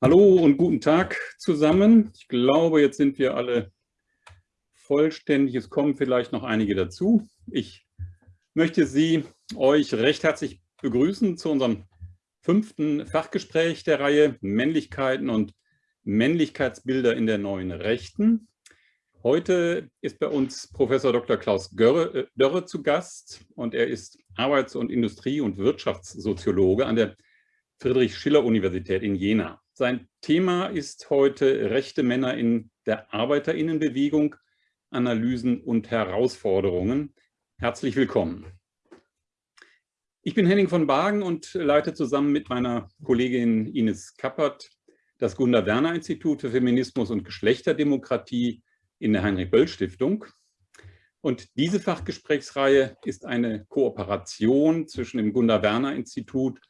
Hallo und guten Tag zusammen. Ich glaube, jetzt sind wir alle vollständig. Es kommen vielleicht noch einige dazu. Ich möchte Sie, euch recht herzlich begrüßen zu unserem fünften Fachgespräch der Reihe Männlichkeiten und Männlichkeitsbilder in der neuen Rechten. Heute ist bei uns Professor Dr. Klaus Dörre, äh, Dörre zu Gast und er ist Arbeits- und Industrie- und Wirtschaftssoziologe an der Friedrich-Schiller-Universität in Jena. Sein Thema ist heute Rechte Männer in der Arbeiterinnenbewegung, Analysen und Herausforderungen. Herzlich willkommen. Ich bin Henning von Bagen und leite zusammen mit meiner Kollegin Ines Kappert das Gunda-Werner-Institut für Feminismus und Geschlechterdemokratie in der Heinrich-Böll-Stiftung. Und diese Fachgesprächsreihe ist eine Kooperation zwischen dem Gunda-Werner-Institut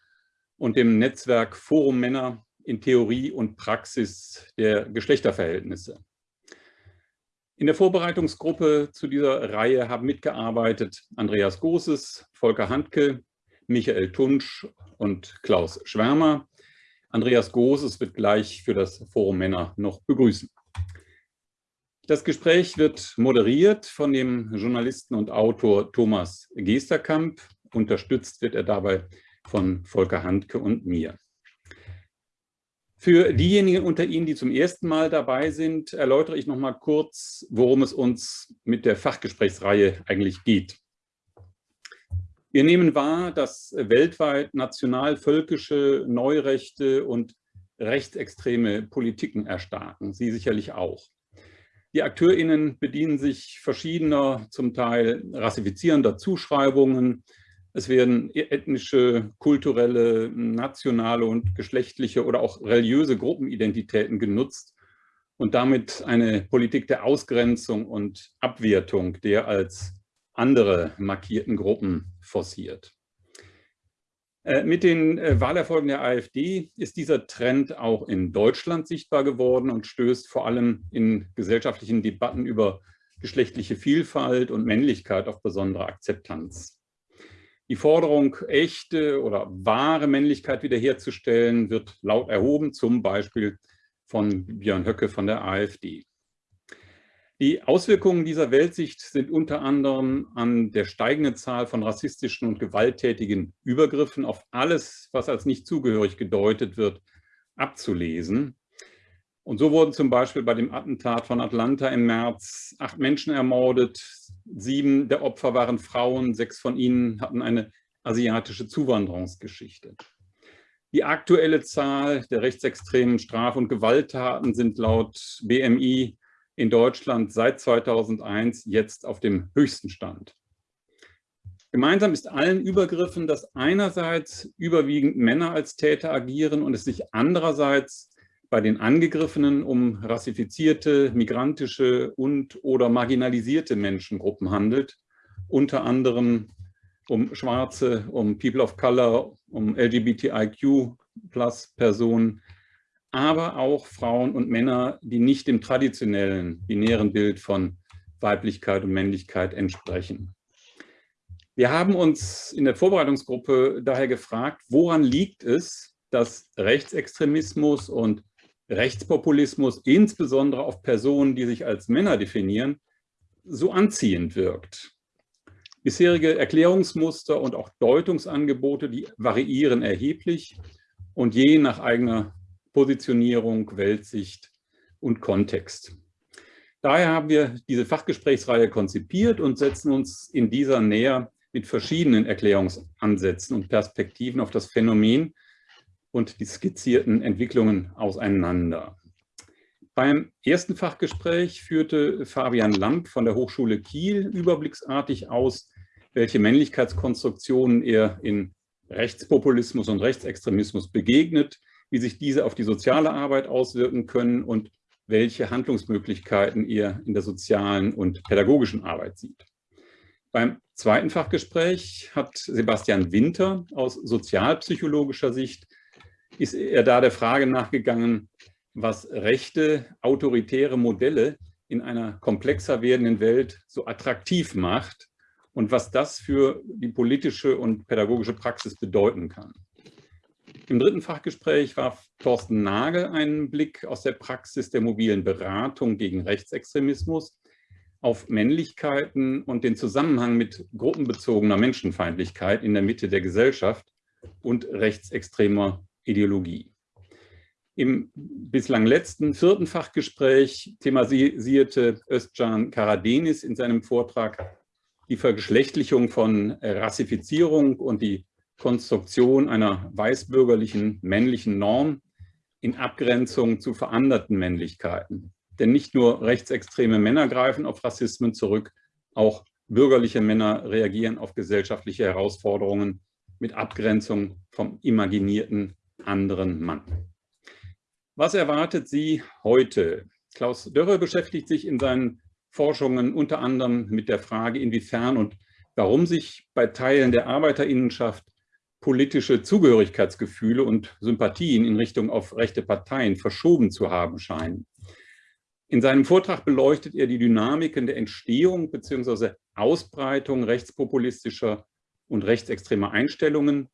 und dem Netzwerk Forum Männer in Theorie und Praxis der Geschlechterverhältnisse. In der Vorbereitungsgruppe zu dieser Reihe haben mitgearbeitet Andreas Großes, Volker Handke, Michael Tunsch und Klaus Schwärmer. Andreas Großes wird gleich für das Forum Männer noch begrüßen. Das Gespräch wird moderiert von dem Journalisten und Autor Thomas Gesterkamp. Unterstützt wird er dabei von Volker Handke und mir. Für diejenigen unter Ihnen, die zum ersten Mal dabei sind, erläutere ich noch mal kurz, worum es uns mit der Fachgesprächsreihe eigentlich geht. Wir nehmen wahr, dass weltweit nationalvölkische Neurechte und rechtsextreme Politiken erstarken, Sie sicherlich auch. Die AkteurInnen bedienen sich verschiedener, zum Teil rassifizierender Zuschreibungen, es werden ethnische, kulturelle, nationale und geschlechtliche oder auch religiöse Gruppenidentitäten genutzt und damit eine Politik der Ausgrenzung und Abwertung der als andere markierten Gruppen forciert. Äh, mit den äh, Wahlerfolgen der AfD ist dieser Trend auch in Deutschland sichtbar geworden und stößt vor allem in gesellschaftlichen Debatten über geschlechtliche Vielfalt und Männlichkeit auf besondere Akzeptanz. Die Forderung, echte oder wahre Männlichkeit wiederherzustellen, wird laut erhoben, zum Beispiel von Björn Höcke von der AfD. Die Auswirkungen dieser Weltsicht sind unter anderem an der steigenden Zahl von rassistischen und gewalttätigen Übergriffen auf alles, was als nicht zugehörig gedeutet wird, abzulesen. Und so wurden zum Beispiel bei dem Attentat von Atlanta im März acht Menschen ermordet. Sieben der Opfer waren Frauen, sechs von ihnen hatten eine asiatische Zuwanderungsgeschichte. Die aktuelle Zahl der rechtsextremen Straf- und Gewalttaten sind laut BMI in Deutschland seit 2001 jetzt auf dem höchsten Stand. Gemeinsam ist allen Übergriffen, dass einerseits überwiegend Männer als Täter agieren und es sich andererseits bei den Angegriffenen um rassifizierte, migrantische und oder marginalisierte Menschengruppen handelt, unter anderem um Schwarze, um People of Color, um LGBTIQ-Plus-Personen, aber auch Frauen und Männer, die nicht dem traditionellen binären Bild von Weiblichkeit und Männlichkeit entsprechen. Wir haben uns in der Vorbereitungsgruppe daher gefragt, woran liegt es, dass Rechtsextremismus und Rechtspopulismus, insbesondere auf Personen, die sich als Männer definieren, so anziehend wirkt. Bisherige Erklärungsmuster und auch Deutungsangebote, die variieren erheblich und je nach eigener Positionierung, Weltsicht und Kontext. Daher haben wir diese Fachgesprächsreihe konzipiert und setzen uns in dieser näher mit verschiedenen Erklärungsansätzen und Perspektiven auf das Phänomen und die skizzierten Entwicklungen auseinander. Beim ersten Fachgespräch führte Fabian Lamp von der Hochschule Kiel überblicksartig aus, welche Männlichkeitskonstruktionen er in Rechtspopulismus und Rechtsextremismus begegnet, wie sich diese auf die soziale Arbeit auswirken können und welche Handlungsmöglichkeiten er in der sozialen und pädagogischen Arbeit sieht. Beim zweiten Fachgespräch hat Sebastian Winter aus sozialpsychologischer Sicht ist er da der Frage nachgegangen, was rechte, autoritäre Modelle in einer komplexer werdenden Welt so attraktiv macht und was das für die politische und pädagogische Praxis bedeuten kann. Im dritten Fachgespräch warf Thorsten Nagel einen Blick aus der Praxis der mobilen Beratung gegen Rechtsextremismus auf Männlichkeiten und den Zusammenhang mit gruppenbezogener Menschenfeindlichkeit in der Mitte der Gesellschaft und rechtsextremer Ideologie. Im bislang letzten vierten Fachgespräch thematisierte Özcan Karadenis in seinem Vortrag die Vergeschlechtlichung von Rassifizierung und die Konstruktion einer weißbürgerlichen männlichen Norm in Abgrenzung zu veranderten Männlichkeiten. Denn nicht nur rechtsextreme Männer greifen auf Rassismen zurück, auch bürgerliche Männer reagieren auf gesellschaftliche Herausforderungen mit Abgrenzung vom imaginierten anderen Mann. Was erwartet Sie heute? Klaus Dörre beschäftigt sich in seinen Forschungen unter anderem mit der Frage, inwiefern und warum sich bei Teilen der Arbeiterinnenschaft politische Zugehörigkeitsgefühle und Sympathien in Richtung auf rechte Parteien verschoben zu haben scheinen. In seinem Vortrag beleuchtet er die Dynamiken der Entstehung bzw. Ausbreitung rechtspopulistischer und rechtsextremer Einstellungen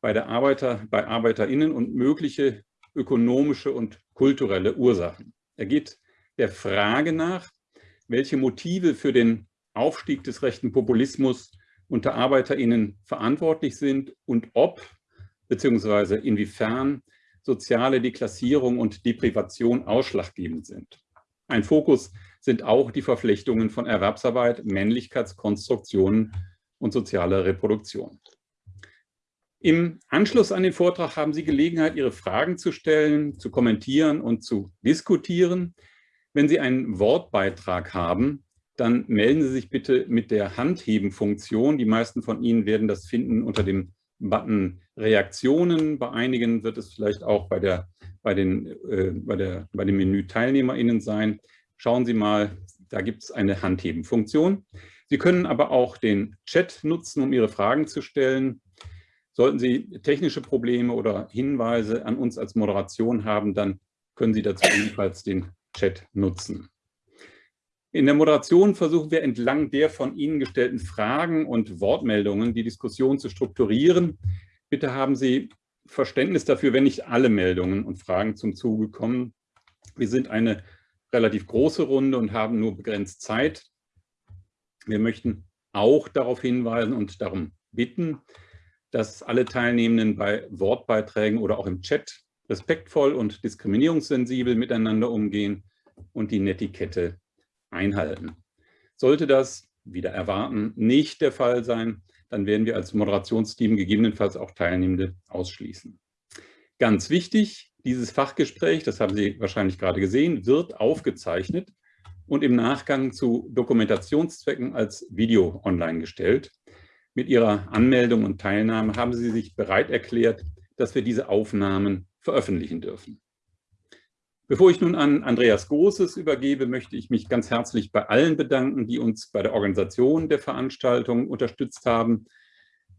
bei, der Arbeiter, bei ArbeiterInnen und mögliche ökonomische und kulturelle Ursachen. Er geht der Frage nach, welche Motive für den Aufstieg des rechten Populismus unter ArbeiterInnen verantwortlich sind und ob bzw. inwiefern soziale Deklassierung und Deprivation ausschlaggebend sind. Ein Fokus sind auch die Verflechtungen von Erwerbsarbeit, Männlichkeitskonstruktionen und sozialer Reproduktion. Im Anschluss an den Vortrag haben Sie Gelegenheit, Ihre Fragen zu stellen, zu kommentieren und zu diskutieren. Wenn Sie einen Wortbeitrag haben, dann melden Sie sich bitte mit der Handheben-Funktion. Die meisten von Ihnen werden das finden unter dem Button Reaktionen. Bei einigen wird es vielleicht auch bei, der, bei, den, äh, bei, der, bei dem Menü TeilnehmerInnen sein. Schauen Sie mal, da gibt es eine Handheben-Funktion. Sie können aber auch den Chat nutzen, um Ihre Fragen zu stellen. Sollten Sie technische Probleme oder Hinweise an uns als Moderation haben, dann können Sie dazu ebenfalls den Chat nutzen. In der Moderation versuchen wir entlang der von Ihnen gestellten Fragen und Wortmeldungen die Diskussion zu strukturieren. Bitte haben Sie Verständnis dafür, wenn nicht alle Meldungen und Fragen zum Zuge kommen. Wir sind eine relativ große Runde und haben nur begrenzt Zeit. Wir möchten auch darauf hinweisen und darum bitten, dass alle Teilnehmenden bei Wortbeiträgen oder auch im Chat respektvoll und diskriminierungssensibel miteinander umgehen und die Netiquette einhalten. Sollte das, wieder erwarten, nicht der Fall sein, dann werden wir als Moderationsteam gegebenenfalls auch Teilnehmende ausschließen. Ganz wichtig, dieses Fachgespräch, das haben Sie wahrscheinlich gerade gesehen, wird aufgezeichnet und im Nachgang zu Dokumentationszwecken als Video online gestellt. Mit Ihrer Anmeldung und Teilnahme haben Sie sich bereit erklärt, dass wir diese Aufnahmen veröffentlichen dürfen. Bevor ich nun an Andreas Großes übergebe, möchte ich mich ganz herzlich bei allen bedanken, die uns bei der Organisation der Veranstaltung unterstützt haben.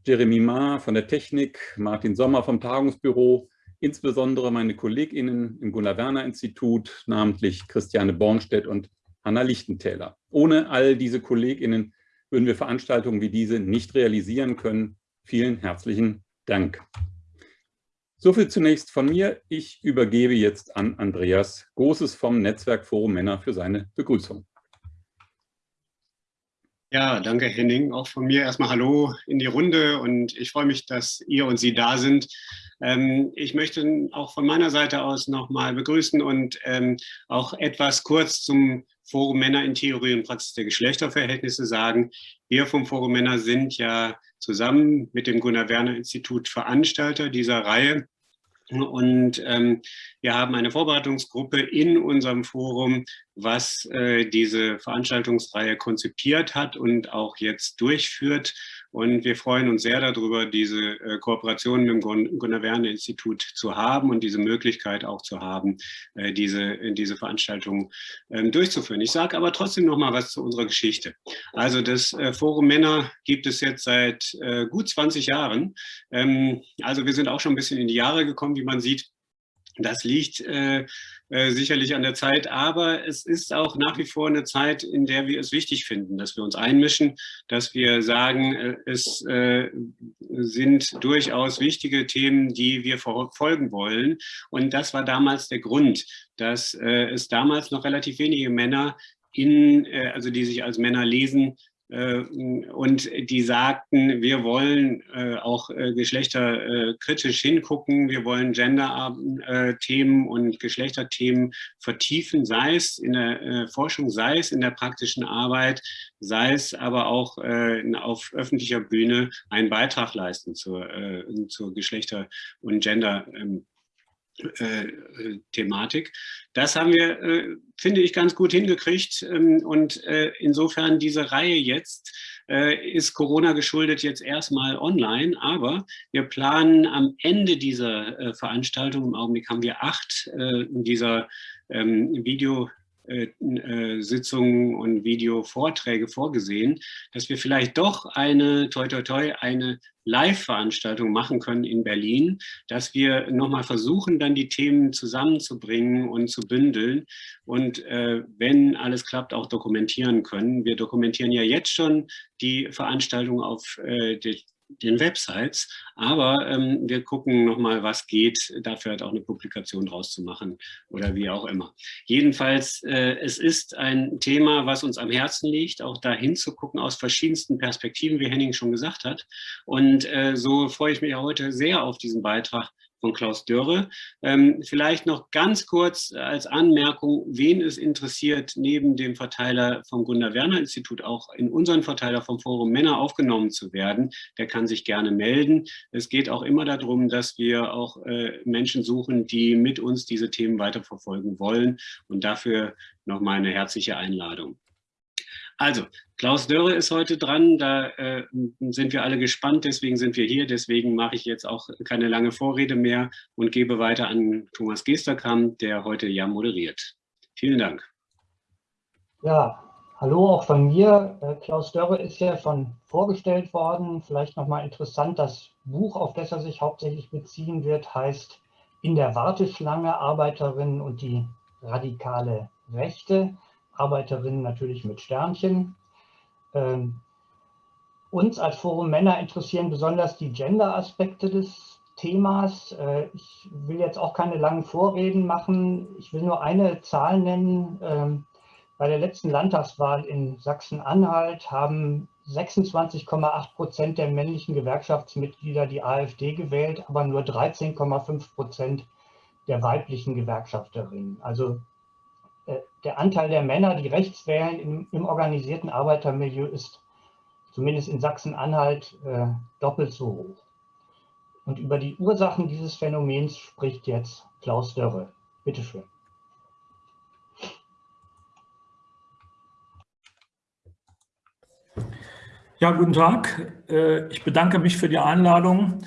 Jeremy Ma von der Technik, Martin Sommer vom Tagungsbüro, insbesondere meine KollegInnen im Gunnar-Werner-Institut, namentlich Christiane Bornstedt und Hanna Lichtentäler. Ohne all diese KollegInnen würden wir Veranstaltungen wie diese nicht realisieren können. Vielen herzlichen Dank. So viel zunächst von mir. Ich übergebe jetzt an Andreas Großes vom Netzwerk Forum Männer für seine Begrüßung. Ja, danke Henning. Auch von mir erstmal Hallo in die Runde und ich freue mich, dass ihr und Sie da sind. Ähm, ich möchte auch von meiner Seite aus nochmal begrüßen und ähm, auch etwas kurz zum Forum Männer in Theorie und Praxis der Geschlechterverhältnisse sagen. Wir vom Forum Männer sind ja zusammen mit dem Gunnar-Werner-Institut Veranstalter dieser Reihe. Und ähm, wir haben eine Vorbereitungsgruppe in unserem Forum, was äh, diese Veranstaltungsreihe konzipiert hat und auch jetzt durchführt. Und wir freuen uns sehr darüber, diese äh, Kooperation mit dem Gunnar-Werner-Institut zu haben und diese Möglichkeit auch zu haben, äh, diese, diese Veranstaltung äh, durchzuführen. Ich sage aber trotzdem noch mal was zu unserer Geschichte. Also das Forum Männer gibt es jetzt seit gut 20 Jahren. Ähm, also wir sind auch schon ein bisschen in die Jahre gekommen, wie man sieht. Das liegt äh, äh, sicherlich an der Zeit, aber es ist auch nach wie vor eine Zeit, in der wir es wichtig finden, dass wir uns einmischen, dass wir sagen, äh, es äh, sind durchaus wichtige Themen, die wir verfolgen wollen. Und das war damals der Grund, dass äh, es damals noch relativ wenige Männer in, äh, also die sich als Männer lesen, und die sagten, wir wollen äh, auch äh, geschlechterkritisch hingucken, wir wollen Gender-Themen und Geschlechterthemen vertiefen, sei es in der Forschung, sei es in der praktischen Arbeit, sei es aber auch auf öffentlicher Bühne einen Beitrag leisten zur, zur Geschlechter- und Gender- ähm, äh, Thematik. Das haben wir, äh, finde ich, ganz gut hingekriegt. Ähm, und äh, insofern diese Reihe jetzt ist Corona geschuldet jetzt erstmal online, aber wir planen am Ende dieser Veranstaltung, im Augenblick haben wir acht dieser ähm, Video äh, äh, Sitzungen und Videovorträge vorgesehen, dass wir vielleicht doch eine, toi toi toi, eine Live-Veranstaltung machen können in Berlin, dass wir nochmal versuchen, dann die Themen zusammenzubringen und zu bündeln und äh, wenn alles klappt, auch dokumentieren können. Wir dokumentieren ja jetzt schon die Veranstaltung auf äh, den Websites, aber ähm, wir gucken nochmal, was geht, dafür halt auch eine Publikation draus zu machen oder wie auch immer. Jedenfalls, äh, es ist ein Thema, was uns am Herzen liegt, auch da hinzugucken aus verschiedensten Perspektiven, wie Henning schon gesagt hat. Und äh, so freue ich mich heute sehr auf diesen Beitrag von Klaus Dörre. Ähm, vielleicht noch ganz kurz als Anmerkung, wen es interessiert, neben dem Verteiler vom Gunnar-Werner-Institut auch in unseren Verteiler vom Forum Männer aufgenommen zu werden, der kann sich gerne melden. Es geht auch immer darum, dass wir auch äh, Menschen suchen, die mit uns diese Themen weiterverfolgen wollen und dafür nochmal eine herzliche Einladung. Also, Klaus Dörre ist heute dran, da äh, sind wir alle gespannt, deswegen sind wir hier, deswegen mache ich jetzt auch keine lange Vorrede mehr und gebe weiter an Thomas Gesterkamp, der heute ja moderiert. Vielen Dank. Ja, hallo auch von mir. Äh, Klaus Dörre ist ja schon vorgestellt worden. Vielleicht nochmal interessant, das Buch, auf das er sich hauptsächlich beziehen wird, heißt In der Warteschlange Arbeiterinnen und die radikale Rechte. Arbeiterinnen natürlich mit Sternchen. Ähm, uns als Forum Männer interessieren besonders die Gender-Aspekte des Themas. Äh, ich will jetzt auch keine langen Vorreden machen. Ich will nur eine Zahl nennen. Ähm, bei der letzten Landtagswahl in Sachsen-Anhalt haben 26,8 Prozent der männlichen Gewerkschaftsmitglieder die AfD gewählt, aber nur 13,5 Prozent der weiblichen Gewerkschafterinnen. Also der Anteil der Männer, die rechts wählen im, im organisierten Arbeitermilieu ist zumindest in Sachsen-Anhalt äh, doppelt so hoch. Und über die Ursachen dieses Phänomens spricht jetzt Klaus Dörre. Bitte schön. Ja, guten Tag. Äh, ich bedanke mich für die Einladung.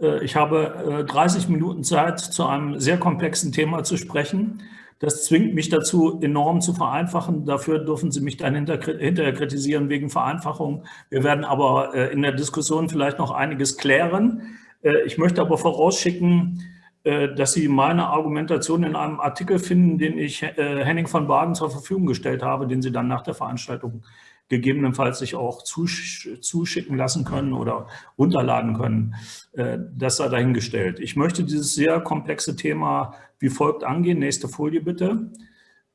Äh, ich habe 30 Minuten Zeit, zu einem sehr komplexen Thema zu sprechen. Das zwingt mich dazu, enorm zu vereinfachen. Dafür dürfen Sie mich dann hinterher kritisieren wegen Vereinfachung. Wir werden aber äh, in der Diskussion vielleicht noch einiges klären. Äh, ich möchte aber vorausschicken, äh, dass Sie meine Argumentation in einem Artikel finden, den ich Henning von Baden zur Verfügung gestellt habe, den Sie dann nach der Veranstaltung gegebenenfalls sich auch zuschicken lassen können oder runterladen können. Äh, das sei dahingestellt. Ich möchte dieses sehr komplexe Thema wie folgt angehen. Nächste Folie bitte.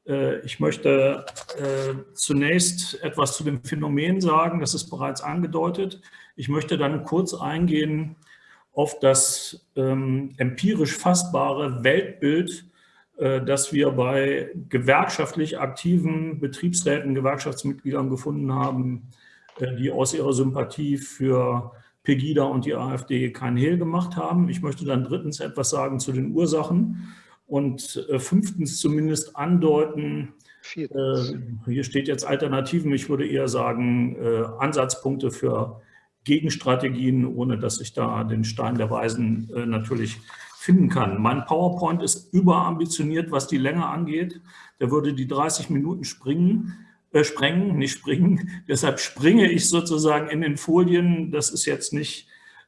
Äh, ich möchte äh, zunächst etwas zu dem Phänomen sagen, das ist bereits angedeutet. Ich möchte dann kurz eingehen auf das ähm, empirisch fassbare Weltbild dass wir bei gewerkschaftlich aktiven Betriebsräten, Gewerkschaftsmitgliedern gefunden haben, äh, die aus ihrer Sympathie für Pegida und die AfD kein Hehl gemacht haben. Ich möchte dann drittens etwas sagen zu den Ursachen und äh, fünftens zumindest andeuten, Viertens. hier steht jetzt Alternativen, ich würde eher sagen Ansatzpunkte für Gegenstrategien, ohne dass ich da den Stein der Weisen natürlich finden kann. Mein PowerPoint ist überambitioniert, was die Länge angeht. Der würde die 30 Minuten springen, äh, sprengen, nicht springen. Deshalb springe ich sozusagen in den Folien. Das ist jetzt nicht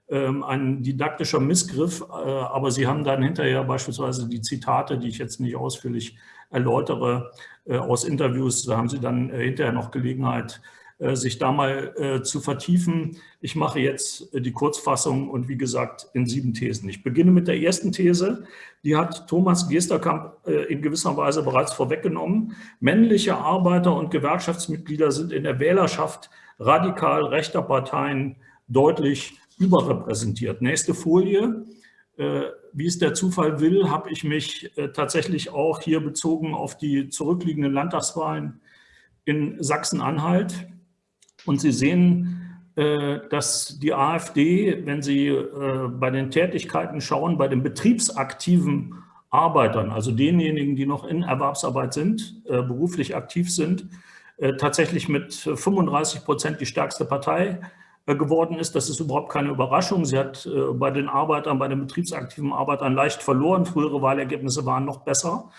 ähm, ein didaktischer Missgriff, äh, aber Sie haben dann hinterher beispielsweise die Zitate, die ich jetzt nicht ausführlich erläutere, äh, aus Interviews, da haben Sie dann äh, hinterher noch Gelegenheit, sich da mal zu vertiefen. Ich mache jetzt die Kurzfassung und wie gesagt in sieben Thesen. Ich beginne mit der ersten These, die hat Thomas Gesterkamp in gewisser Weise bereits vorweggenommen. Männliche Arbeiter und Gewerkschaftsmitglieder sind in der Wählerschaft radikal rechter Parteien deutlich überrepräsentiert. Nächste Folie. Äh, wie es der Zufall will, habe ich mich äh, tatsächlich auch hier bezogen auf die zurückliegenden Landtagswahlen in Sachsen-Anhalt. Und Sie sehen, äh, dass die AfD, wenn Sie bei den Tätigkeiten schauen, bei den betriebsaktiven Arbeitern, also denjenigen, die noch in Erwerbsarbeit sind, beruflich aktiv sind, tatsächlich mit 35 Prozent die stärkste Partei äh, geworden ist. Das ist überhaupt keine Überraschung. Sie hat äh, bei den Arbeitern, bei den betriebsaktiven Arbeitern leicht verloren. Frühere Wahlergebnisse waren noch besser.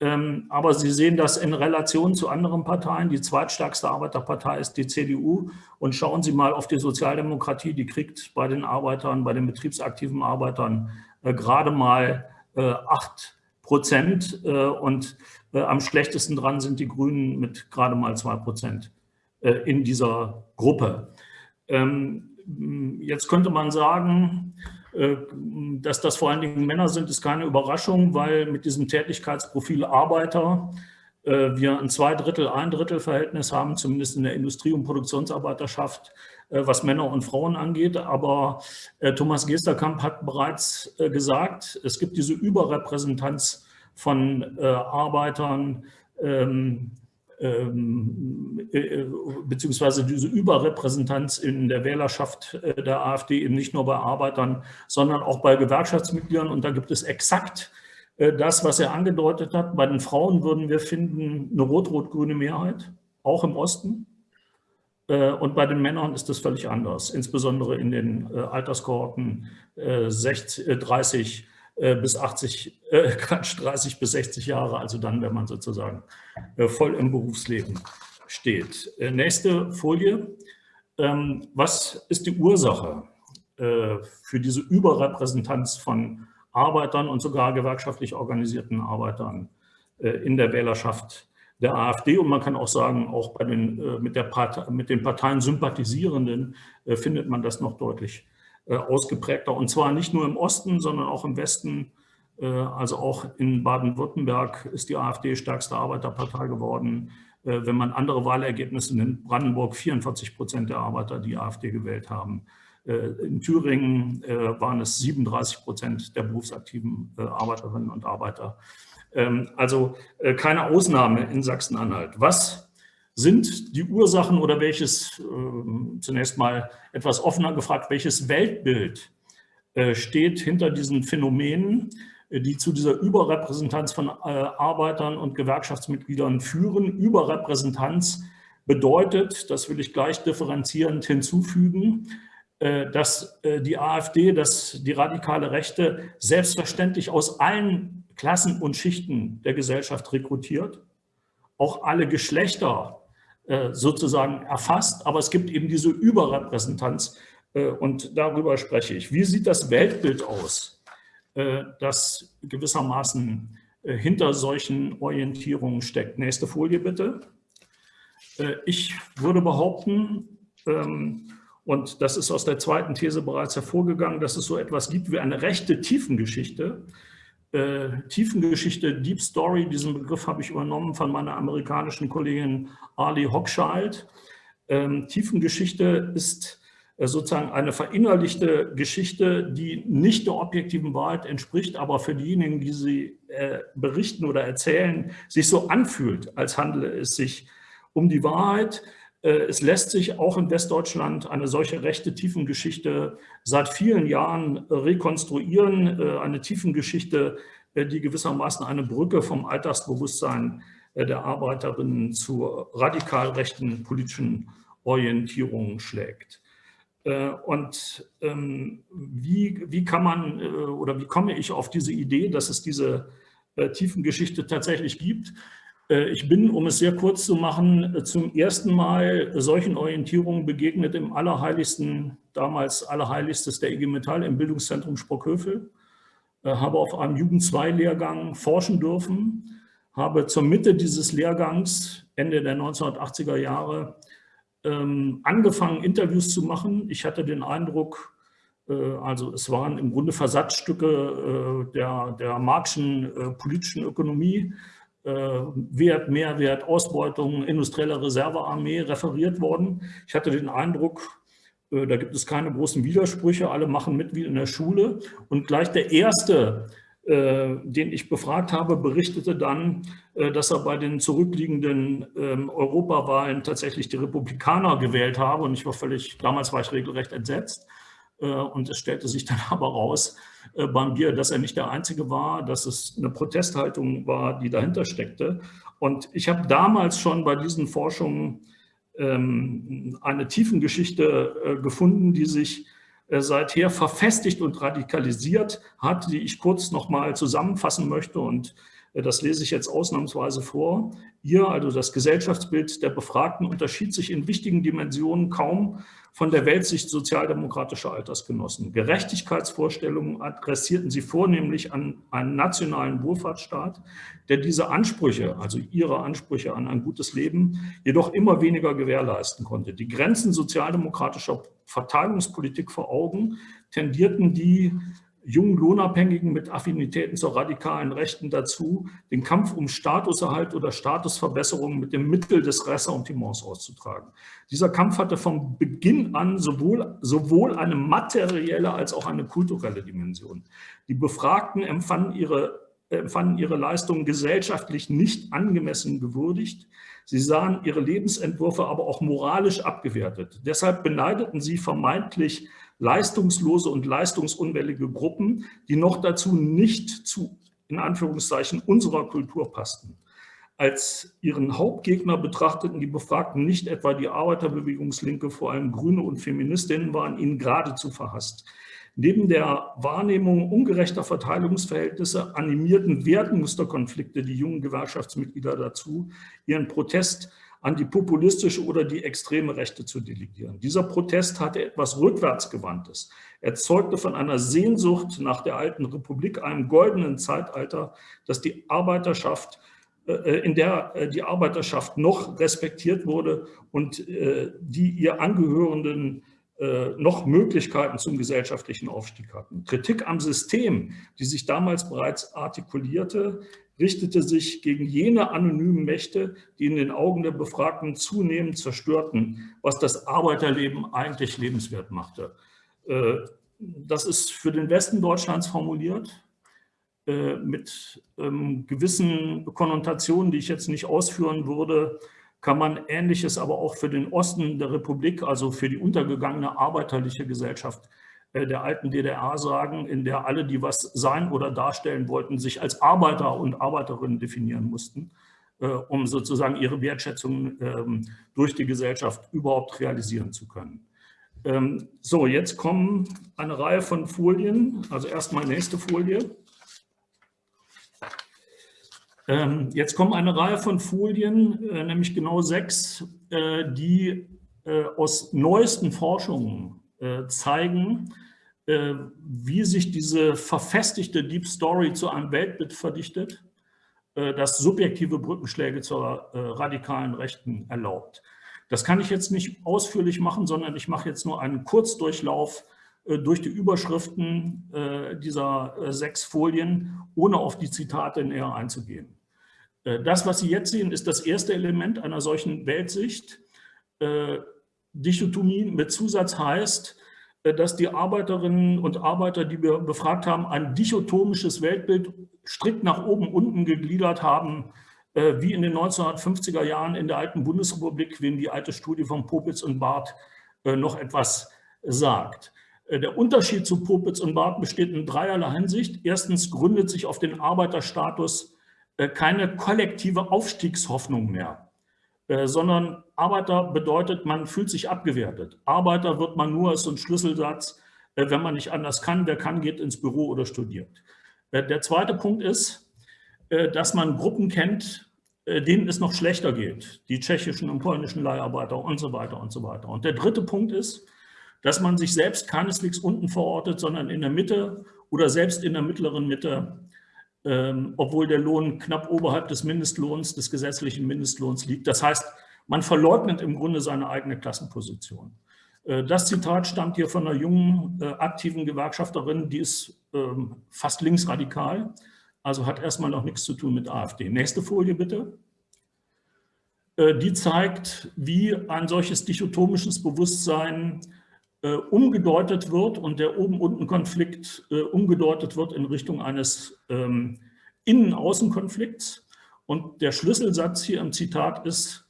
Ähm, aber Sie sehen das in Relation zu anderen Parteien. Die zweitstärkste Arbeiterpartei ist die CDU. Und schauen Sie mal auf die Sozialdemokratie. Die kriegt bei den Arbeitern, bei den betriebsaktiven Arbeitern äh, gerade mal acht Prozent. Und am schlechtesten dran sind die Grünen mit gerade mal zwei Prozent in dieser Gruppe. Ähm, jetzt könnte man sagen, äh, dass das vor allen Dingen Männer sind, ist keine Überraschung, weil mit diesem Tätigkeitsprofil Arbeiter äh, wir ein Zweidrittel, ein Drittel Verhältnis haben, zumindest in der Industrie- und Produktionsarbeiterschaft, äh, was Männer und Frauen angeht. Aber Thomas Gesterkamp hat bereits gesagt, es gibt diese Überrepräsentanz von Arbeitern, ähm, äh, beziehungsweise diese Überrepräsentanz in der Wählerschaft äh, der AfD eben nicht nur bei Arbeitern, sondern auch bei Gewerkschaftsmitgliedern. Und da gibt es exakt äh, das, was er angedeutet hat. Bei den Frauen würden wir finden eine rot-rot-grüne Mehrheit, auch im Osten. Und bei den Männern ist das völlig anders, insbesondere in den Alterskohorten 60, 30 äh, bis 80, äh, Quatsch, 30 bis 60 Jahre, also dann, wenn man sozusagen äh, voll im Berufsleben steht. Äh, nächste Folie. Ähm, was ist die Ursache äh, für diese Überrepräsentanz von Arbeitern und sogar gewerkschaftlich organisierten Arbeitern äh, in der Wählerschaft der AfD und man kann auch sagen, auch bei den, mit, der Partei, mit den Parteien Sympathisierenden findet man das noch deutlich äh, ausgeprägter. Und zwar nicht nur im Osten, sondern auch im Westen. Äh, also auch in Baden-Württemberg ist die AfD stärkste Arbeiterpartei geworden. Äh, wenn man andere Wahlergebnisse nimmt, Brandenburg 44 Prozent der Arbeiter, die AfD gewählt haben. In Thüringen waren es 37 Prozent der berufsaktiven Arbeiterinnen und Arbeiter. Ähm, also keine Ausnahme in Sachsen-Anhalt. Was sind die Ursachen oder welches, äh, zunächst mal etwas offener gefragt, welches Weltbild äh, steht hinter diesen Phänomenen, äh, die zu dieser Überrepräsentanz von äh, Arbeitern und Gewerkschaftsmitgliedern führen. Überrepräsentanz bedeutet, das will ich gleich differenzierend hinzufügen, äh, dass die AfD, dass die radikale Rechte selbstverständlich aus allen Klassen und Schichten der Gesellschaft rekrutiert, auch alle Geschlechter sozusagen erfasst, aber es gibt eben diese Überrepräsentanz äh, und darüber spreche ich. Wie sieht das Weltbild aus, äh, das gewissermaßen hinter solchen Orientierungen steckt? Nächste Folie bitte. Ich würde behaupten, ähm, und das ist aus der zweiten These bereits hervorgegangen, dass es so etwas gibt wie eine rechte Tiefengeschichte, äh, Tiefengeschichte, Deep Story, diesen Begriff habe ich übernommen von meiner amerikanischen Kollegin Ali Hochschild. Ähm, Tiefengeschichte ist äh, sozusagen eine verinnerlichte Geschichte, die nicht der objektiven Wahrheit entspricht, aber für diejenigen, die sie äh, berichten oder erzählen, sich so anfühlt, als handele es sich um die Wahrheit. Äh, es lässt sich auch in Westdeutschland eine solche rechte Tiefengeschichte seit vielen Jahren rekonstruieren. Äh, eine Tiefengeschichte, äh, die gewissermaßen eine Brücke vom Alltagsbewusstsein der Arbeiterinnen zu radikal rechten politischen Orientierungen schlägt. Und ähm, wie, wie kann man oder wie komme ich auf diese Idee, dass es diese Tiefengeschichte tatsächlich gibt? Äh, ich bin, um es sehr kurz zu machen, zum ersten Mal solchen Orientierungen begegnet im Allerheiligsten, damals Allerheiligstes der IG Metall im Bildungszentrum Sprockhövel. Habe auf einem Jugend-2-Lehrgang forschen dürfen, habe zur Mitte dieses Lehrgangs, Ende der 1980er Jahre, ähm, angefangen, Interviews zu machen. Ich hatte den Eindruck, äh, also es waren im Grunde Versatzstücke äh, der, der marxischen äh, politischen Ökonomie, Wert, Mehrwert, Ausbeutung, industrielle Reservearmee referiert worden. Ich hatte den Eindruck, da gibt es keine großen Widersprüche, alle machen mit wie in der Schule. Und gleich der erste, den ich befragt habe, berichtete dann, dass er bei den zurückliegenden ähm, Europawahlen tatsächlich die Republikaner gewählt habe. Und ich war völlig, damals war ich regelrecht entsetzt. Äh, und es stellte sich dann aber raus äh, beim Bier, dass er nicht der Einzige war, dass es eine Protesthaltung war, die dahinter steckte. Und ich habe damals schon bei diesen Forschungen ähm, eine Tiefengeschichte äh, gefunden, die sich seither verfestigt und radikalisiert hat, die ich kurz noch mal zusammenfassen möchte und das lese ich jetzt ausnahmsweise vor. Ihr, also das Gesellschaftsbild der Befragten, unterschied sich in wichtigen Dimensionen kaum von der Weltsicht sozialdemokratischer Altersgenossen. Gerechtigkeitsvorstellungen adressierten sie vornehmlich an einen nationalen Wohlfahrtsstaat, der diese Ansprüche, also ihre Ansprüche an ein gutes Leben, jedoch immer weniger gewährleisten konnte. Die Grenzen sozialdemokratischer Verteilungspolitik vor Augen tendierten die jungen Lohnabhängigen mit Affinitäten zur radikalen Rechten dazu, den Kampf um Statuserhalt oder Statusverbesserung mit dem Mittel des Ressentiments auszutragen. Dieser Kampf hatte von Beginn an sowohl, sowohl eine materielle als auch eine kulturelle Dimension. Die Befragten empfanden ihre, empfanden ihre Leistungen gesellschaftlich nicht angemessen gewürdigt. Sie sahen ihre Lebensentwürfe aber auch moralisch abgewertet. Deshalb beneideten sie vermeintlich leistungslose und leistungsunwillige Gruppen, die noch dazu nicht zu, in Anführungszeichen, unserer Kultur passten. Als ihren Hauptgegner betrachteten die Befragten nicht etwa die Arbeiterbewegungslinke, vor allem Grüne und Feministinnen waren ihnen geradezu verhasst. Neben der Wahrnehmung ungerechter Verteilungsverhältnisse animierten Wertmusterkonflikte die jungen Gewerkschaftsmitglieder dazu, ihren Protest an die populistische oder die extreme Rechte zu delegieren. Dieser Protest hatte etwas Rückwärtsgewandtes. Er zeugte von einer Sehnsucht nach der alten Republik, einem goldenen Zeitalter, das die Arbeiterschaft äh, in der äh, die Arbeiterschaft noch respektiert wurde und äh, die ihr angehörenden noch Möglichkeiten zum gesellschaftlichen Aufstieg hatten. Kritik am System, die sich damals bereits artikulierte, richtete sich gegen jene anonymen Mächte, die in den Augen der Befragten zunehmend zerstörten, was das Arbeiterleben eigentlich lebenswert machte. Äh, das ist für den Westen Deutschlands formuliert, äh, mit ähm, gewissen Konnotationen, die ich jetzt nicht ausführen würde, kann man Ähnliches aber auch für den Osten der Republik, also für die untergegangene arbeiterliche Gesellschaft der alten DDR sagen, in der alle, die was sein oder darstellen wollten, sich als Arbeiter und Arbeiterinnen definieren mussten, äh, um sozusagen ihre Wertschätzung ähm, durch die Gesellschaft überhaupt realisieren zu können. Ähm, so, jetzt kommen eine Reihe von Folien, also erstmal nächste Folie. Ähm, jetzt kommen eine Reihe von Folien, äh, nämlich genau sechs, die aus neuesten Forschungen zeigen, äh, wie sich diese verfestigte Deep Story zu einem Weltbild verdichtet, äh, das subjektive Brückenschläge zur äh, radikalen Rechten erlaubt. Das kann ich jetzt nicht ausführlich machen, sondern ich mache jetzt nur einen Kurzdurchlauf durch die Überschriften dieser sechs Folien, ohne auf die Zitate näher einzugehen. Das, was Sie jetzt sehen, ist das erste Element einer solchen Weltsicht. Dichotomie mit Zusatz heißt, äh, dass die Arbeiterinnen und Arbeiter, die wir befragt haben, ein dichotomisches Weltbild strikt nach oben unten gegliedert haben, äh, wie in den 1950er Jahren in der alten Bundesrepublik, wem die alte Studie von Popitz und Barth äh, noch etwas sagt. Der Unterschied zu Popitz und Barth besteht in dreierlei Hinsicht. Erstens gründet sich auf den Arbeiterstatus keine kollektive Aufstiegshoffnung mehr. Äh, sondern Arbeiter bedeutet, man fühlt sich abgewertet. Arbeiter wird man nur als so ein Schlüsselsatz, äh, wenn man nicht anders kann. Wer kann, geht ins Büro oder studiert. Äh, der zweite Punkt ist, dass man Gruppen kennt, äh, denen es noch schlechter geht, die tschechischen und polnischen Leiharbeiter und so weiter und so weiter. Und der dritte Punkt ist, dass man sich selbst keineswegs unten verortet, sondern in der Mitte oder selbst in der mittleren Mitte, ähm, obwohl der Lohn knapp oberhalb des Mindestlohns, des gesetzlichen Mindestlohns liegt. Das heißt, man verleugnet im Grunde seine eigene Klassenposition. Äh, das Zitat stammt hier von einer jungen, äh, aktiven Gewerkschafterin, die ist ähm, fast linksradikal, also hat erstmal noch nichts zu tun mit AfD. Nächste Folie bitte. Äh, die zeigt, wie ein solches dichotomisches Bewusstsein umgedeutet wird und der Oben-Unten-Konflikt umgedeutet wird in Richtung eines ähm, Innen-Außen-Konflikts. Und der Schlüsselsatz hier im Zitat ist,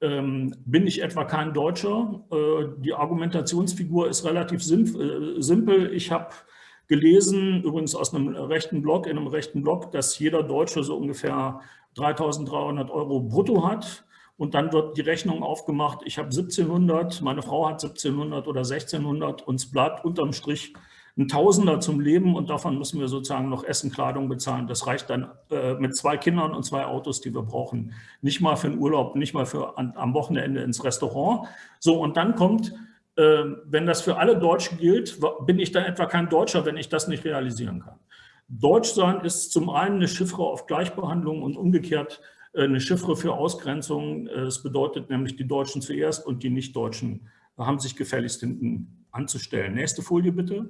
ähm, bin ich etwa kein Deutscher. Äh, die Argumentationsfigur ist relativ äh, simpel. Ich habe gelesen, übrigens aus einem rechten Blog, in einem rechten Blog, dass jeder Deutsche so ungefähr 3.300 Euro brutto hat. Und dann wird die Rechnung aufgemacht, ich habe 1700, meine Frau hat 1700 oder 1600 und es bleibt unterm Strich ein Tausender zum Leben und davon müssen wir sozusagen noch Essen, Kleidung bezahlen. Das reicht dann äh, mit zwei Kindern und zwei Autos, die wir brauchen. Nicht mal für den Urlaub, nicht mal für an, am Wochenende ins Restaurant. So, und dann kommt, äh, wenn das für alle Deutschen gilt, bin ich dann etwa kein Deutscher, wenn ich das nicht realisieren kann. Deutschsein ist zum einen eine Chiffre auf Gleichbehandlung und umgekehrt eine Chiffre für Ausgrenzung. Äh, es bedeutet nämlich, die Deutschen zuerst und die Nicht-Deutschen haben sich gefälligst hinten anzustellen. Nächste Folie bitte.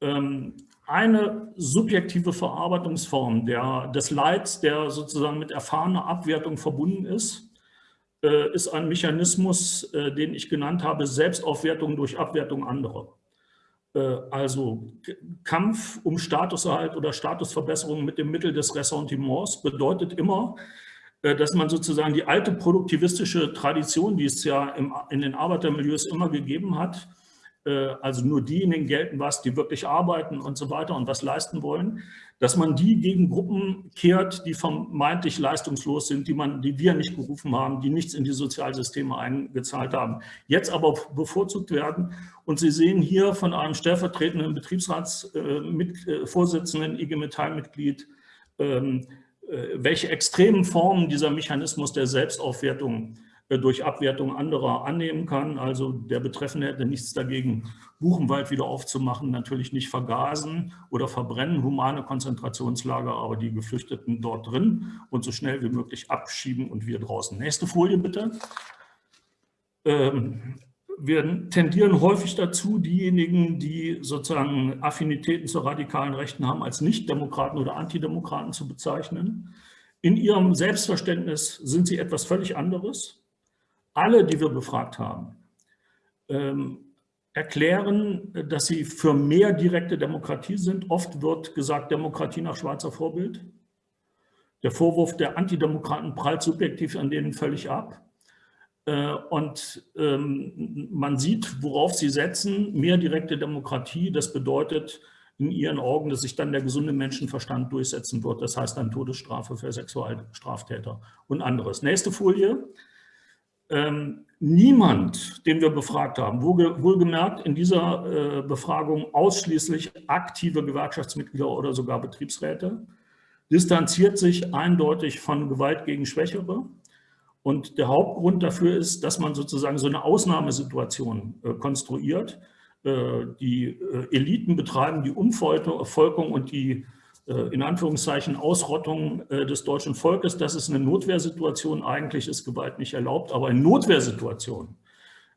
Ähm, eine subjektive Verarbeitungsform der, des Leids, der sozusagen mit erfahrener Abwertung verbunden ist, äh, ist ein Mechanismus, äh, den ich genannt habe, Selbstaufwertung durch Abwertung anderer. Äh, also Kampf um Statuserhalt oder Statusverbesserung mit dem Mittel des Ressentiments bedeutet immer, dass man sozusagen die alte produktivistische Tradition, die es ja in den Arbeitermilieus immer gegeben hat, äh, also nur diejenigen gelten was, die wirklich arbeiten und so weiter und was leisten wollen, dass man die gegen Gruppen kehrt, die vermeintlich leistungslos sind, die, man, die wir nicht gerufen haben, die nichts in die Sozialsysteme eingezahlt haben, jetzt aber bevorzugt werden. Und Sie sehen hier von einem stellvertretenden Betriebsratsvorsitzenden, äh, IG Metall-Mitglied, ähm, äh, welche extremen Formen dieser Mechanismus der Selbstaufwertung äh, durch Abwertung anderer annehmen kann. Also der Betreffende hätte nichts dagegen, Buchenwald wieder aufzumachen, natürlich nicht vergasen oder verbrennen, humane Konzentrationslager, aber die Geflüchteten dort drin und so schnell wie möglich abschieben und wir draußen. Nächste Folie bitte. Ähm, wir tendieren häufig dazu, diejenigen, die sozusagen Affinitäten zur radikalen Rechten haben, als Nicht-Demokraten oder Antidemokraten zu bezeichnen. In ihrem Selbstverständnis sind sie etwas völlig anderes alle, die wir befragt haben, ähm, erklären, dass sie für mehr direkte Demokratie sind. Oft wird gesagt, Demokratie nach Schweizer Vorbild. Der Vorwurf der Antidemokraten prallt subjektiv an denen völlig ab. Äh, und ähm, man sieht, worauf sie setzen, mehr direkte Demokratie. Das bedeutet in ihren Augen, dass sich dann der gesunde Menschenverstand durchsetzen wird. Das heißt dann Todesstrafe für Sexualstraftäter und anderes. Nächste Folie ähm, niemand, den wir befragt haben, wohlgemerkt in dieser äh, Befragung ausschließlich aktive Gewerkschaftsmitglieder oder sogar Betriebsräte, distanziert sich eindeutig von Gewalt gegen Schwächere. Und der Hauptgrund dafür ist, dass man sozusagen so eine Ausnahmesituation äh, konstruiert. Äh, die äh, Eliten betreiben die Umvolkung und die in Anführungszeichen Ausrottung äh, des deutschen Volkes. Das ist eine Notwehrsituation. Eigentlich ist Gewalt nicht erlaubt, aber in Notwehrsituationen,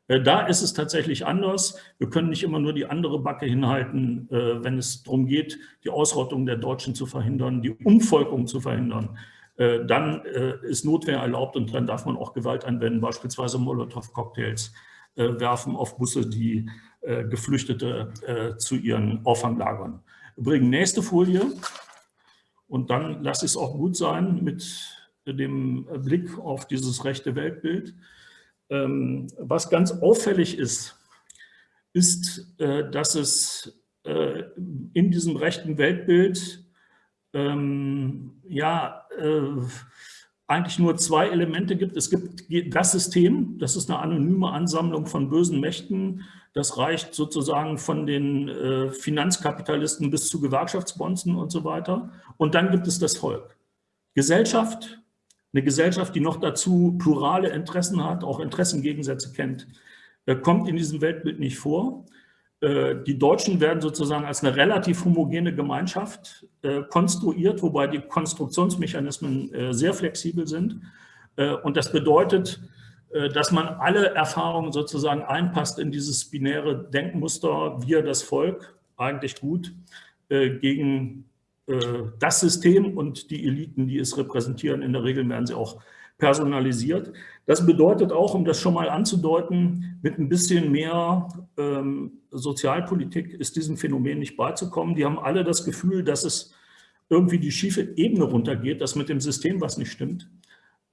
äh, da ist es tatsächlich anders. Wir können nicht immer nur die andere Backe hinhalten, wenn es darum geht, die Ausrottung der Deutschen zu verhindern, die Umvolkung zu verhindern. Dann ist Notwehr erlaubt und dann darf man auch Gewalt anwenden, beispielsweise Molotow-Cocktails werfen auf Busse, die Geflüchtete zu ihren Auffanglagern bringen. Nächste Folie. Und dann lasse ich es auch gut sein mit dem Blick auf dieses rechte Weltbild. Ähm, was ganz auffällig ist, ist, äh, dass es äh, in diesem rechten Weltbild ähm, ja, äh, eigentlich nur zwei Elemente gibt. Es gibt das System, das ist eine anonyme Ansammlung von bösen Mächten, das reicht sozusagen von den äh, Finanzkapitalisten bis zu Gewerkschaftsbonzen und so weiter. Und dann gibt es das Volk. Gesellschaft eine Gesellschaft, die noch dazu plurale Interessen hat, auch Interessengegensätze kennt, äh, kommt in diesem Weltbild nicht vor. Äh, die Deutschen werden sozusagen als eine relativ homogene Gemeinschaft konstruiert, wobei die Konstruktionsmechanismen sehr flexibel sind. Und das bedeutet, dass man alle Erfahrungen sozusagen einpasst in dieses binäre Denkmuster, wir das Volk, eigentlich gut, gegen das System und die Eliten, die es repräsentieren. In der Regel werden sie auch personalisiert. Das bedeutet auch, um das schon mal anzudeuten, mit ein bisschen mehr ähm, Sozialpolitik ist diesem Phänomen nicht beizukommen. Die haben alle das Gefühl, dass es irgendwie die schiefe Ebene runtergeht, dass mit dem System was nicht stimmt.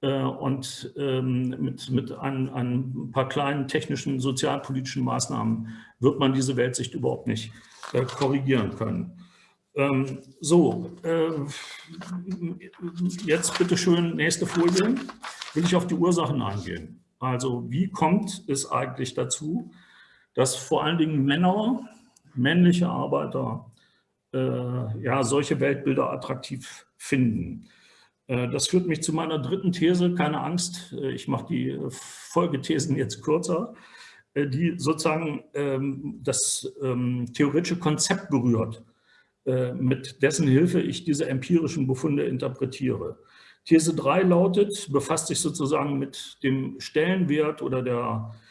Äh, und ähm, mit, mit ein, ein, paar kleinen technischen, sozialpolitischen Maßnahmen wird man diese Weltsicht überhaupt nicht äh, korrigieren können. Ähm, so, äh, jetzt bitte schön nächste Folie. Will ich auf die Ursachen eingehen. Also wie kommt es eigentlich dazu, dass vor allen Dingen Männer, männliche Arbeiter, ja, solche Weltbilder attraktiv finden? Äh, das führt mich zu meiner dritten These. Keine Angst, äh, ich mache die Folgethesen jetzt kürzer, äh, die sozusagen ähm, das ähm, theoretische Konzept berührt äh, mit dessen Hilfe ich diese empirischen Befunde interpretiere. These 3 lautet, befasst sich sozusagen mit dem Stellenwert oder der, äh,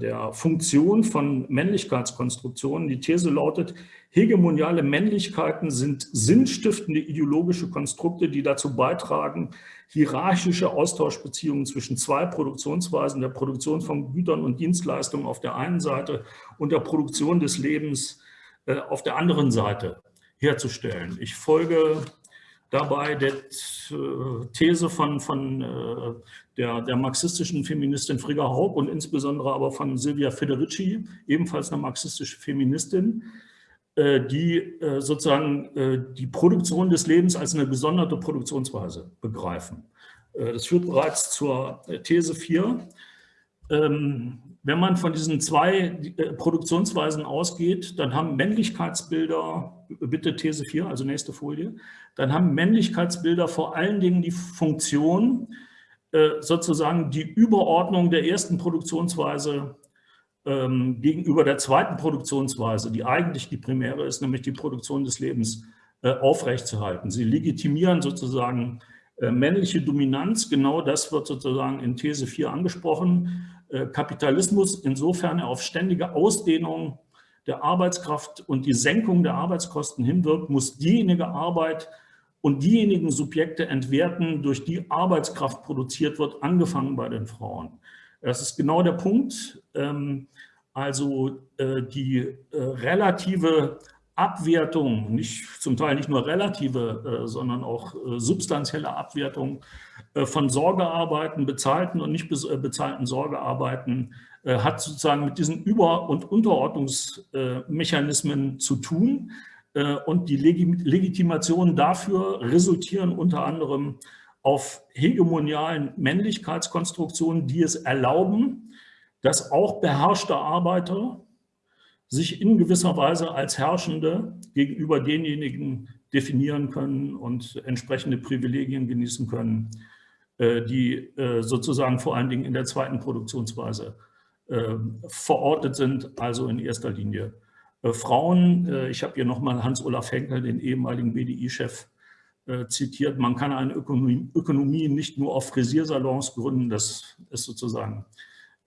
der Funktion von Männlichkeitskonstruktionen. Die These lautet, hegemoniale Männlichkeiten sind sinnstiftende ideologische Konstrukte, die dazu beitragen, hierarchische Austauschbeziehungen zwischen zwei Produktionsweisen, der Produktion von Gütern und Dienstleistungen auf der einen Seite und der Produktion des Lebens äh, auf der anderen Seite herzustellen. Ich folge dabei der äh, These von, von äh, der, der marxistischen Feministin Frigga Haug und insbesondere aber von Silvia Federici, ebenfalls eine marxistische Feministin, äh, die sozusagen die Produktion des Lebens als eine gesonderte Produktionsweise begreifen. Das führt bereits zur These 4. Wenn man von diesen zwei äh, Produktionsweisen ausgeht, dann haben Männlichkeitsbilder, bitte These 4, also nächste Folie, dann haben Männlichkeitsbilder vor allen Dingen die Funktion, äh, sozusagen die Überordnung der ersten Produktionsweise ähm, gegenüber der zweiten Produktionsweise, die eigentlich die primäre ist, nämlich die Produktion des Lebens, äh, aufrechtzuerhalten. Sie legitimieren sozusagen männliche Dominanz, genau das wird sozusagen in These 4 angesprochen. Äh, Kapitalismus, insofern er auf ständige Ausdehnung der Arbeitskraft und die Senkung der Arbeitskosten hinwirkt, muss diejenige Arbeit und diejenigen Subjekte entwerten, durch die Arbeitskraft produziert wird, angefangen bei den Frauen. Das ist genau der Punkt. Ähm, also äh, die äh, relative Abwertung, nicht, zum Teil nicht nur relative, sondern auch substanzielle Abwertung äh, von Sorgearbeiten, bezahlten und nicht äh, bezahlten Sorgearbeiten, äh, hat sozusagen mit diesen Über- und Unterordnungsmechanismen zu tun. Und die Legitimationen dafür resultieren unter anderem auf hegemonialen Männlichkeitskonstruktionen, die es erlauben, dass auch beherrschte Arbeiter sich in gewisser Weise als Herrschende gegenüber denjenigen definieren können und entsprechende Privilegien genießen können, äh, die äh, sozusagen vor allen Dingen in der zweiten Produktionsweise äh, verortet sind, also in erster Linie Frauen. Ich habe hier nochmal Hans-Olaf Henkel, den ehemaligen BDI-Chef, zitiert. Man kann eine Ökonomie, Ökonomie nicht nur auf Frisiersalons gründen, das ist sozusagen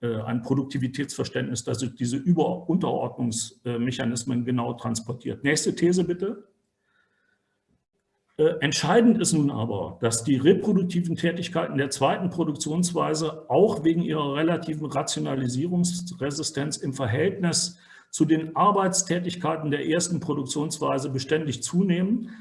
ein Produktivitätsverständnis, das diese Über- Unterordnungsmechanismen genau transportiert. Nächste These bitte. Äh, entscheidend ist nun aber, dass die reproduktiven Tätigkeiten der zweiten Produktionsweise auch wegen ihrer relativen Rationalisierungsresistenz im Verhältnis zu den Arbeitstätigkeiten der ersten Produktionsweise beständig zunehmen.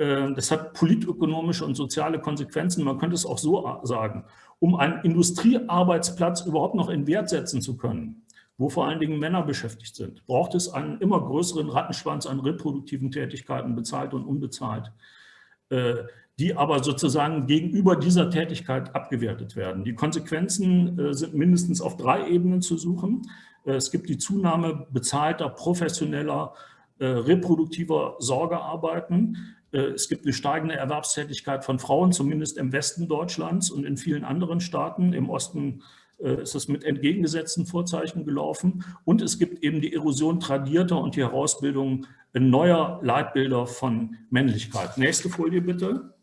Äh, das hat politökonomische und soziale Konsequenzen. Man könnte es auch so sagen. Um einen Industriearbeitsplatz überhaupt noch in Wert setzen zu können, wo vor allen Dingen Männer beschäftigt sind, braucht es einen immer größeren Rattenschwanz an reproduktiven Tätigkeiten, bezahlt und unbezahlt. Äh, die aber sozusagen gegenüber dieser Tätigkeit abgewertet werden. Die Konsequenzen äh, sind mindestens auf drei Ebenen zu suchen. Äh, es gibt die Zunahme bezahlter, professioneller reproduktiver Sorge arbeiten. Es gibt eine steigende Erwerbstätigkeit von Frauen, zumindest im Westen Deutschlands und in vielen anderen Staaten. Im Osten ist es mit entgegengesetzten Vorzeichen gelaufen. Und es gibt eben die Erosion tradierter und die Herausbildung neuer Leitbilder von Männlichkeit. Nächste Folie bitte.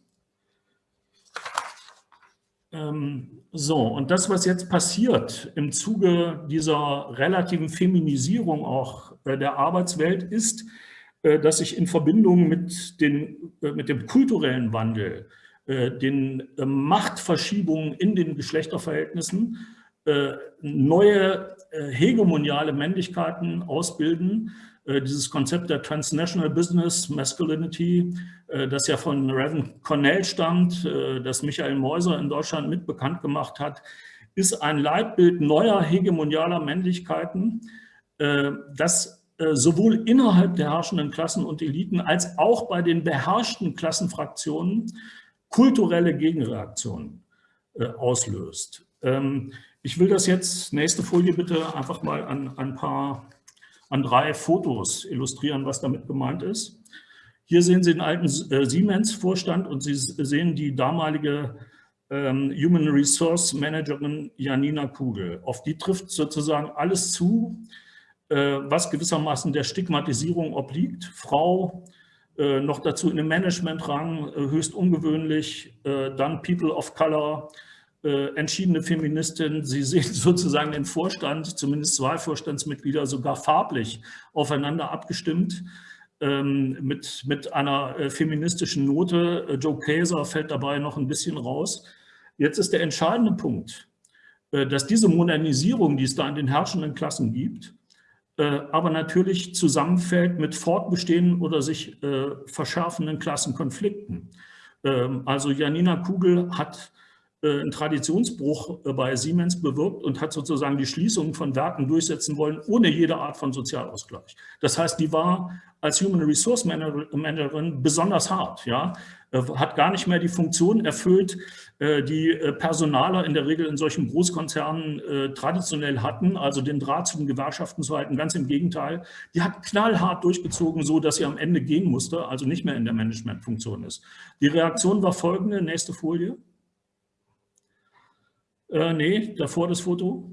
Ähm, so, und das, was jetzt passiert im Zuge dieser relativen Feminisierung auch äh, der Arbeitswelt, ist, äh, dass sich in Verbindung mit, den, äh, mit dem kulturellen Wandel, den Machtverschiebungen in den Geschlechterverhältnissen neue hegemoniale Männlichkeiten ausbilden, äh, dieses Konzept der Transnational Business Masculinity, äh, das ja von Reverend Cornell stammt, äh, das Michael Meuser in Deutschland mit bekannt gemacht hat, ist ein Leitbild neuer hegemonialer Männlichkeiten, das sowohl innerhalb der herrschenden Klassen und Eliten als auch bei den beherrschten Klassenfraktionen kulturelle Gegenreaktionen auslöst. Ähm, ich will das jetzt, nächste Folie bitte, einfach mal an ein paar an drei Fotos illustrieren, was damit gemeint ist. Hier sehen Sie den alten äh, Siemens-Vorstand und Sie sehen die damalige ähm, Human Resource Managerin Janina Kugel. Auf die trifft sozusagen alles zu, äh, was gewissermaßen der Stigmatisierung obliegt. Frau, äh, noch dazu in einem Managementrang, äh, höchst ungewöhnlich, äh, dann People of Color, äh, entschiedene Feministin. Sie sehen sozusagen den Vorstand, zumindest zwei Vorstandsmitglieder, sogar farblich aufeinander abgestimmt ähm, mit, mit einer äh, feministischen Note. Äh, Joe Kaeser fällt dabei noch ein bisschen raus. Jetzt ist der entscheidende Punkt, äh, dass diese Modernisierung, die es da in den herrschenden Klassen gibt, äh, aber natürlich zusammenfällt mit fortbestehenden oder sich äh, verschärfenden Klassenkonflikten. Ähm, also Janina Kugel hat äh, einen Traditionsbruch äh, bei Siemens bewirkt und hat sozusagen die Schließung von Werken durchsetzen wollen, ohne jede Art von Sozialausgleich. Das heißt, die war als Human Resource Managerin besonders hart, ja, äh, hat gar nicht mehr die Funktion erfüllt, die Personaler in der Regel in solchen Großkonzernen traditionell hatten, also den Draht zu den Gewerkschaften zu halten. Ganz im Gegenteil, die hat knallhart durchgezogen, so dass sie am Ende gehen musste, also nicht mehr in der Managementfunktion ist. Die Reaktion war folgende, nächste Folie. Äh, nee, davor das Foto.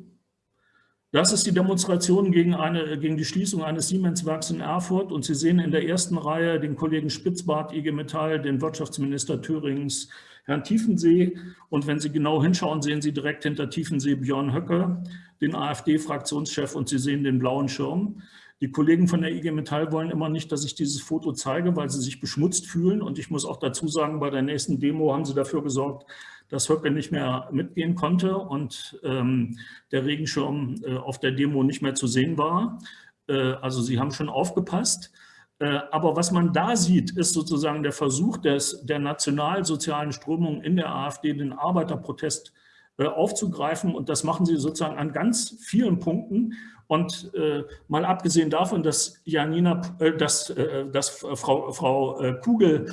Das ist die Demonstration gegen, eine, gegen die Schließung eines Siemens-Werks in Erfurt. Und Sie sehen in der ersten Reihe den Kollegen Spitzbart, IG Metall, den Wirtschaftsminister Thürings, Herrn Tiefensee. Und wenn Sie genau hinschauen, sehen Sie direkt hinter Tiefensee Björn Höcke, den AfD-Fraktionschef, und Sie sehen den blauen Schirm. Die Kollegen von der IG Metall wollen immer nicht, dass ich dieses Foto zeige, weil sie sich beschmutzt fühlen. Und ich muss auch dazu sagen, bei der nächsten Demo haben sie dafür gesorgt, dass Höcke nicht mehr mitgehen konnte und ähm, der Regenschirm äh, auf der Demo nicht mehr zu sehen war. Äh, also sie haben schon aufgepasst. Äh, aber was man da sieht, ist sozusagen der Versuch des, der nationalsozialen Strömung in der AfD, den Arbeiterprotest äh, aufzugreifen. Und das machen sie sozusagen an ganz vielen Punkten. Und äh, mal abgesehen davon, dass Janina, äh, dass, äh, dass Frau, Frau Kugel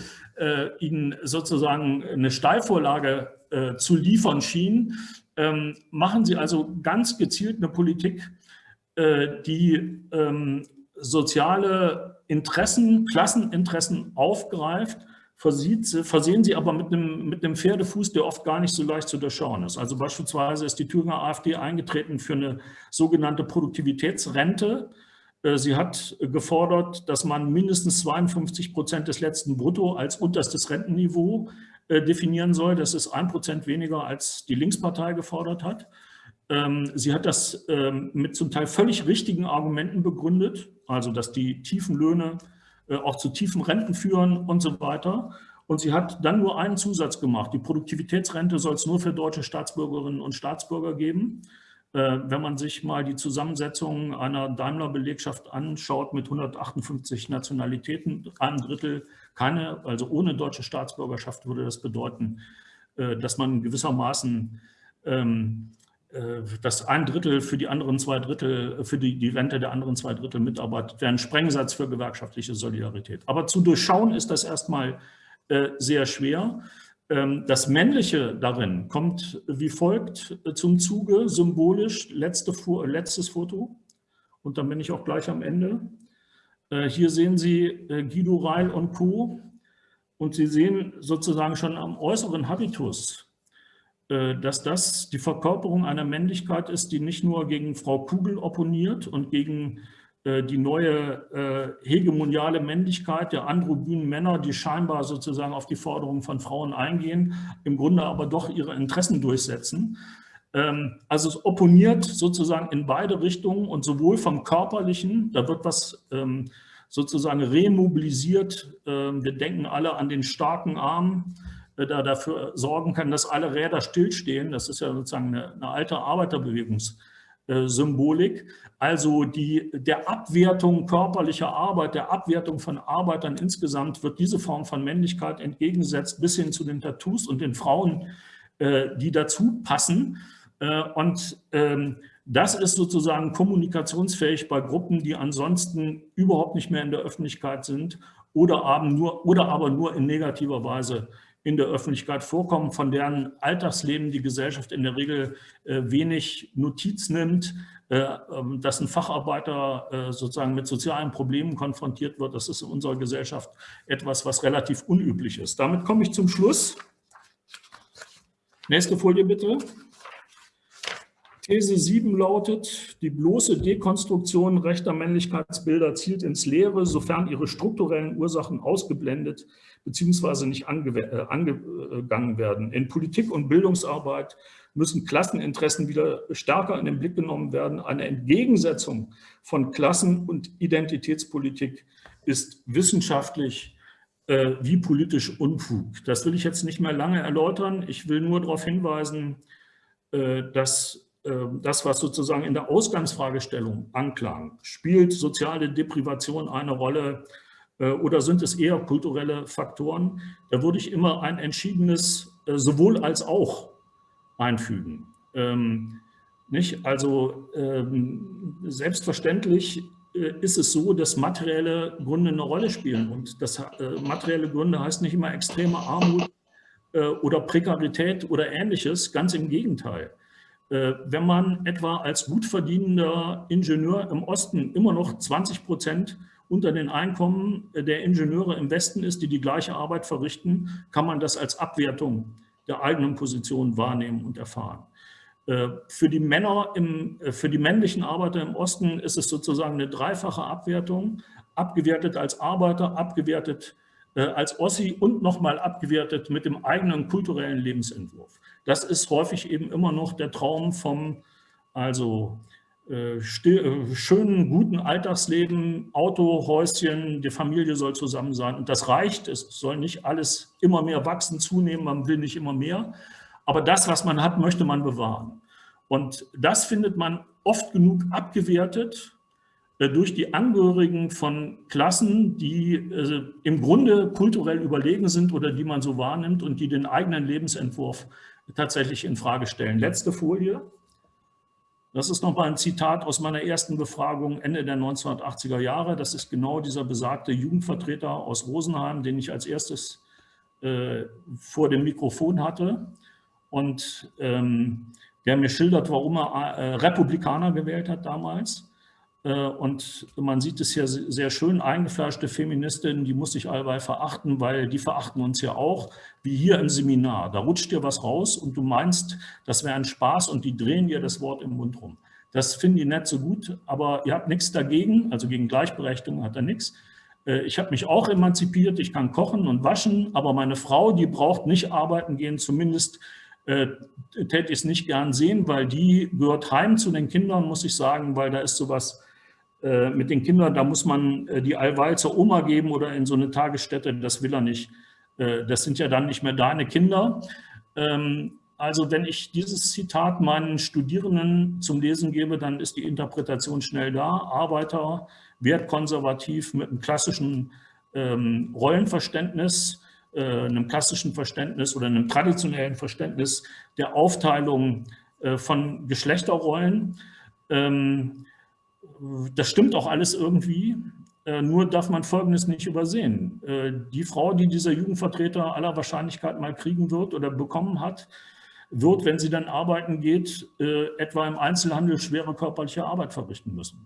ihnen sozusagen eine Steilvorlage äh, zu liefern schien, ähm, machen sie also ganz gezielt eine Politik, äh, die ähm, soziale Interessen, Klasseninteressen aufgreift, versieht, versehen sie aber mit einem, mit einem Pferdefuß, der oft gar nicht so leicht zu durchschauen ist. Also beispielsweise ist die Thüringer AfD eingetreten für eine sogenannte Produktivitätsrente. Äh, sie hat gefordert, dass man mindestens 52 Prozent des letzten Brutto als unterstes Rentenniveau äh, definieren soll. Das ist ein Prozent weniger, als die Linkspartei gefordert hat. Ähm, sie hat das ähm, mit zum Teil völlig richtigen Argumenten begründet, also dass die tiefen Löhne auch zu tiefen Renten führen und so weiter. Und sie hat dann nur einen Zusatz gemacht. Die Produktivitätsrente soll es nur für deutsche Staatsbürgerinnen und Staatsbürger geben. Äh, wenn man sich mal die Zusammensetzung einer Daimler-Belegschaft anschaut mit 158 Nationalitäten, ein Drittel keine, also ohne deutsche Staatsbürgerschaft würde das bedeuten, äh, dass man gewissermaßen ähm, äh, dass ein Drittel für die anderen zwei Drittel, für die, die Rente der anderen zwei Drittel mitarbeitet, wäre ein Sprengsatz für gewerkschaftliche Solidarität. Aber zu durchschauen ist das erstmal sehr schwer. Ähm, das Männliche darin kommt wie folgt zum Zuge, symbolisch, letzte, letztes Foto und dann bin ich auch gleich am Ende. Äh, hier sehen Sie äh, Guido Reil und Co. Und Sie sehen sozusagen schon am äußeren Habitus, äh, dass das die Verkörperung einer Männlichkeit ist, die nicht nur gegen Frau Kugel opponiert und gegen die neue hegemoniale Männlichkeit der androgynen Männer, die scheinbar sozusagen auf die Forderungen von Frauen eingehen, im Grunde aber doch ihre Interessen durchsetzen, ähm, also es opponiert sozusagen in beide Richtungen und sowohl vom Körperlichen, da wird was ähm, sozusagen remobilisiert. Ähm, wir denken alle an den starken Arm, äh, dafür sorgen kann, dass alle Räder stillstehen. Das ist ja sozusagen eine, eine alte Arbeiterbewegungssymbolik. Also die, der Abwertung körperlicher Arbeit, der Abwertung von Arbeitern insgesamt wird diese Form von Männlichkeit entgegengesetzt bis hin zu den Tattoos und den Frauen, äh, die dazu passen. Äh, und ähm, das ist sozusagen kommunikationsfähig bei Gruppen, die ansonsten überhaupt nicht mehr in der Öffentlichkeit sind oder aber nur in negativer Weise in der Öffentlichkeit vorkommen, von deren Alltagsleben die Gesellschaft in der Regel äh, wenig Notiz nimmt, äh, ähm, dass ein Facharbeiter sozusagen mit sozialen Problemen konfrontiert wird. Das ist in unserer Gesellschaft etwas, was relativ unüblich ist. Damit komme ich zum Schluss. Nächste Folie bitte. These 7 lautet, die bloße Dekonstruktion rechter Männlichkeitsbilder zielt ins Leere, sofern ihre strukturellen Ursachen ausgeblendet bzw. nicht äh, angegangen werden. In Politik und Bildungsarbeit müssen Klasseninteressen wieder stärker in den Blick genommen werden. Eine Entgegensetzung von Klassen- und Identitätspolitik ist wissenschaftlich äh, wie politisch Unfug. Das will ich jetzt nicht mehr lange erläutern. Ich will nur darauf hinweisen, äh, dass ähm, das, was sozusagen in der Ausgangsfragestellung anklang, spielt soziale Deprivation eine Rolle äh, oder sind es eher kulturelle Faktoren? Da würde ich immer ein entschiedenes äh, sowohl als auch einfügen. Ähm, nicht? Also ähm, selbstverständlich äh, ist es so, dass materielle Gründe eine Rolle spielen. Und das äh, materielle Gründe heißt nicht immer extreme Armut äh, oder Prekarität oder ähnliches, ganz im Gegenteil. Äh, wenn man etwa als gut verdienender Ingenieur im Osten immer noch 20 Prozent unter den Einkommen der Ingenieure im Westen ist, die die gleiche Arbeit verrichten, kann man das als Abwertung der eigenen Position wahrnehmen und erfahren. Äh, für die Männer, im, äh, für die männlichen Arbeiter im Osten ist es sozusagen eine dreifache Abwertung, abgewertet als Arbeiter, abgewertet als Ossi und nochmal abgewertet mit dem eigenen kulturellen Lebensentwurf. Das ist häufig eben immer noch der Traum vom also äh, äh, schönen, guten Alltagsleben, Auto, Häuschen, die Familie soll zusammen sein. Und das reicht, es soll nicht alles immer mehr wachsen, zunehmen, man will nicht immer mehr. Aber das, was man hat, möchte man bewahren. Und das findet man oft genug abgewertet äh, durch die Angehörigen von Klassen, die äh, im Grunde kulturell überlegen sind oder die man so wahrnimmt und die den eigenen Lebensentwurf tatsächlich in Frage stellen. Letzte Folie. Das ist nochmal ein Zitat aus meiner ersten Befragung Ende der 1980er Jahre. Das ist genau dieser besagte Jugendvertreter aus Rosenheim, den ich als erstes äh, vor dem Mikrofon hatte und ähm, der mir schildert, warum er äh, Republikaner gewählt hat damals. Äh, und man sieht es hier sehr schön, eingefleischte Feministinnen, die muss ich allweil verachten, weil die verachten uns ja auch, wie hier im Seminar. Da rutscht dir was raus und du meinst, das wäre ein Spaß und die drehen dir das Wort im Mund rum. Das finden die nicht so gut, aber ihr habt nichts dagegen, also gegen Gleichberechtigung hat er nichts. Äh, ich habe mich auch emanzipiert, ich kann kochen und waschen, aber meine Frau, die braucht nicht arbeiten gehen, zumindest äh, täte ich es nicht gern sehen, weil die gehört heim zu den Kindern, muss ich sagen, weil da ist sowas mit den Kindern, da muss man äh, die allweil zur Oma geben oder in so eine Tagesstätte, das will er nicht. Äh, das sind ja dann nicht mehr deine Kinder. Ähm, also wenn ich dieses Zitat meinen Studierenden zum Lesen gebe, dann ist die Interpretation schnell da. Arbeiter, wertkonservativ mit einem klassischen ähm, Rollenverständnis, einem klassischen Verständnis oder einem traditionellen Verständnis der Aufteilung von Geschlechterrollen. Ähm, das stimmt auch alles irgendwie, äh, nur darf man Folgendes nicht übersehen. Äh, die Frau, die dieser Jugendvertreter aller Wahrscheinlichkeit mal kriegen wird oder bekommen hat, wird, wenn sie dann arbeiten geht, äh, etwa im Einzelhandel schwere körperliche Arbeit verrichten müssen.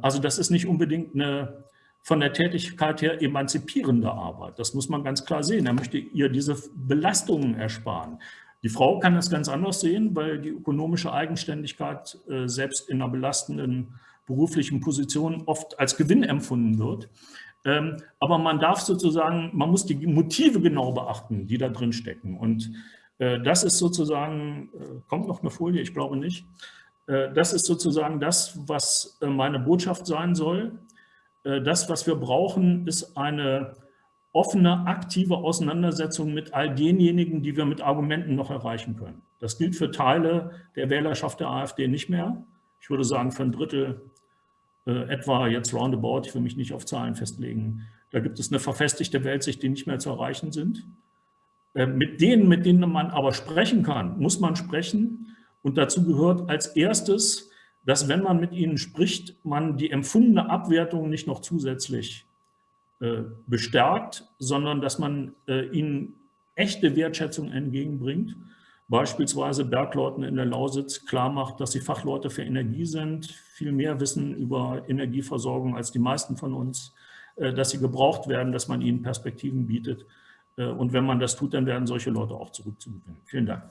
Also das ist nicht unbedingt eine von der Tätigkeit her emanzipierende Arbeit. Das muss man ganz klar sehen. Er möchte ihr diese Belastungen ersparen. Die Frau kann das ganz anders sehen, weil die ökonomische Eigenständigkeit äh, selbst in einer belastenden beruflichen Position oft als Gewinn empfunden wird. Ähm, aber man darf sozusagen, man muss die Motive genau beachten, die da drin stecken. Und äh, das ist sozusagen, äh, kommt noch eine Folie, ich glaube nicht, äh, das ist sozusagen das, was äh, meine Botschaft sein soll. Äh, das, was wir brauchen, ist eine offene, aktive Auseinandersetzung mit all denjenigen, die wir mit Argumenten noch erreichen können. Das gilt für Teile der Wählerschaft der AfD nicht mehr. Ich würde sagen, für ein Drittel äh, etwa jetzt roundabout, ich will mich nicht auf Zahlen festlegen. Da gibt es eine verfestigte Weltsicht, die nicht mehr zu erreichen sind. Äh, mit denen, mit denen man aber sprechen kann, muss man sprechen. Und dazu gehört als erstes, dass wenn man mit ihnen spricht, man die empfundene Abwertung nicht noch zusätzlich bestärkt, sondern dass man äh, ihnen echte Wertschätzung entgegenbringt. Beispielsweise Bergleuten in der Lausitz klar macht, dass sie Fachleute für Energie sind, viel mehr wissen über Energieversorgung als die meisten von uns, äh, dass sie gebraucht werden, dass man ihnen Perspektiven bietet. Und wenn man das tut, dann werden solche Leute auch zurückzugewinnen. Vielen Dank.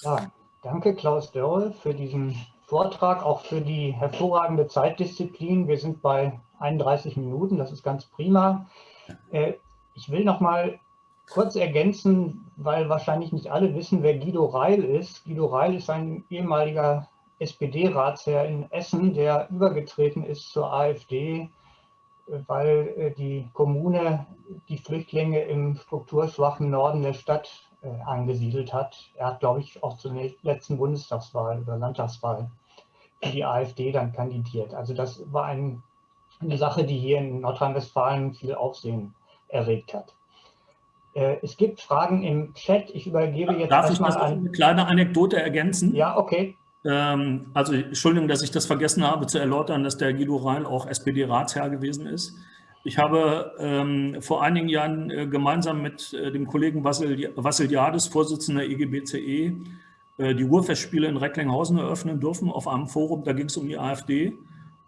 Ja, danke Klaus Dörre für diesen Vortrag, auch für die hervorragende Zeitdisziplin. Wir sind bei 31 Minuten, das ist ganz prima. Äh, ich will noch mal kurz ergänzen, weil wahrscheinlich nicht alle wissen, wer Guido Reil ist. Guido Reil ist ein ehemaliger SPD-Ratsherr in Essen, der übergetreten ist zur AfD, weil äh, die Kommune die Flüchtlinge im strukturschwachen Norden der Stadt äh, angesiedelt hat. Er hat, glaube ich, auch zur letzten Bundestagswahl oder Landtagswahl für die AfD dann kandidiert. Also das war ein eine Sache, die hier in Nordrhein-Westfalen viel Aufsehen erregt hat. Äh, es gibt Fragen im Chat. Ich übergebe jetzt Darf ich mal eine kleine Anekdote ergänzen? Ja, okay. Ähm, also Entschuldigung, dass ich das vergessen habe zu erläutern, dass der Guido Rhein auch SPD-Ratsherr gewesen ist. Ich habe ähm, vor einigen Jahren äh, gemeinsam mit äh, dem Kollegen Vassil, Vassiliadis, Vorsitzender IGBCE, äh, die Ruhrfestspiele in Recklinghausen eröffnen dürfen auf einem Forum. Da ging es um die AfD.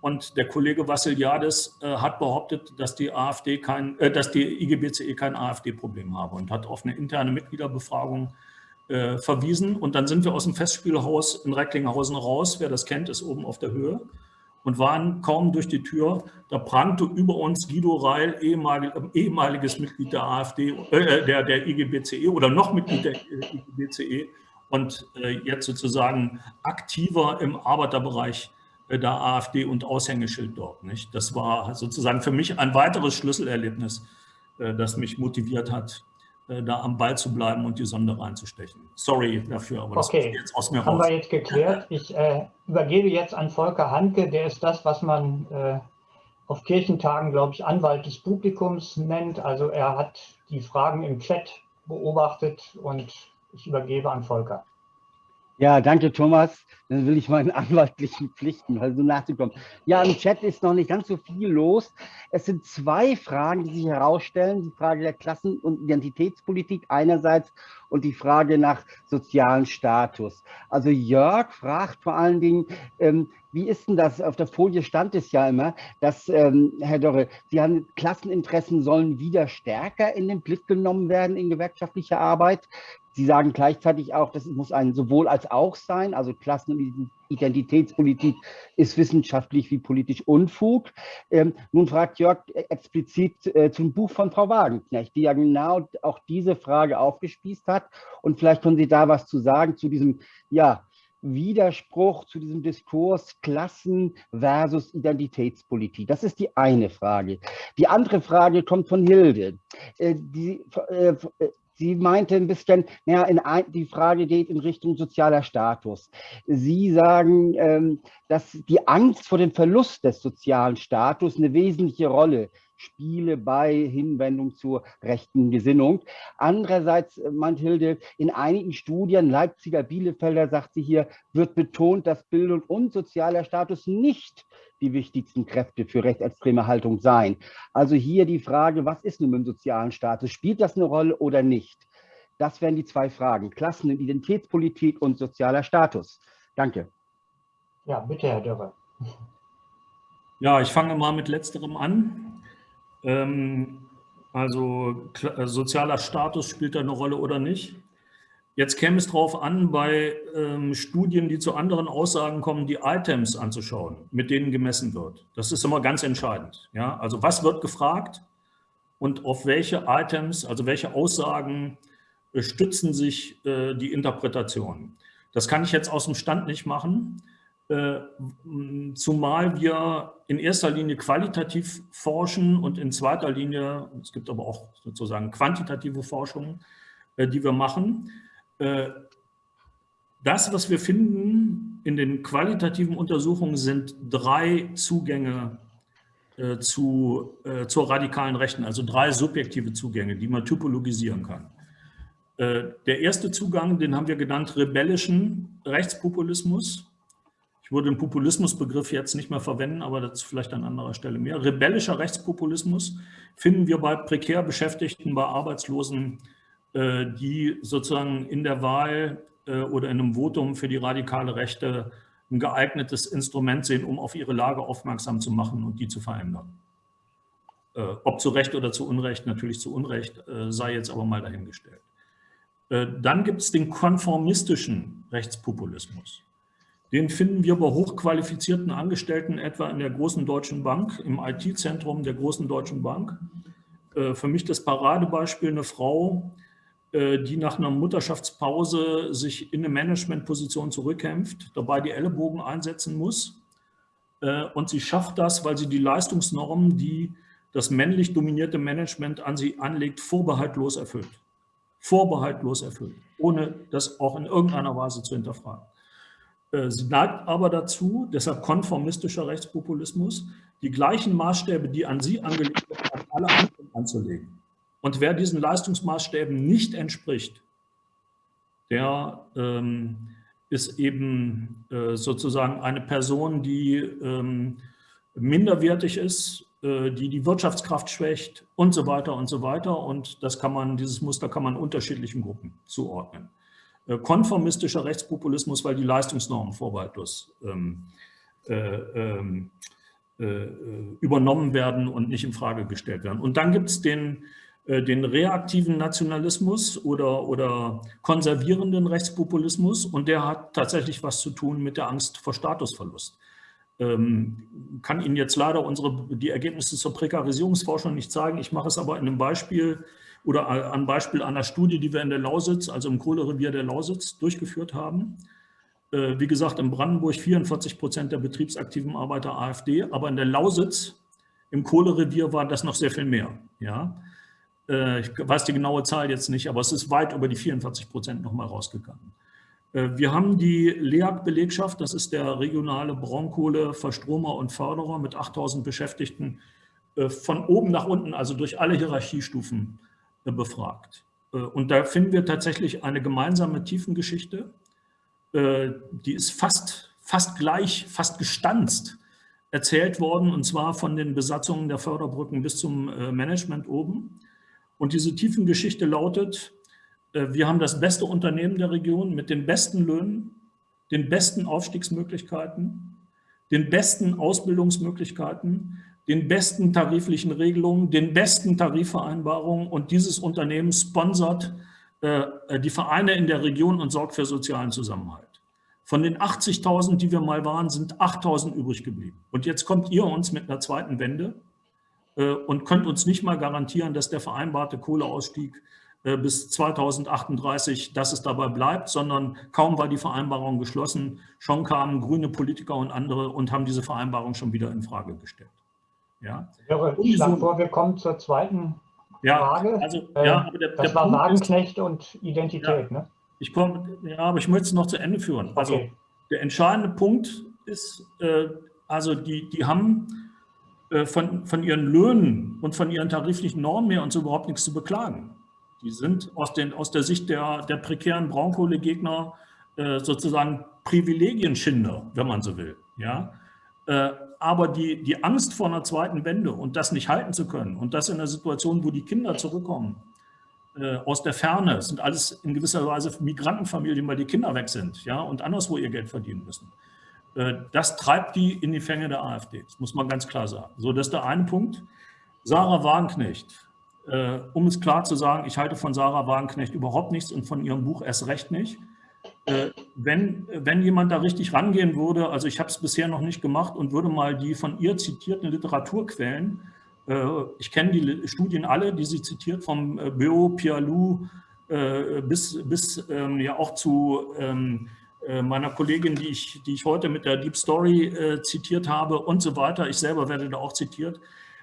Und der Kollege Vassiliadis äh, hat behauptet, dass die AfD kein, äh, dass die IGBCE kein AfD-Problem habe und hat auf eine interne Mitgliederbefragung äh, verwiesen. Und dann sind wir aus dem Festspielhaus in Recklinghausen raus. Wer das kennt, ist oben auf der Höhe und waren kaum durch die Tür. Da prangte über uns Guido Reil, ehemalig, ehemaliges Mitglied der AfD, äh, der, der IGBCE oder noch Mitglied der IGBCE und äh, jetzt sozusagen aktiver im Arbeiterbereich der AfD und Aushängeschild dort. Nicht? Das war sozusagen für mich ein weiteres Schlüsselerlebnis, äh, das mich motiviert hat, äh, da am Ball zu bleiben und die Sonde reinzustechen. Sorry dafür, aber das okay. ist jetzt aus mir Haben raus. Haben wir jetzt geklärt. Ich äh, übergebe jetzt an Volker Hanke, der ist das, was man äh, auf Kirchentagen, glaube ich, Anwalt des Publikums nennt. Also er hat die Fragen im Chat beobachtet und ich übergebe an Volker. Ja, danke Thomas. Dann will ich meinen anwaltlichen Pflichten versuchen nachzukommen. Ja, im Chat ist noch nicht ganz so viel los. Es sind zwei Fragen, die sich herausstellen. Die Frage der Klassen- und Identitätspolitik einerseits und die Frage nach sozialen Status. Also Jörg fragt vor allen Dingen, ähm, wie ist denn das? Auf der Folie stand es ja immer, dass, ähm, Herr Dorre, Sie haben Klasseninteressen sollen wieder stärker in den Blick genommen werden in gewerkschaftlicher Arbeit. Sie sagen gleichzeitig auch, das muss ein sowohl als auch sein, also Klassen- und Identitätspolitik ist wissenschaftlich wie politisch Unfug. Ähm, nun fragt Jörg explizit äh, zum Buch von Frau Wagenknecht, die ja genau auch diese Frage aufgespießt hat. Und vielleicht können Sie da was zu sagen zu diesem, ja, Widerspruch zu diesem Diskurs Klassen versus Identitätspolitik? Das ist die eine Frage. Die andere Frage kommt von Hilde. Äh, die, äh, Sie meinte ein bisschen, naja, in ein, die Frage geht in Richtung sozialer Status. Sie sagen, ähm, dass die Angst vor dem Verlust des sozialen Status eine wesentliche Rolle spiele bei Hinwendung zur rechten Gesinnung. Andererseits äh, meint Hilde, in einigen Studien, Leipziger Bielefelder, sagt sie hier, wird betont, dass Bildung und sozialer Status nicht die wichtigsten Kräfte für rechtsextreme Haltung seien. Also hier die Frage, was ist nun mit dem sozialen Status? Spielt das eine Rolle oder nicht? Das wären die zwei Fragen, Klassen- und Identitätspolitik und sozialer Status. Danke. Ja, bitte, Herr Dörrer. Ja, ich fange mal mit letzterem an. Ähm, also äh, sozialer Status spielt da eine Rolle oder nicht. Jetzt käme es darauf an, bei ähm, Studien, die zu anderen Aussagen kommen, die Items anzuschauen, mit denen gemessen wird. Das ist immer ganz entscheidend. Ja? Also was wird gefragt und auf welche Items, also welche Aussagen äh, stützen sich äh, die Interpretationen. Das kann ich jetzt aus dem Stand nicht machen. Äh, zumal wir in erster Linie qualitativ forschen und in zweiter Linie, es gibt aber auch sozusagen quantitative Forschung, äh, die wir machen. Äh, das, was wir finden in den qualitativen Untersuchungen, sind drei Zugänge zu, zur radikalen Rechten, also drei subjektive Zugänge, die man typologisieren kann. Der erste Zugang, den haben wir genannt rebellischen Rechtspopulismus. Würde den Populismusbegriff jetzt nicht mehr verwenden, aber das vielleicht an anderer Stelle mehr. Rebellischer Rechtspopulismus finden wir bei prekär Beschäftigten, bei Arbeitslosen, äh, die sozusagen in der Wahl äh, oder in einem Votum für die radikale Rechte ein geeignetes Instrument sehen, um auf ihre Lage aufmerksam zu machen und die zu verändern. Äh, ob zu Recht oder zu Unrecht, natürlich zu Unrecht, sei jetzt aber mal dahingestellt. Dann gibt es den konformistischen Rechtspopulismus. Den finden wir bei hochqualifizierten Angestellten etwa in der großen Deutschen Bank, im IT-Zentrum der großen Deutschen Bank. Äh, für mich das Paradebeispiel eine Frau, äh, die nach einer Mutterschaftspause sich in eine Managementposition zurückkämpft, dabei die Ellenbogen einsetzen muss. Äh, und sie schafft das, weil sie die Leistungsnormen, die das männlich dominierte Management an sie anlegt, vorbehaltlos erfüllt. Vorbehaltlos erfüllt, ohne das auch in irgendeiner Weise zu hinterfragen. Äh, sie neigt aber dazu, deshalb konformistischer Rechtspopulismus, die gleichen Maßstäbe, die an sie angelegt werden, an alle anderen anzulegen. Und wer diesen Leistungsmaßstäben nicht entspricht, der ähm, ist eben äh, sozusagen eine Person, die ähm, minderwertig ist, äh, die die Wirtschaftskraft schwächt und so weiter und so weiter. Und das kann man, dieses Muster kann man unterschiedlichen Gruppen zuordnen. Äh, konformistischer Rechtspopulismus, weil die Leistungsnormen vorbehaltlos ähm, äh, ähm, äh, übernommen werden und nicht in Frage gestellt werden. Und dann gibt es den, äh, den reaktiven Nationalismus oder, oder konservierenden Rechtspopulismus und der hat tatsächlich was zu tun mit der Angst vor Statusverlust. Ähm, kann Ihnen jetzt leider unsere, die Ergebnisse zur Prekarisierungsforschung nicht zeigen. Ich mache es aber in einem Beispiel, oder am Beispiel einer Studie, die wir in der Lausitz, also im Kohlerevier der Lausitz, durchgeführt haben. Äh, wie gesagt, in Brandenburg 44 Prozent der betriebsaktiven Arbeiter AfD, aber in der Lausitz, im Kohlerevier, war das noch sehr viel mehr. Ja? Äh, ich weiß die genaue Zahl jetzt nicht, aber es ist weit über die 44 Prozent nochmal rausgegangen. Äh, wir haben die LEAG-Belegschaft, das ist der regionale Braunkohle-Verstromer und Förderer mit 8000 Beschäftigten, von oben nach unten, also durch alle Hierarchiestufen befragt. Äh, und da finden wir tatsächlich eine gemeinsame Tiefengeschichte, äh, die ist fast, fast gleich, fast gestanzt erzählt worden, und zwar von den Besatzungen der Förderbrücken bis zum äh, Management oben. Und diese Tiefengeschichte lautet, wir haben das beste Unternehmen der Region mit den besten Löhnen, den besten Aufstiegsmöglichkeiten, den besten Ausbildungsmöglichkeiten, den besten tariflichen Regelungen, den besten Tarifvereinbarungen und dieses Unternehmen sponsert äh, die Vereine in der Region und sorgt für sozialen Zusammenhalt. Von den 80.000, die wir mal waren, sind 8.000 übrig geblieben. Und jetzt kommt ihr uns mit einer zweiten Wende äh, und könnt uns nicht mal garantieren, dass der vereinbarte Kohleausstieg äh, bis 2038, dass es dabei bleibt, sondern kaum war die Vereinbarung geschlossen, schon kamen grüne Politiker und andere und haben diese Vereinbarung schon wieder in Frage gestellt. Ja. Ich schlage vor, wir kommen zur zweiten ja, Frage. Also, ja, aber der, das der war Punkt Wagenknecht ist, und Identität. Ja, ne? ich komm, ja, aber ich möchte es noch zu Ende führen. Also okay. der entscheidende Punkt ist, äh, also die, die haben äh, von, von ihren Löhnen und von ihren tariflichen Normen her uns überhaupt nichts zu beklagen. Die sind aus, den, aus der Sicht der, der prekären Braunkohlegegner äh, sozusagen Privilegienschinder, wenn man so will. Ja? Aber die, die Angst vor einer zweiten Wende und das nicht halten zu können und das in einer Situation, wo die Kinder zurückkommen, äh, aus der Ferne, sind alles in gewisser Weise Migrantenfamilien, weil die Kinder weg sind ja, und anderswo ihr Geld verdienen müssen. Äh, das treibt die in die Fänge der AfD. Das muss man ganz klar sagen. So, das ist der eine Punkt. Sarah Wagenknecht, äh, um es klar zu sagen, ich halte von Sarah Wagenknecht überhaupt nichts und von ihrem Buch erst recht nicht. Äh, wenn, wenn jemand da richtig rangehen würde, also ich habe es bisher noch nicht gemacht und würde mal die von ihr zitierten Literaturquellen, ich kenne die Studien alle, die sie zitiert, vom Beo, Pialou bis, bis ähm, ja auch zu ähm, meiner Kollegin, die ich, die ich heute mit der Deep Story zitiert habe und so weiter. Ich selber werde da auch zitiert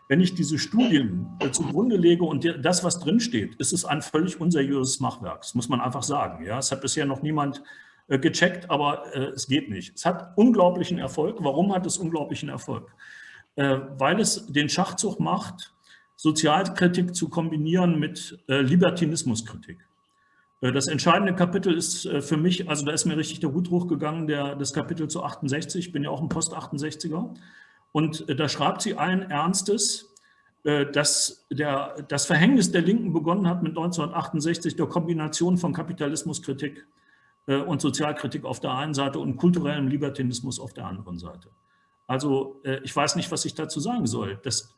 wenn ich diese Studien äh, zugrunde lege und das, was drinsteht, ist es ein völlig unseriöses Machwerk. Das muss man einfach sagen. Ja, es hat bisher noch niemand äh, gecheckt, aber äh, es geht nicht. Es hat unglaublichen Erfolg. Warum hat es unglaublichen Erfolg? weil es den Schachzug macht, Sozialkritik zu kombinieren mit Libertinismuskritik. Das entscheidende Kapitel ist für mich, also da ist mir richtig der Hut hochgegangen, der, das Kapitel zu 68, ich bin ja auch ein Post-68er. Und äh, da schreibt sie allen Ernstes, äh, dass der, das Verhängnis der Linken begonnen hat mit 1968 der Kombination von Kapitalismuskritik äh, und Sozialkritik auf der einen Seite und kulturellem Libertinismus auf der anderen Seite. Also ich weiß nicht, was ich dazu sagen soll. Das,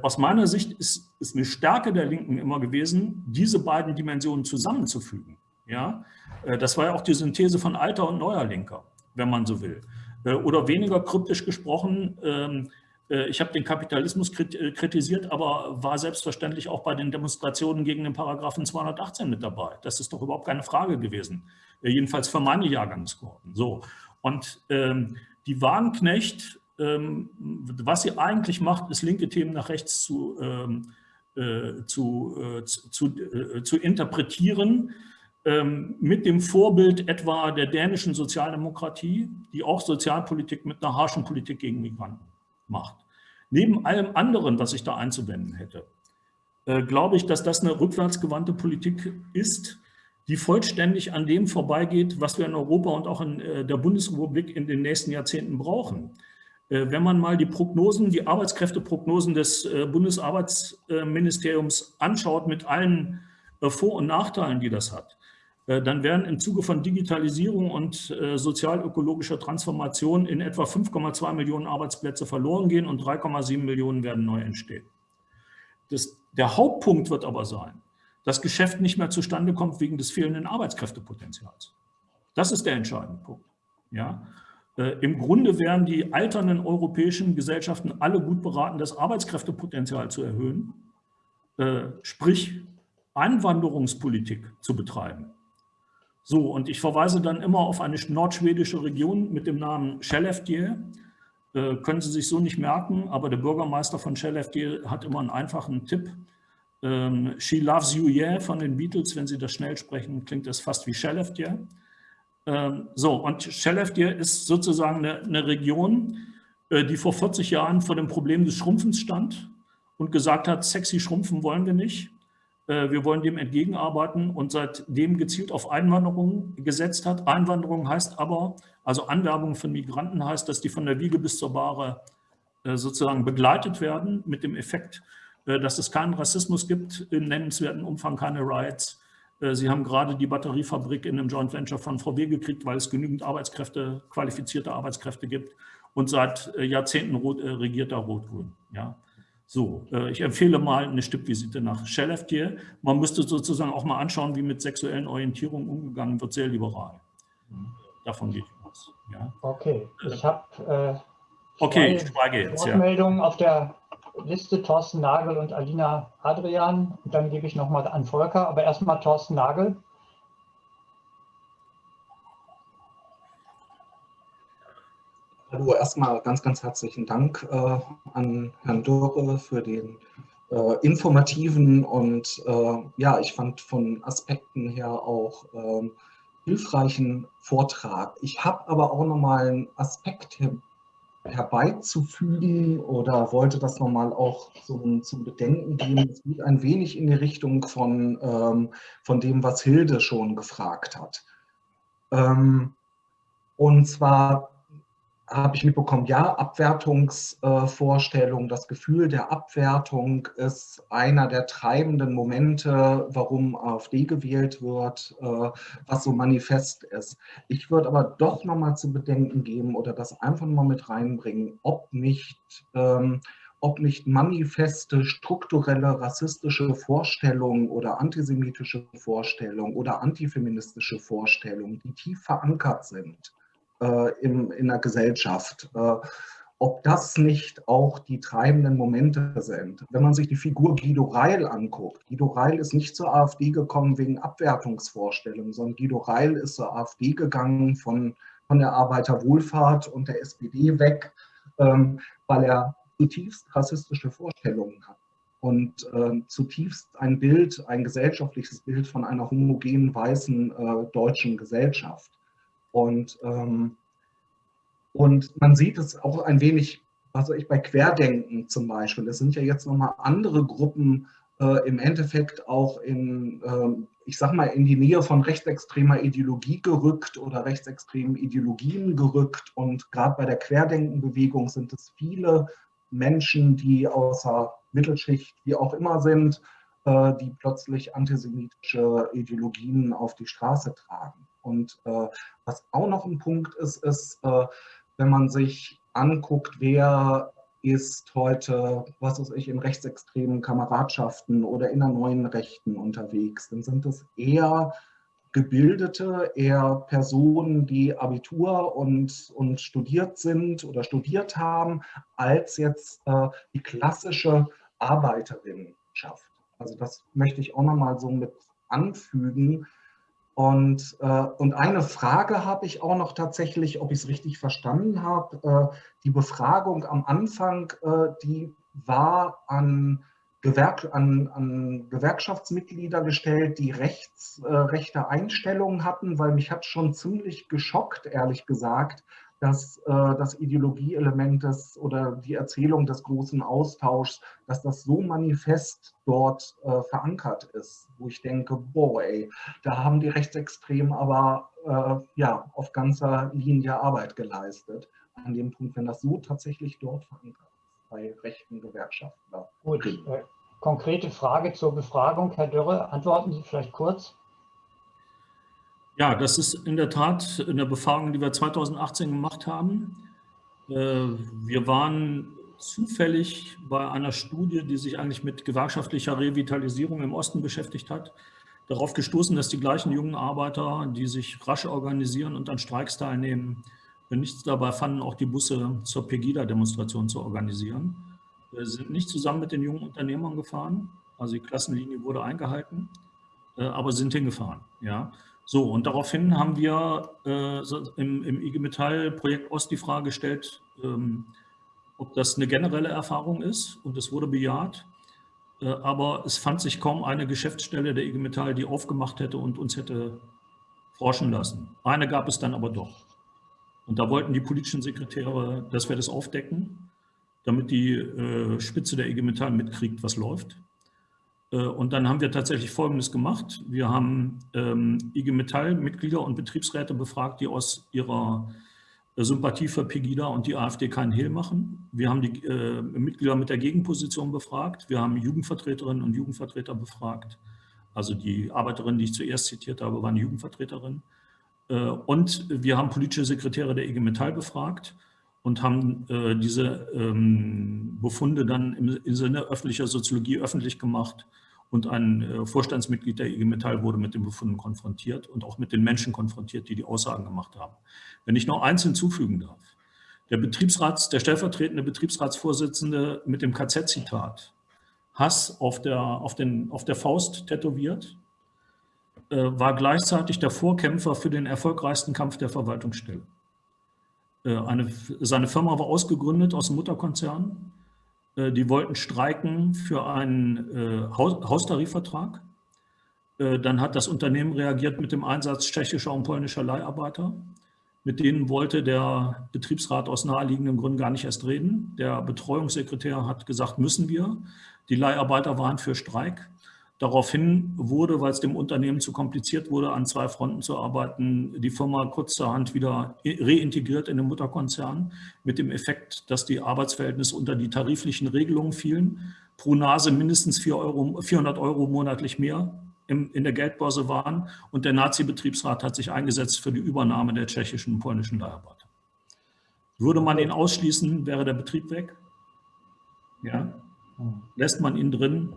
aus meiner Sicht ist, ist eine Stärke der Linken immer gewesen, diese beiden Dimensionen zusammenzufügen. Ja? Das war ja auch die Synthese von alter und neuer Linker, wenn man so will. Äh, oder weniger kryptisch gesprochen, ähm, äh, ich habe den Kapitalismus äh, kritisiert, aber war selbstverständlich auch bei den Demonstrationen gegen den Paragraphen 218 mit dabei. Das ist doch überhaupt keine Frage gewesen, jedenfalls für meine Jahrgangskohorten. So. Und ähm, die Wagenknecht, ähm, was sie eigentlich macht, ist linke Themen nach rechts zu, ähm, äh, zu, zu, zu interpretieren. Ähm, mit dem Vorbild etwa der dänischen Sozialdemokratie, die auch Sozialpolitik mit einer harschen Politik gegen Migranten macht. Neben allem anderen, was ich da einzuwenden hätte, äh, glaube ich, dass das eine rückwärtsgewandte Politik ist, die vollständig an dem vorbeigeht, was wir in Europa und auch in äh, der Bundesrepublik in den nächsten Jahrzehnten brauchen. Äh, wenn man mal die Prognosen, die Arbeitskräfteprognosen des Bundesarbeitsministeriums anschaut mit allen Vor- und Nachteilen, die das hat, dann werden im Zuge von Digitalisierung und äh, sozialökologischer Transformation in etwa 5,2 Millionen Arbeitsplätze verloren gehen und 3,7 Millionen werden neu entstehen. Das, der Hauptpunkt wird aber sein, dass Geschäft nicht mehr zustande kommt wegen des fehlenden Arbeitskräftepotenzials. Das ist der entscheidende Punkt. Ja? Äh, Im Grunde wären die alternden europäischen Gesellschaften alle gut beraten, das Arbeitskräftepotenzial zu erhöhen, äh, sprich Einwanderungspolitik zu betreiben. So, und ich verweise dann immer auf eine nordschwedische Region mit dem Namen Skellefteå. Äh, können Sie sich so nicht merken, aber der Bürgermeister von Skellefteå hat immer einen einfachen Tipp. Ähm, She Loves You Yeah von den Beatles, wenn Sie das schnell sprechen, klingt das fast wie Skellefteå. Ähm, so, und Skellefteå ist sozusagen eine, eine Region, äh, die vor 40 Jahren vor dem Problem des Schrumpfens stand und gesagt hat, sexy schrumpfen wollen wir nicht. Äh, wir wollen dem entgegenarbeiten und seitdem gezielt auf Einwanderung gesetzt hat. Einwanderung heißt aber, also Anwerbung von Migranten heißt, dass die von der Wiege bis zur Bahre äh, sozusagen begleitet werden mit dem Effekt, äh, dass es keinen Rassismus gibt, im nennenswerten Umfang keine Rights. Sie haben gerade die Batteriefabrik in einem Joint Venture von VW gekriegt, weil es genügend Arbeitskräfte, qualifizierte Arbeitskräfte gibt. Und seit Jahrzehnten regiert da Rot-Grün. Ja. So, äh, ich empfehle mal eine Stippvisite nach Skellefteå. Man müsste sozusagen auch mal anschauen, wie mit sexuellen Orientierungen umgegangen wird, sehr liberal. Davon geht aus. Ja. Okay, ich habe äh, okay, ich jetzt, Wortmeldungen ja. auf der Liste Thorsten Nagel und Alina Adrian. Und dann gebe ich nochmal an Volker, aber erstmal Thorsten Nagel. Hallo, erstmal ganz, ganz herzlichen Dank äh, an Herrn Dürre für den äh, informativen und äh, ja, ich fand von Aspekten her auch ähm, hilfreichen Vortrag. Ich habe aber auch nochmal einen Aspekt her herbeizufügen oder wollte das nochmal auch zum, zum Bedenken geben. Es geht ein wenig in die Richtung von, ähm, von dem, was Hilde schon gefragt hat. Ähm, und zwar habe ich mitbekommen, ja, Abwertungsvorstellung, das Gefühl der Abwertung ist einer der treibenden Momente, warum AfD gewählt wird, äh, was so manifest ist. Ich würde aber doch nochmal zu bedenken geben oder das einfach nochmal mit reinbringen, ob nicht ähm, ob nicht manifeste strukturelle rassistische Vorstellungen oder antisemitische Vorstellungen oder antifeministische Vorstellungen, die tief verankert sind äh, im, in der Gesellschaft, äh, ob das nicht auch die treibenden Momente sind. Wenn man sich die Figur Guido Reil anguckt, Guido Reil ist nicht zur AfD gekommen wegen Abwertungsvorstellungen, sondern Guido Reil ist zur AfD gegangen von, von der Arbeiterwohlfahrt und der SPD weg, ähm, weil er zutiefst rassistische Vorstellungen hat und äh, zutiefst ein Bild, ein gesellschaftliches Bild von einer homogenen weißen äh, deutschen Gesellschaft. Und, ähm, und man sieht es auch ein wenig, also ich bei Querdenken zum Beispiel, es sind ja jetzt nochmal andere Gruppen äh, im Endeffekt auch in, ähm, ich sag mal, in die Nähe von rechtsextremer Ideologie gerückt oder rechtsextremen Ideologien gerückt. Und gerade bei der Querdenkenbewegung sind es viele Menschen, die außer Mittelschicht wie auch immer sind, äh, die plötzlich antisemitische Ideologien auf die Straße tragen. Und äh, was auch noch ein Punkt ist, ist, äh, wenn man sich anguckt, wer ist heute, was weiß ich, in rechtsextremen Kameradschaften oder in der neuen Rechten unterwegs, dann sind es eher Gebildete, eher Personen, die Abitur und, und studiert sind oder studiert haben, als jetzt äh, die klassische Arbeiterinnenschaft. Also das möchte ich auch nochmal so mit anfügen. Und, äh, und eine Frage habe ich auch noch tatsächlich, ob ich es richtig verstanden habe. Äh, die Befragung am Anfang, äh, die war an Gewerk an, an Gewerkschaftsmitglieder gestellt, die rechts, äh, rechte Einstellungen hatten, weil mich hat schon ziemlich geschockt, ehrlich gesagt, dass äh, das Ideologieelement des oder die Erzählung des großen Austauschs, dass das so manifest dort äh, verankert ist, wo ich denke, boah, ey, da haben die Rechtsextremen aber äh, ja, auf ganzer Linie Arbeit geleistet. An dem Punkt, wenn das so tatsächlich dort verankert bei rechten Gewerkschaftler. Gut, äh, konkrete Frage zur Befragung, Herr Dürre. Antworten Sie vielleicht kurz. Ja, das ist in der Tat in der Befragung, die wir 2018 gemacht haben. Äh, wir waren zufällig bei einer Studie, die sich eigentlich mit gewerkschaftlicher Revitalisierung im Osten beschäftigt hat, darauf gestoßen, dass die gleichen jungen Arbeiter, die sich rasch organisieren und an Streiks teilnehmen, nichts dabei fanden, auch die Busse zur Pegida-Demonstration zu organisieren. Wir sind nicht zusammen mit den jungen Unternehmern gefahren, also die Klassenlinie wurde eingehalten, äh, aber sind hingefahren. Ja. So, und daraufhin haben wir äh, im, im IG Metall-Projekt Ost die Frage gestellt, ähm, ob das eine generelle Erfahrung ist und es wurde bejaht. Äh, aber es fand sich kaum eine Geschäftsstelle der IG Metall, die aufgemacht hätte und uns hätte forschen lassen. Eine gab es dann aber doch. Und da wollten die politischen Sekretäre, dass wir das aufdecken, damit die äh, Spitze der IG Metall mitkriegt, was läuft. Äh, und dann haben wir tatsächlich Folgendes gemacht. Wir haben ähm, IG Metall-Mitglieder und Betriebsräte befragt, die aus ihrer äh, Sympathie für Pegida und die AfD keinen Hehl machen. Wir haben die äh, Mitglieder mit der Gegenposition befragt. Wir haben Jugendvertreterinnen und Jugendvertreter befragt. Also die Arbeiterin, die ich zuerst zitiert habe, war eine Jugendvertreterin. Äh, und wir haben politische Sekretäre der IG Metall befragt und haben äh, diese ähm, Befunde dann im, Sinne öffentlicher Soziologie öffentlich gemacht. Und ein äh, Vorstandsmitglied der IG Metall wurde mit den Befunden konfrontiert und auch mit den Menschen konfrontiert, die die Aussagen gemacht haben. Wenn ich noch eins hinzufügen darf. Der Betriebsrats, der stellvertretende Betriebsratsvorsitzende mit dem KZ-Zitat Hass auf der, auf, den, auf der Faust tätowiert, äh, war gleichzeitig der Vorkämpfer für den erfolgreichsten Kampf der Verwaltungsstelle. Äh, eine, seine Firma war ausgegründet aus dem Mutterkonzern. Äh, die wollten streiken für einen Haustarifvertrag. Dann hat das Unternehmen reagiert mit dem Einsatz tschechischer und polnischer Leiharbeiter. Mit denen wollte der Betriebsrat aus naheliegenden Gründen gar nicht erst reden. Der Betreuungssekretär hat gesagt, müssen wir. Die Leiharbeiter waren für Streik. Daraufhin wurde, weil es dem Unternehmen zu kompliziert wurde, an zwei Fronten zu arbeiten, die Firma kurzerhand wieder reintegriert in den Mutterkonzern mit dem Effekt, dass die Arbeitsverhältnisse unter die tariflichen Regelungen fielen, pro Nase mindestens 4 Euro, 400 Euro monatlich mehr in der Geldbörse waren und der Nazi-Betriebsrat hat sich eingesetzt für die Übernahme der tschechischen und polnischen Leiharbeiter. Würde man ihn ausschließen, wäre der Betrieb weg. Ja? Lässt man ihn drin,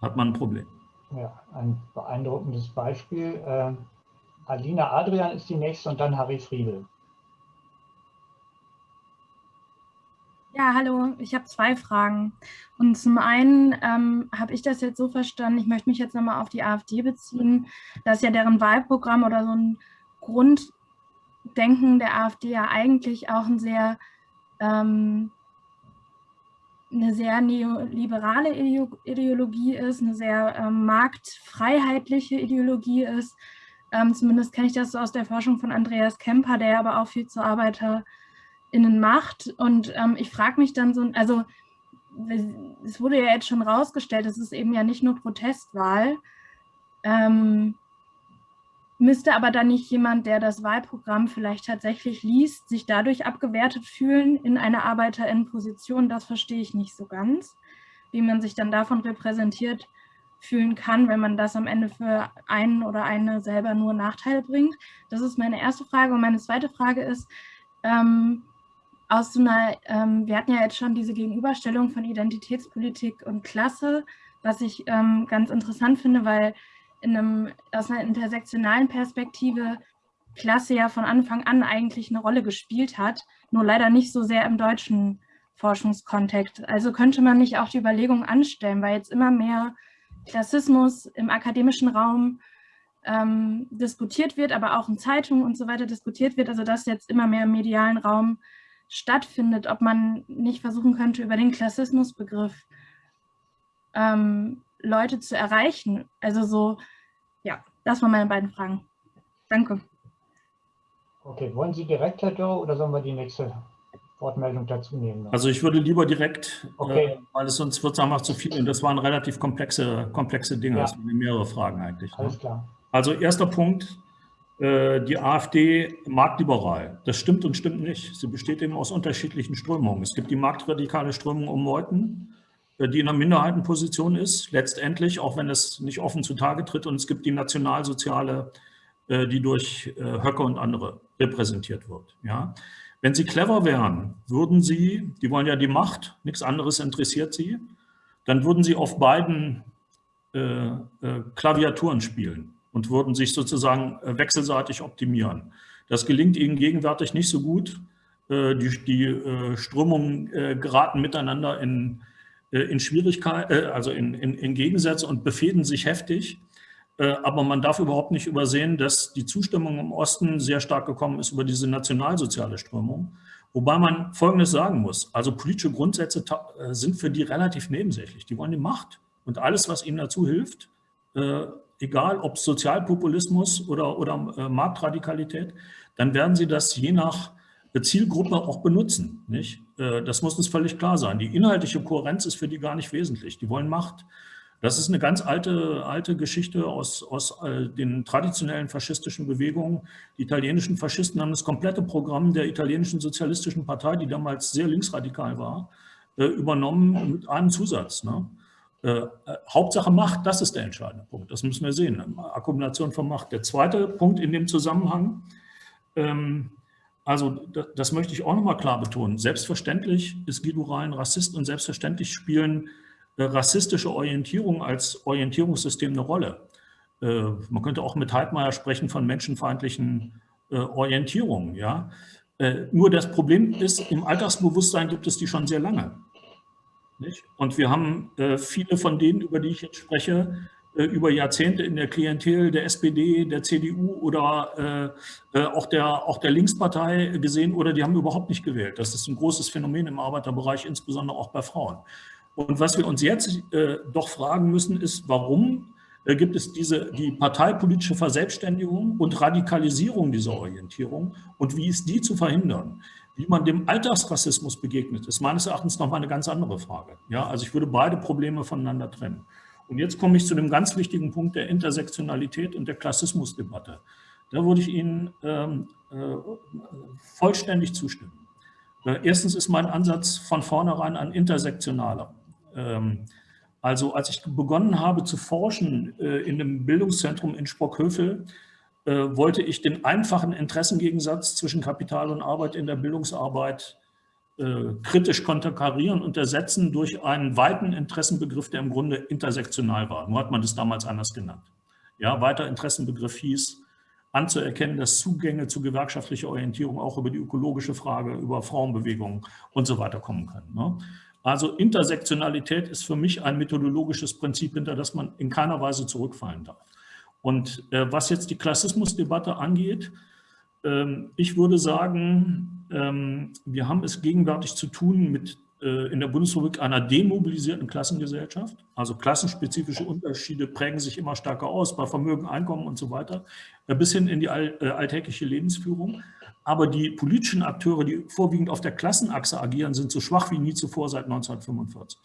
hat man ein Problem. Ja, ein beeindruckendes Beispiel. Äh, Alina Adrian ist die nächste und dann Harry Friedel. Ja, hallo, ich habe zwei Fragen. Und zum einen ähm, habe ich das jetzt so verstanden, ich möchte mich jetzt nochmal auf die AfD beziehen, dass ja deren Wahlprogramm oder so ein Grunddenken der AfD ja eigentlich auch ein sehr ähm, eine sehr neoliberale Ideologie ist, eine sehr ähm, marktfreiheitliche Ideologie ist. Ähm, zumindest kenne ich das so aus der Forschung von Andreas Kemper, der aber auch viel zur ArbeiterInnen macht. Und ähm, ich frage mich dann so, also es wurde ja jetzt schon rausgestellt, es ist eben ja nicht nur Protestwahl. Ähm, Müsste aber dann nicht jemand, der das Wahlprogramm vielleicht tatsächlich liest, sich dadurch abgewertet fühlen in einer Arbeiterinnenposition? Das verstehe ich nicht so ganz, wie man sich dann davon repräsentiert fühlen kann, wenn man das am Ende für einen oder eine selber nur Nachteile bringt. Das ist meine erste Frage. Und meine zweite Frage ist, ähm, aus so einer, ähm, wir hatten ja jetzt schon diese Gegenüberstellung von Identitätspolitik und Klasse, was ich ähm, ganz interessant finde, weil in einem, aus einer intersektionalen Perspektive Klasse ja von Anfang an eigentlich eine Rolle gespielt hat, nur leider nicht so sehr im deutschen Forschungskontext. Also könnte man nicht auch die Überlegung anstellen, weil jetzt immer mehr Klassismus im akademischen Raum ähm, diskutiert wird, aber auch in Zeitungen und so weiter diskutiert wird, also dass jetzt immer mehr im medialen Raum stattfindet, ob man nicht versuchen könnte, über den Klassismusbegriff ähm, Leute zu erreichen? Also so, ja, das waren meine beiden Fragen. Danke. Okay, wollen Sie direkt, Herr Dörr, oder sollen wir die nächste Wortmeldung dazu nehmen? Also ich würde lieber direkt, okay. äh, weil es sonst wird es einfach zu viel und das waren relativ komplexe, komplexe Dinge, ja. das waren mehrere Fragen eigentlich. Ne? Alles ne? klar. Also erster Punkt, äh, die AfD marktliberal. Das stimmt und stimmt nicht. Sie besteht eben aus unterschiedlichen Strömungen. Es gibt die marktradikale Strömung um Meuthen, äh, die in einer Minderheitenposition ist, letztendlich, auch wenn es nicht offen zutage tritt. Und es gibt die nationalsoziale, äh, die durch äh, Höcke und andere repräsentiert wird. Ja. Wenn sie clever wären, würden sie, die wollen ja die Macht, nichts anderes interessiert sie, dann würden sie auf beiden äh, Klaviaturen spielen und würden sich sozusagen wechselseitig optimieren. Das gelingt ihnen gegenwärtig nicht so gut. Die, die Strömungen geraten miteinander in äh, in Schwierigkeit, äh, also in, in, in Gegensätze und befehden sich heftig. Äh, aber man darf überhaupt nicht übersehen, dass die Zustimmung im Osten sehr stark gekommen ist über diese nationalsoziale Strömung. Wobei man Folgendes sagen muss, also politische Grundsätze sind für die relativ nebensächlich. Die wollen die Macht und alles, was ihnen dazu hilft, egal ob Sozialpopulismus oder, oder Marktradikalität, dann werden sie das je nach Zielgruppe auch benutzen. Nicht? Äh, das muss uns völlig klar sein. Die inhaltliche Kohärenz ist für die gar nicht wesentlich. Die wollen Macht. Das ist eine ganz alte, alte Geschichte aus, aus äh, den traditionellen faschistischen Bewegungen. Die italienischen Faschisten haben das komplette Programm der italienischen sozialistischen Partei, die damals sehr linksradikal war, äh, übernommen mit einem Zusatz. Ne? Hauptsache Macht, das ist der entscheidende Punkt. Das müssen wir sehen. Akkumulation von Macht. Der zweite Punkt in dem Zusammenhang, ähm, also das, möchte ich auch nochmal klar betonen. Selbstverständlich ist Guido Rhein Rassist und selbstverständlich spielen äh, rassistische Orientierungen als Orientierungssystem eine Rolle. Äh, man könnte auch mit Heidmeier sprechen von menschenfeindlichen äh, Orientierungen. Ja? Nur das Problem ist, im Alltagsbewusstsein gibt es die schon sehr lange. Nicht? Und wir haben viele von denen, über die ich jetzt spreche, über Jahrzehnte in der Klientel der SPD, der CDU oder äh, äh, auch, der, auch der Linkspartei gesehen oder die haben überhaupt nicht gewählt. Das ist ein großes Phänomen im Arbeiterbereich, insbesondere auch bei Frauen. Und was wir uns jetzt äh, doch fragen müssen, ist, warum äh, gibt es diese, die parteipolitische Verselbstständigung und Radikalisierung dieser Orientierung und wie ist die zu verhindern? Wie man dem Alltagsrassismus begegnet, ist meines Erachtens noch mal eine ganz andere Frage. Ja, also ich würde beide Probleme voneinander trennen. Und jetzt komme ich zu dem ganz wichtigen Punkt der Intersektionalität und der Klassismusdebatte. Da würde ich Ihnen ähm, äh, vollständig zustimmen. Äh, erstens ist mein Ansatz von vornherein ein intersektionaler. Ähm, also als ich begonnen habe zu forschen äh, in dem Bildungszentrum in Sprockhövel, äh, wollte ich den einfachen Interessengegensatz zwischen Kapital und Arbeit in der Bildungsarbeit äh, kritisch konterkarieren und ersetzen durch einen weiten Interessenbegriff, der im Grunde intersektional war. Nur hat man das damals anders genannt. Ja, weiter Interessenbegriff hieß, anzuerkennen, dass Zugänge zu gewerkschaftlicher Orientierung auch über die ökologische Frage, über Frauenbewegungen und so weiter kommen können. Ne? Also Intersektionalität ist für mich ein methodologisches Prinzip, hinter das man in keiner Weise zurückfallen darf. Und äh, was jetzt die Klassismusdebatte angeht, ähm, ich würde sagen, ähm, wir haben es gegenwärtig zu tun mit äh, in der Bundesrepublik einer demobilisierten Klassengesellschaft. Also klassenspezifische Unterschiede prägen sich immer stärker aus bei Vermögen, Einkommen und so weiter, äh, bis hin in die äh, alltägliche Lebensführung. Aber die politischen Akteure, die vorwiegend auf der Klassenachse agieren, sind so schwach wie nie zuvor seit 1945.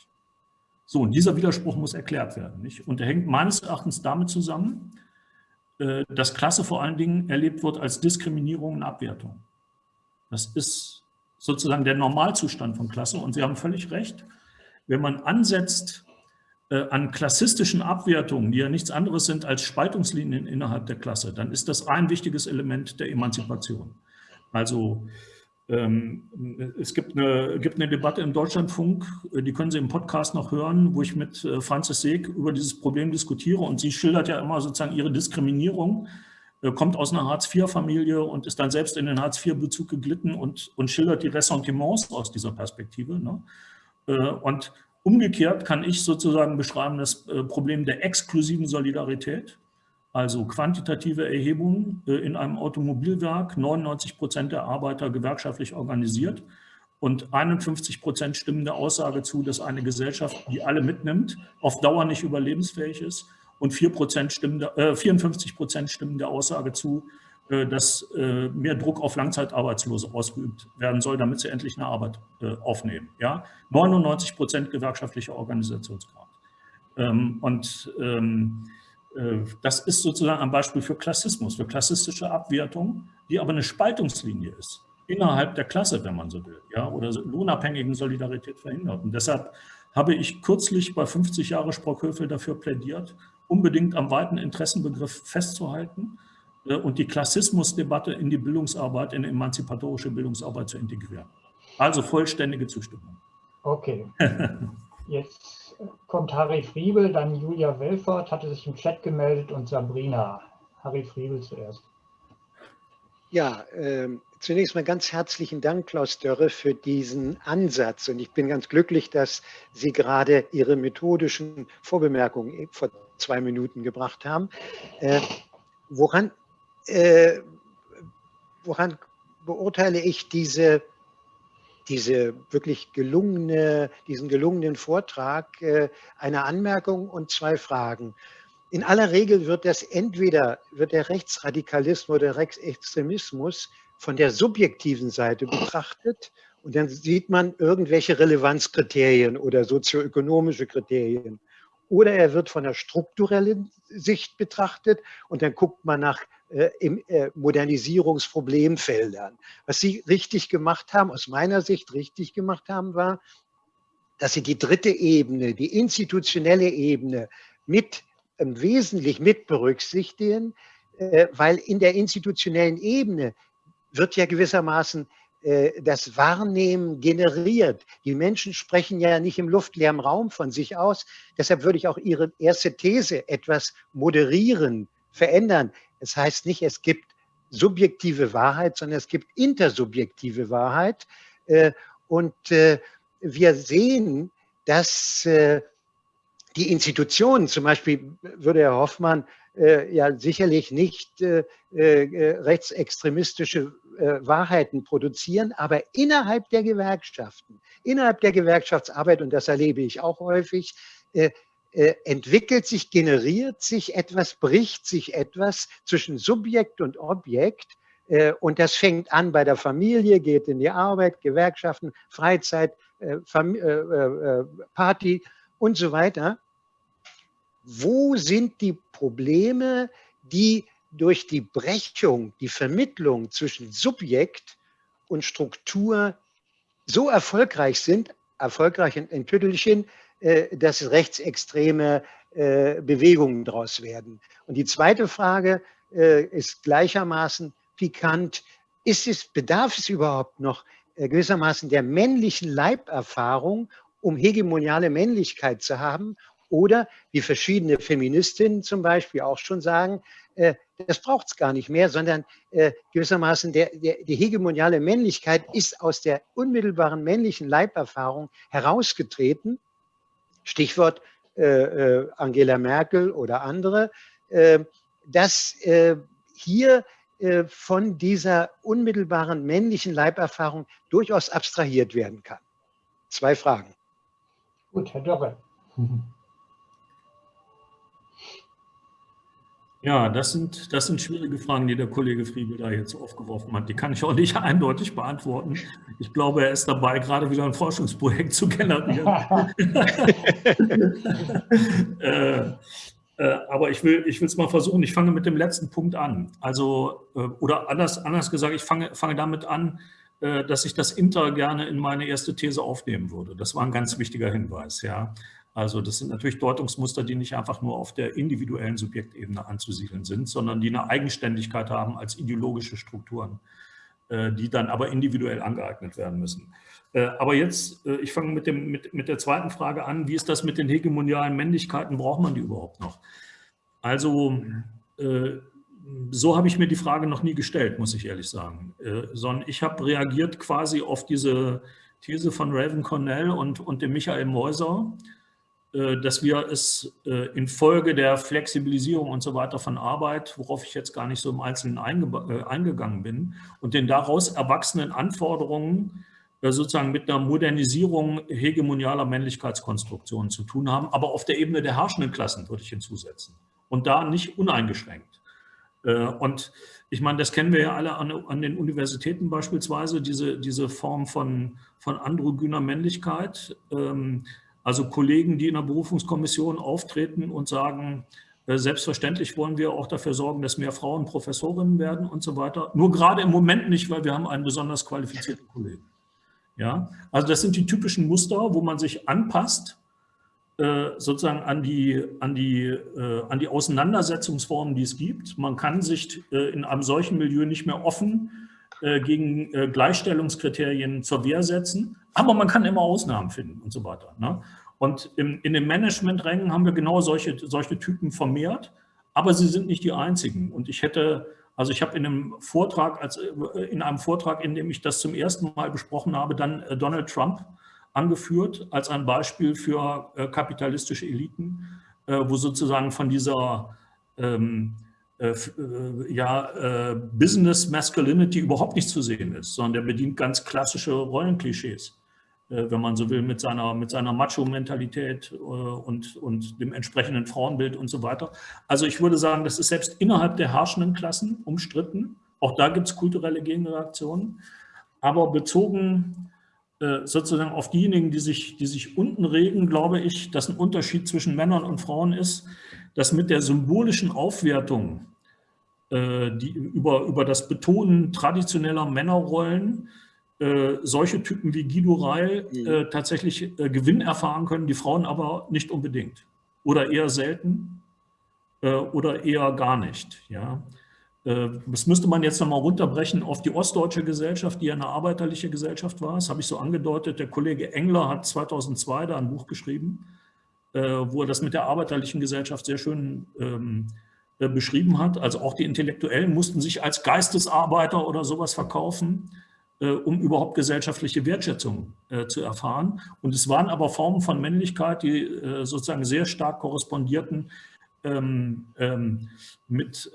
So, und dieser Widerspruch muss erklärt werden. Nicht? Und er hängt meines Erachtens damit zusammen, äh, dass Klasse vor allen Dingen erlebt wird als Diskriminierung und Abwertung. Das ist sozusagen der Normalzustand von Klasse. Und Sie haben völlig recht, wenn man ansetzt äh, an klassistischen Abwertungen, die ja nichts anderes sind als Spaltungslinien innerhalb der Klasse, dann ist das ein wichtiges Element der Emanzipation. Also ähm, es gibt eine, gibt eine Debatte im Deutschlandfunk, äh, die können Sie im Podcast noch hören, wo ich mit äh, Franzis Seeg über dieses Problem diskutiere und sie schildert ja immer sozusagen ihre Diskriminierung, kommt aus einer Hartz-IV-Familie und ist dann selbst in den Hartz-IV-Bezug geglitten und, und schildert die Ressentiments aus dieser Perspektive. Ne? Und umgekehrt kann ich sozusagen beschreiben das Problem der exklusiven Solidarität, also quantitative Erhebungen äh, in einem Automobilwerk, 99 Prozent der Arbeiter gewerkschaftlich organisiert und 51 Prozent stimmen der Aussage zu, dass eine Gesellschaft, die alle mitnimmt, auf Dauer nicht überlebensfähig ist und 4 Prozent stimmen, äh, 54 Prozent stimmen der Aussage zu, äh, dass äh, mehr Druck auf Langzeitarbeitslose ausgeübt werden soll, damit sie endlich eine Arbeit äh, aufnehmen. Ja? 99 Prozent gewerkschaftlicher Organisationsgrad. Ähm, und ähm, äh, das ist sozusagen ein Beispiel für Klassismus, für klassistische Abwertung, die aber eine Spaltungslinie ist, innerhalb der Klasse, wenn man so will, ja, oder lohnabhängigen Solidarität verhindert. Und deshalb habe ich kürzlich bei 50 Jahre Sprockhövel dafür plädiert, unbedingt am weiten Interessenbegriff festzuhalten äh, und die Klassismusdebatte in die Bildungsarbeit, in die emanzipatorische Bildungsarbeit zu integrieren. Also vollständige Zustimmung. Okay. Jetzt kommt Harry Friebel, dann Julia Welfort, hatte sich im Chat gemeldet und Sabrina. Harry Friebel zuerst. Ja, äh, zunächst mal ganz herzlichen Dank, Klaus Dörre, für diesen Ansatz. Und ich bin ganz glücklich, dass Sie gerade Ihre methodischen Vorbemerkungen vor zwei Minuten gebracht haben. Äh, woran, äh, woran beurteile ich diese diese wirklich gelungene, diesen gelungenen Vortrag äh, eine Anmerkung und zwei Fragen. In aller Regel wird das entweder wird der Rechtsradikalismus oder der Rechtsextremismus von der subjektiven Seite betrachtet und dann sieht man irgendwelche Relevanzkriterien oder sozioökonomische Kriterien. Oder er wird von der strukturellen Sicht betrachtet und dann guckt man nach äh, im, äh, Modernisierungsproblemfeldern. Was Sie richtig gemacht haben, aus meiner Sicht richtig gemacht haben, war, dass Sie die dritte Ebene, die institutionelle Ebene mit äh, wesentlich mit berücksichtigen, äh, weil in der institutionellen Ebene wird ja gewissermaßen das Wahrnehmen generiert. Die Menschen sprechen ja nicht im luftleeren Raum von sich aus. Deshalb würde ich auch Ihre erste These etwas moderieren, verändern. Es heißt nicht, es gibt subjektive Wahrheit, sondern es gibt intersubjektive Wahrheit. Äh, und äh, wir sehen, dass äh, die Institutionen, zum Beispiel würde Herr Hoffmann ja sicherlich nicht rechtsextremistische Wahrheiten produzieren, aber innerhalb der Gewerkschaften, innerhalb der Gewerkschaftsarbeit, und das erlebe ich auch häufig, äh, entwickelt sich, generiert sich etwas, bricht sich etwas zwischen Subjekt und Objekt. Äh, und das fängt an bei der Familie, geht in die Arbeit, Gewerkschaften, Freizeit, äh, Party und so weiter. wo sind die Probleme, die durch die Brechung, die Vermittlung zwischen Subjekt und Struktur so erfolgreich sind, erfolgreich in, Tüttelchen, äh, dass rechtsextreme äh, Bewegungen daraus werden. Und die zweite Frage äh, ist gleichermaßen pikant. Ist es, bedarf es überhaupt noch gewissermaßen der männlichen Leiberfahrung, um hegemoniale Männlichkeit zu haben? Oder wie verschiedene Feministinnen zum Beispiel auch schon sagen, das braucht es gar nicht mehr, sondern äh, gewissermaßen der, der, die hegemoniale Männlichkeit ist aus der unmittelbaren männlichen Leiberfahrung herausgetreten. Stichwort äh, äh Angela Merkel oder andere, äh, dass äh, hier von dieser unmittelbaren männlichen Leiberfahrung durchaus abstrahiert werden kann. Zwei Fragen. Gut, Herr Dörre. Ja, das sind, das sind schwierige Fragen, die der Kollege Friebel da jetzt aufgeworfen hat. Die kann ich auch nicht eindeutig beantworten. Ich glaube, er ist dabei, gerade wieder ein Forschungsprojekt zu generieren. äh, äh, aber ich will ich es mal versuchen. Ich fange mit dem letzten Punkt an. Also, äh, oder anders, anders gesagt, ich fange, fange damit an, äh, dass ich das Inter gerne in meine erste These aufnehmen würde. Das war ein ganz wichtiger Hinweis. Ja. Also das sind natürlich Deutungsmuster, die nicht einfach nur auf der individuellen Subjektebene anzusiedeln sind, sondern die eine Eigenständigkeit haben als ideologische Strukturen, äh, die dann aber individuell angeeignet werden müssen. Äh, aber jetzt, äh, ich fange mit, dem, mit, mit der zweiten Frage an, wie ist das mit den hegemonialen Männlichkeiten, braucht man die überhaupt noch? Also so habe ich mir die Frage noch nie gestellt, muss ich ehrlich sagen, sondern ich habe reagiert quasi auf diese These von Raven Cornell und, und dem Michael Meuser, äh, dass wir es äh, infolge der Flexibilisierung und so weiter von Arbeit, worauf ich jetzt gar nicht so im Einzelnen äh, eingegangen bin, und den daraus erwachsenen Anforderungen sozusagen mit einer Modernisierung hegemonialer Männlichkeitskonstruktionen zu tun haben, aber auf der Ebene der herrschenden Klassen würde ich hinzusetzen und da nicht uneingeschränkt. Und ich meine, das kennen wir ja alle an, an den Universitäten beispielsweise, diese, diese Form von, von androgyner Männlichkeit. Ähm, also Kollegen, die in der Berufungskommission auftreten und sagen, äh, selbstverständlich wollen wir auch dafür sorgen, dass mehr Frauen Professorinnen werden und so weiter. Nur gerade im Moment nicht, weil wir haben einen besonders qualifizierten Kollegen. Ja, also das sind die typischen Muster, wo man sich anpasst, äh, sozusagen an die, an, die, äh, an die Auseinandersetzungsformen, die es gibt. Man kann sich in einem solchen Milieu nicht mehr offen gegen Gleichstellungskriterien zur Wehr setzen. Aber man kann immer Ausnahmen finden und so weiter. Ne? Und im, in den Managementrängen haben wir genau solche, solche Typen vermehrt, aber sie sind nicht die einzigen. Und ich hätte, also ich habe in einem Vortrag, als, in einem Vortrag, in dem ich das zum ersten Mal besprochen habe, dann äh, Donald Trump angeführt als ein Beispiel für äh, kapitalistische Eliten, äh, wo sozusagen von dieser ähm, äh, äh, ja, äh, Business Masculinity überhaupt nicht zu sehen ist, sondern der bedient ganz klassische Rollenklischees. Äh, wenn man so will, mit seiner, mit seiner Macho-Mentalität äh, und, und dem entsprechenden Frauenbild und so weiter. Also ich würde sagen, das ist selbst innerhalb der herrschenden Klassen umstritten. Auch da gibt es kulturelle Gegenreaktionen. Aber bezogen äh, sozusagen auf diejenigen, die sich, die sich unten regen, glaube ich, dass ein Unterschied zwischen Männern und Frauen ist, dass mit der symbolischen Aufwertung die, über, über das Betonen traditioneller Männerrollen äh, solche Typen wie Guido Reil mhm. äh, tatsächlich äh, Gewinn erfahren können, die Frauen aber nicht unbedingt oder eher selten äh, oder eher gar nicht. Ja. Äh, das müsste man jetzt nochmal runterbrechen auf die ostdeutsche Gesellschaft, die ja eine arbeiterliche Gesellschaft war. Das habe ich so angedeutet. Der Kollege Engler hat 2002 da ein Buch geschrieben, wo er das mit der arbeiterlichen Gesellschaft sehr schön ähm, beschrieben hat. Also auch die Intellektuellen mussten sich als Geistesarbeiter oder sowas verkaufen. Äh, um überhaupt gesellschaftliche Wertschätzung äh, zu erfahren. Und es waren aber Formen von Männlichkeit, die äh, sozusagen sehr stark korrespondierten ähm, ähm, mit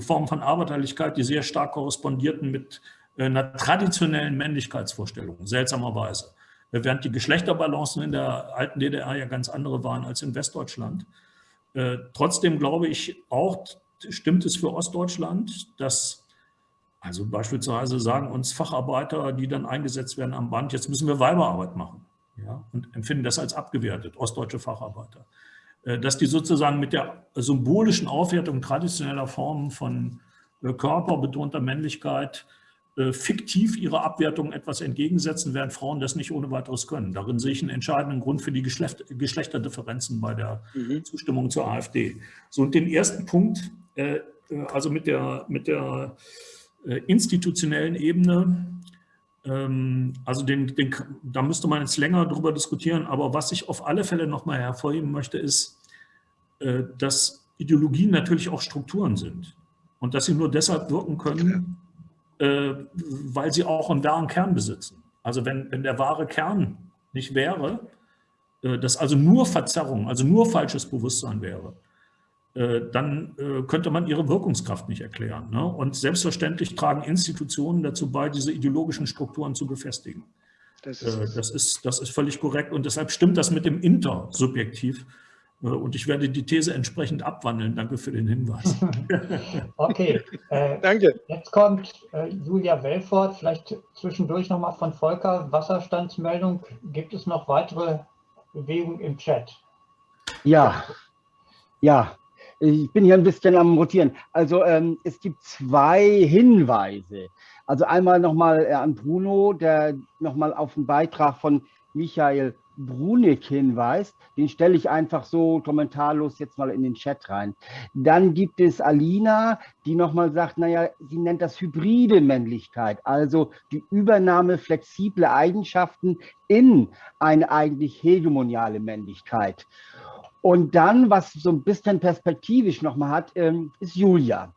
Formen von Arbeiterlichkeit, die sehr stark korrespondierten mit einer traditionellen Männlichkeitsvorstellung, seltsamerweise. Während die Geschlechterbalancen in der alten DDR ja ganz andere waren als in Westdeutschland. Trotzdem glaube ich auch, stimmt es für Ostdeutschland, dass also beispielsweise sagen uns Facharbeiter, die dann eingesetzt werden am Band, jetzt müssen wir Weiberarbeit machen ja, und empfinden das als abgewertet, ostdeutsche Facharbeiter. äh, dass die sozusagen mit der symbolischen Aufwertung traditioneller Formen von äh, körperbetonter Männlichkeit äh, fiktiv ihrer Abwertung etwas entgegensetzen, während Frauen das nicht ohne weiteres können. Darin sehe ich einen entscheidenden Grund für die Geschlecht, Geschlechterdifferenzen bei der mhm. Zustimmung zur AfD. So, und den ersten Punkt, äh, also mit der, mit der äh, institutionellen Ebene, ähm, also den, den, da müsste man jetzt länger darüber diskutieren, aber was ich auf alle Fälle nochmal hervorheben möchte, ist, äh, dass Ideologien natürlich auch Strukturen sind und dass sie nur deshalb wirken können, äh, weil sie auch einen wahren Kern besitzen. Also wenn, wenn der wahre Kern nicht wäre, äh, dass also nur Verzerrung, also nur falsches Bewusstsein wäre, äh, dann könnte man ihre Wirkungskraft nicht erklären. Ne? Und selbstverständlich tragen Institutionen dazu bei, diese ideologischen Strukturen zu befestigen. Das ist, das ist, das ist völlig korrekt und deshalb stimmt das mit dem Intersubjektiv äh, und ich werde die These entsprechend abwandeln. Danke für den Hinweis. okay. Äh, Danke. Jetzt kommt äh, Julia Welfort. Vielleicht zwischendurch nochmal von Volker. Wasserstandsmeldung. Gibt es noch weitere Bewegungen im Chat? Ja, ja. Ich bin hier ein bisschen am Rotieren. Also ähm, es gibt zwei Hinweise. Also einmal nochmal äh, an Bruno, der nochmal auf den Beitrag von Michael Brunig hinweist, den stelle ich einfach so kommentarlos jetzt mal in den Chat rein. Dann gibt es Alina, die nochmal sagt, naja, sie nennt das hybride Männlichkeit, also die Übernahme flexibler Eigenschaften in eine eigentlich hegemoniale Männlichkeit. Und dann, was so ein bisschen perspektivisch nochmal hat, ähm, ist Julia.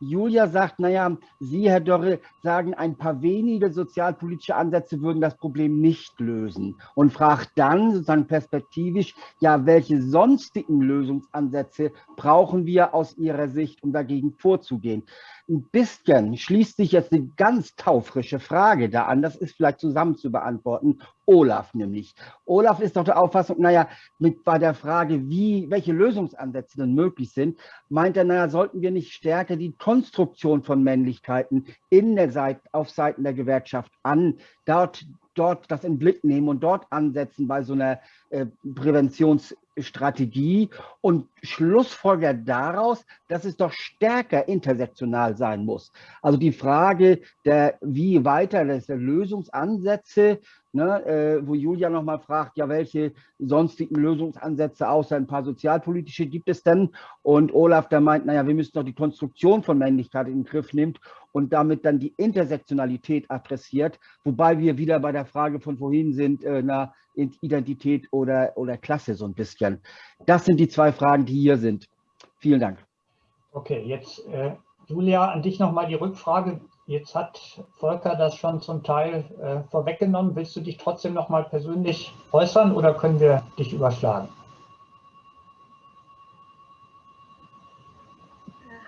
Julia sagt, naja, Sie, Herr Dörre, sagen, ein paar wenige sozialpolitische Ansätze würden das Problem nicht lösen und fragt dann sozusagen perspektivisch, ja, welche sonstigen Lösungsansätze brauchen wir aus Ihrer Sicht, um dagegen vorzugehen? Ein bisschen schließt sich jetzt eine ganz taufrische Frage da an, das ist vielleicht zusammen zu beantworten. Olaf nämlich. Olaf ist doch der Auffassung, naja, mit bei der Frage, wie, welche Lösungsansätze denn möglich sind, meint er, naja, sollten wir nicht stärker die Konstruktion von Männlichkeiten in der Seite, auf Seiten der Gewerkschaft an, dort, dort das in Blick nehmen und dort ansetzen bei so einer Präventionsstrategie und schlussfolgert daraus, dass es doch stärker intersektional sein muss. Also die Frage, der, wie weiter das der Lösungsansätze ne, äh, wo Julia nochmal fragt, ja, welche sonstigen Lösungsansätze außer ein paar sozialpolitische gibt es denn? Und Olaf, der meint, naja, wir müssen doch die Konstruktion von Männlichkeit in den Griff nehmen und damit dann die Intersektionalität adressiert, wobei wir wieder bei der Frage von vorhin sind, äh, na, Identität oder, oder Klasse so ein bisschen. Das sind die zwei Fragen, die hier sind. Vielen Dank. Okay, jetzt äh, Julia, an dich nochmal die Rückfrage. Jetzt hat Volker das schon zum Teil äh, vorweggenommen. Willst du dich trotzdem noch mal persönlich äußern oder können wir dich überschlagen?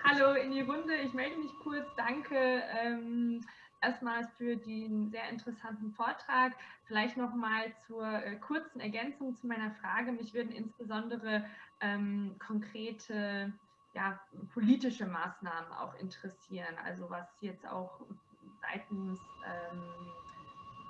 Hallo in die Runde, ich melde mich kurz. Danke ähm, erstmals für den sehr interessanten Vortrag. Vielleicht noch mal zur äh, kurzen Ergänzung zu meiner Frage. Mich würden insbesondere ähm, konkrete ja, politische Maßnahmen auch interessieren, also was jetzt auch seitens ähm,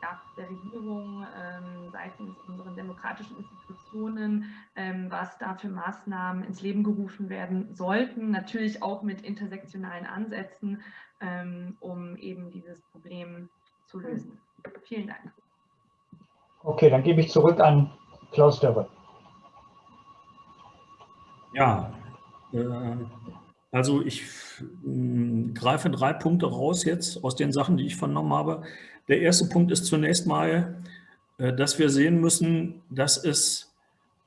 ja, der Regierung, ähm, seitens unseren demokratischen Institutionen, ähm, was da für Maßnahmen ins Leben gerufen werden sollten, natürlich auch mit intersektionalen Ansätzen, ähm, um eben dieses Problem zu lösen. Vielen Dank. Okay, dann gebe ich zurück an Klaus Dörre. Ja, äh, also ich hm, greife drei Punkte raus jetzt aus den Sachen, die ich vernommen habe. Der erste Punkt ist zunächst mal, äh, dass wir sehen müssen, dass es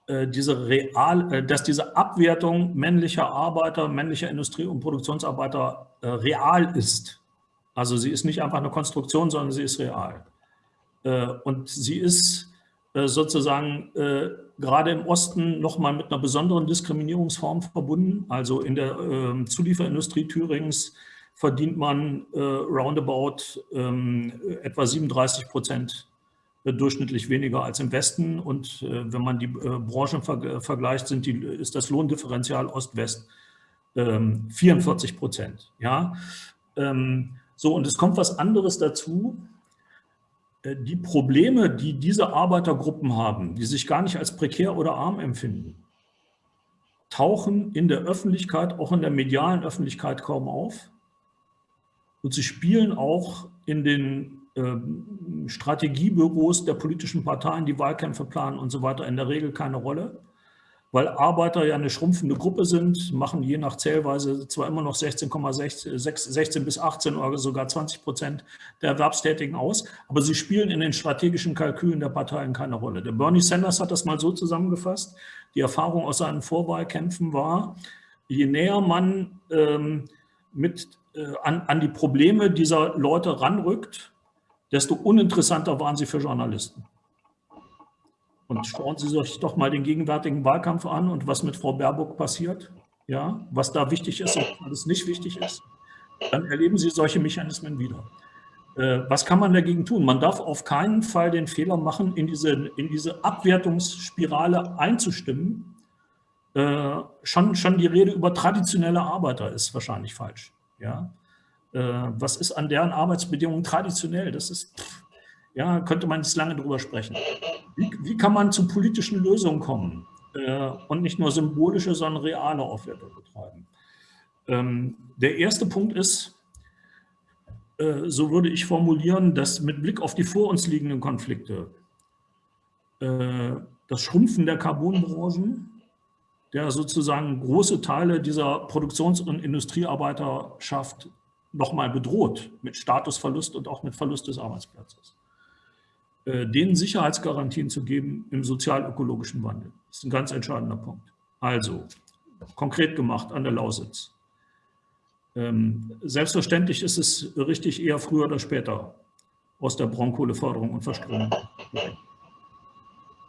äh, diese real, dass diese Abwertung männlicher Arbeiter, männlicher Industrie- und Produktionsarbeiter real ist. Also sie ist nicht einfach eine Konstruktion, sondern sie ist real. Und sie ist sozusagen gerade im Osten nochmal mit einer besonderen Diskriminierungsform verbunden. Also in der äh, Zulieferindustrie Thürings verdient man äh, roundabout ähm, etwa 37 Prozent äh, durchschnittlich weniger als im Westen. Und äh, wenn man die äh, Branchen ver vergleicht, sind die, ist das Lohndifferenzial Ost-West 44 ähm, Prozent. Ja? Ähm, so, und es kommt was anderes dazu. Äh, die Probleme, die diese Arbeitergruppen haben, die sich gar nicht als prekär oder arm empfinden, tauchen in der Öffentlichkeit, auch in der medialen Öffentlichkeit kaum auf. Und sie spielen auch in den ähm, Strategiebüros der politischen Parteien, die Wahlkämpfe planen und so weiter, in der Regel keine Rolle weil Arbeiter ja eine schrumpfende Gruppe sind, machen je nach Zählweise zwar immer noch 16,6 16 bis 18 oder sogar 20 Prozent der Erwerbstätigen aus, aber sie spielen in den strategischen Kalkülen der Parteien keine Rolle. Der Bernie Sanders hat das mal so zusammengefasst, die Erfahrung aus seinen Vorwahlkämpfen war, je näher man ähm, mit, äh, an, an die Probleme dieser Leute ranrückt, desto uninteressanter waren sie für Journalisten. Und schauen Sie sich doch mal den gegenwärtigen Wahlkampf an und was mit Frau Baerbock passiert, ja, was da wichtig ist und was nicht wichtig ist. Dann erleben Sie solche Mechanismen wieder. Äh, was kann man dagegen tun? Man darf auf keinen Fall den Fehler machen, in diese, in diese Abwertungsspirale einzustimmen. Äh, schon, schon die Rede über traditionelle Arbeiter ist wahrscheinlich falsch. Ja? Äh, was ist an deren Arbeitsbedingungen traditionell? Das ist, ja, könnte man jetzt lange drüber sprechen. Wie, wie kann man zu politischen Lösungen kommen äh, und nicht nur symbolische, sondern reale Aufwertung betreiben? Ähm, der erste Punkt ist, äh, so würde ich formulieren, dass mit Blick auf die vor uns liegenden Konflikte äh, das Schrumpfen der Carbonbranchen, der sozusagen große Teile dieser Produktions- und Industriearbeiterschaft nochmal bedroht, mit Statusverlust und auch mit Verlust des Arbeitsplatzes. Äh, denen Sicherheitsgarantien zu geben im sozial-ökologischen Wandel. Das ist ein ganz entscheidender Punkt. Also, konkret gemacht an der Lausitz. Ähm, selbstverständlich ist es richtig, eher früher oder später aus der Braunkohleförderung und Verstromung.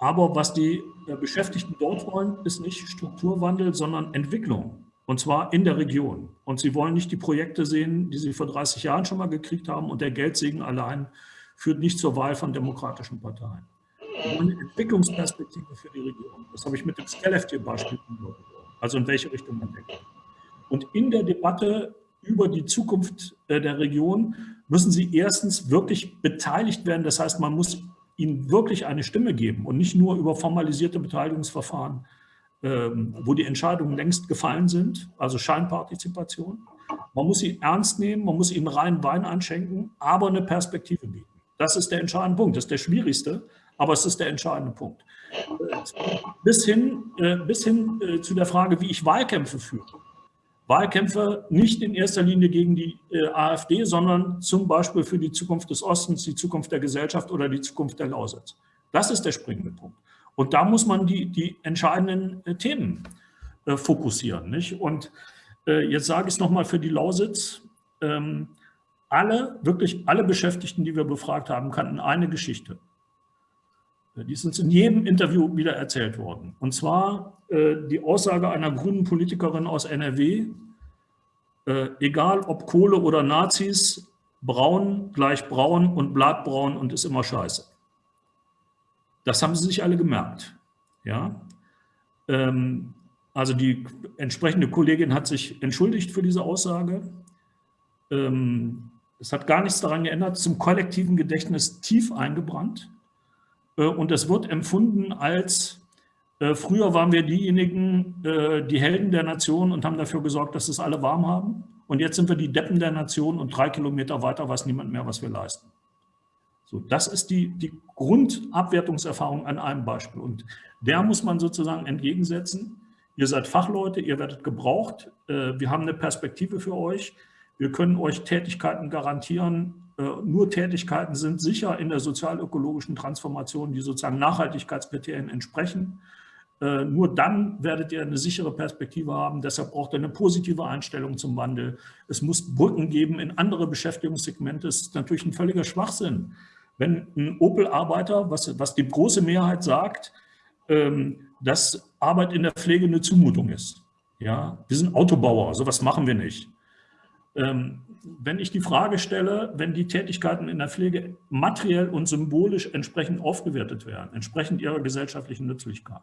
Aber was die äh, Beschäftigten dort wollen, ist nicht Strukturwandel, sondern Entwicklung. Und zwar in der Region. Und sie wollen nicht die Projekte sehen, die sie vor 30 Jahren schon mal gekriegt haben und der Geldsegen allein führt nicht zur Wahl von demokratischen Parteien. eine Entwicklungsperspektive für die Regierung. Das habe ich mit dem Skellefteå-Beispiel Also in welche Richtung man denkt. Und in der Debatte über die Zukunft äh, der Region müssen sie erstens wirklich beteiligt werden. Das heißt, man muss ihnen wirklich eine Stimme geben und nicht nur über formalisierte Beteiligungsverfahren, ähm, wo die Entscheidungen längst gefallen sind, also Scheinpartizipation. Man muss sie ernst nehmen, man muss ihnen rein Wein einschenken, aber eine Perspektive bieten. Das ist der entscheidende Punkt. Das ist der schwierigste, aber es ist der entscheidende Punkt. Bis hin, äh, bis hin äh, zu der Frage, wie ich Wahlkämpfe führe. Wahlkämpfe nicht in erster Linie gegen die äh, AfD, sondern zum Beispiel für die Zukunft des Ostens, die Zukunft der Gesellschaft oder die Zukunft der Lausitz. Das ist der springende Punkt. Und da muss man die, die entscheidenden Themen fokussieren. Nicht? Und jetzt sage ich es nochmal für die Lausitz. Ähm, alle, wirklich alle Beschäftigten, die wir befragt haben, kannten eine Geschichte. Die ist uns in jedem Interview wieder erzählt worden. Und zwar äh, die Aussage einer grünen Politikerin aus NRW, äh, egal ob Kohle oder Nazis, braun gleich braun und bleibt braun und ist immer scheiße. Das haben sie sich alle gemerkt. Ja? Ähm, also die entsprechende Kollegin hat sich entschuldigt für diese Aussage. Ähm, es hat gar nichts daran geändert, zum kollektiven Gedächtnis tief eingebrannt. Äh, und es wird empfunden als, äh, früher waren wir diejenigen, äh, die Helden der Nation und haben dafür gesorgt, dass es alle warm haben. Und jetzt sind wir die Deppen der Nation und drei Kilometer weiter weiß niemand mehr, was wir leisten. So, das ist die, die Grundabwertungserfahrung an einem Beispiel. Und der muss man sozusagen entgegensetzen. Ihr seid Fachleute, ihr werdet gebraucht. Wir haben eine Perspektive für euch. Wir können euch Tätigkeiten garantieren. Äh, nur Tätigkeiten sind sicher in der sozial-ökologischen Transformation, die sozusagen Nachhaltigkeitskriterien entsprechen. Äh, nur dann werdet ihr eine sichere Perspektive haben. Deshalb braucht ihr eine positive Einstellung zum Wandel. Es muss Brücken geben in andere Beschäftigungssegmente. Es ist natürlich ein völliger Schwachsinn, wenn ein Opel-Arbeiter, was, was die große Mehrheit sagt, ähm, dass Arbeit in der Pflege eine Zumutung ist. Ja, wir sind Autobauer, sowas machen wir nicht. Ähm, wenn ich die Frage stelle, wenn die Tätigkeiten in der Pflege materiell und symbolisch entsprechend aufgewertet werden, entsprechend ihrer gesellschaftlichen Nützlichkeit,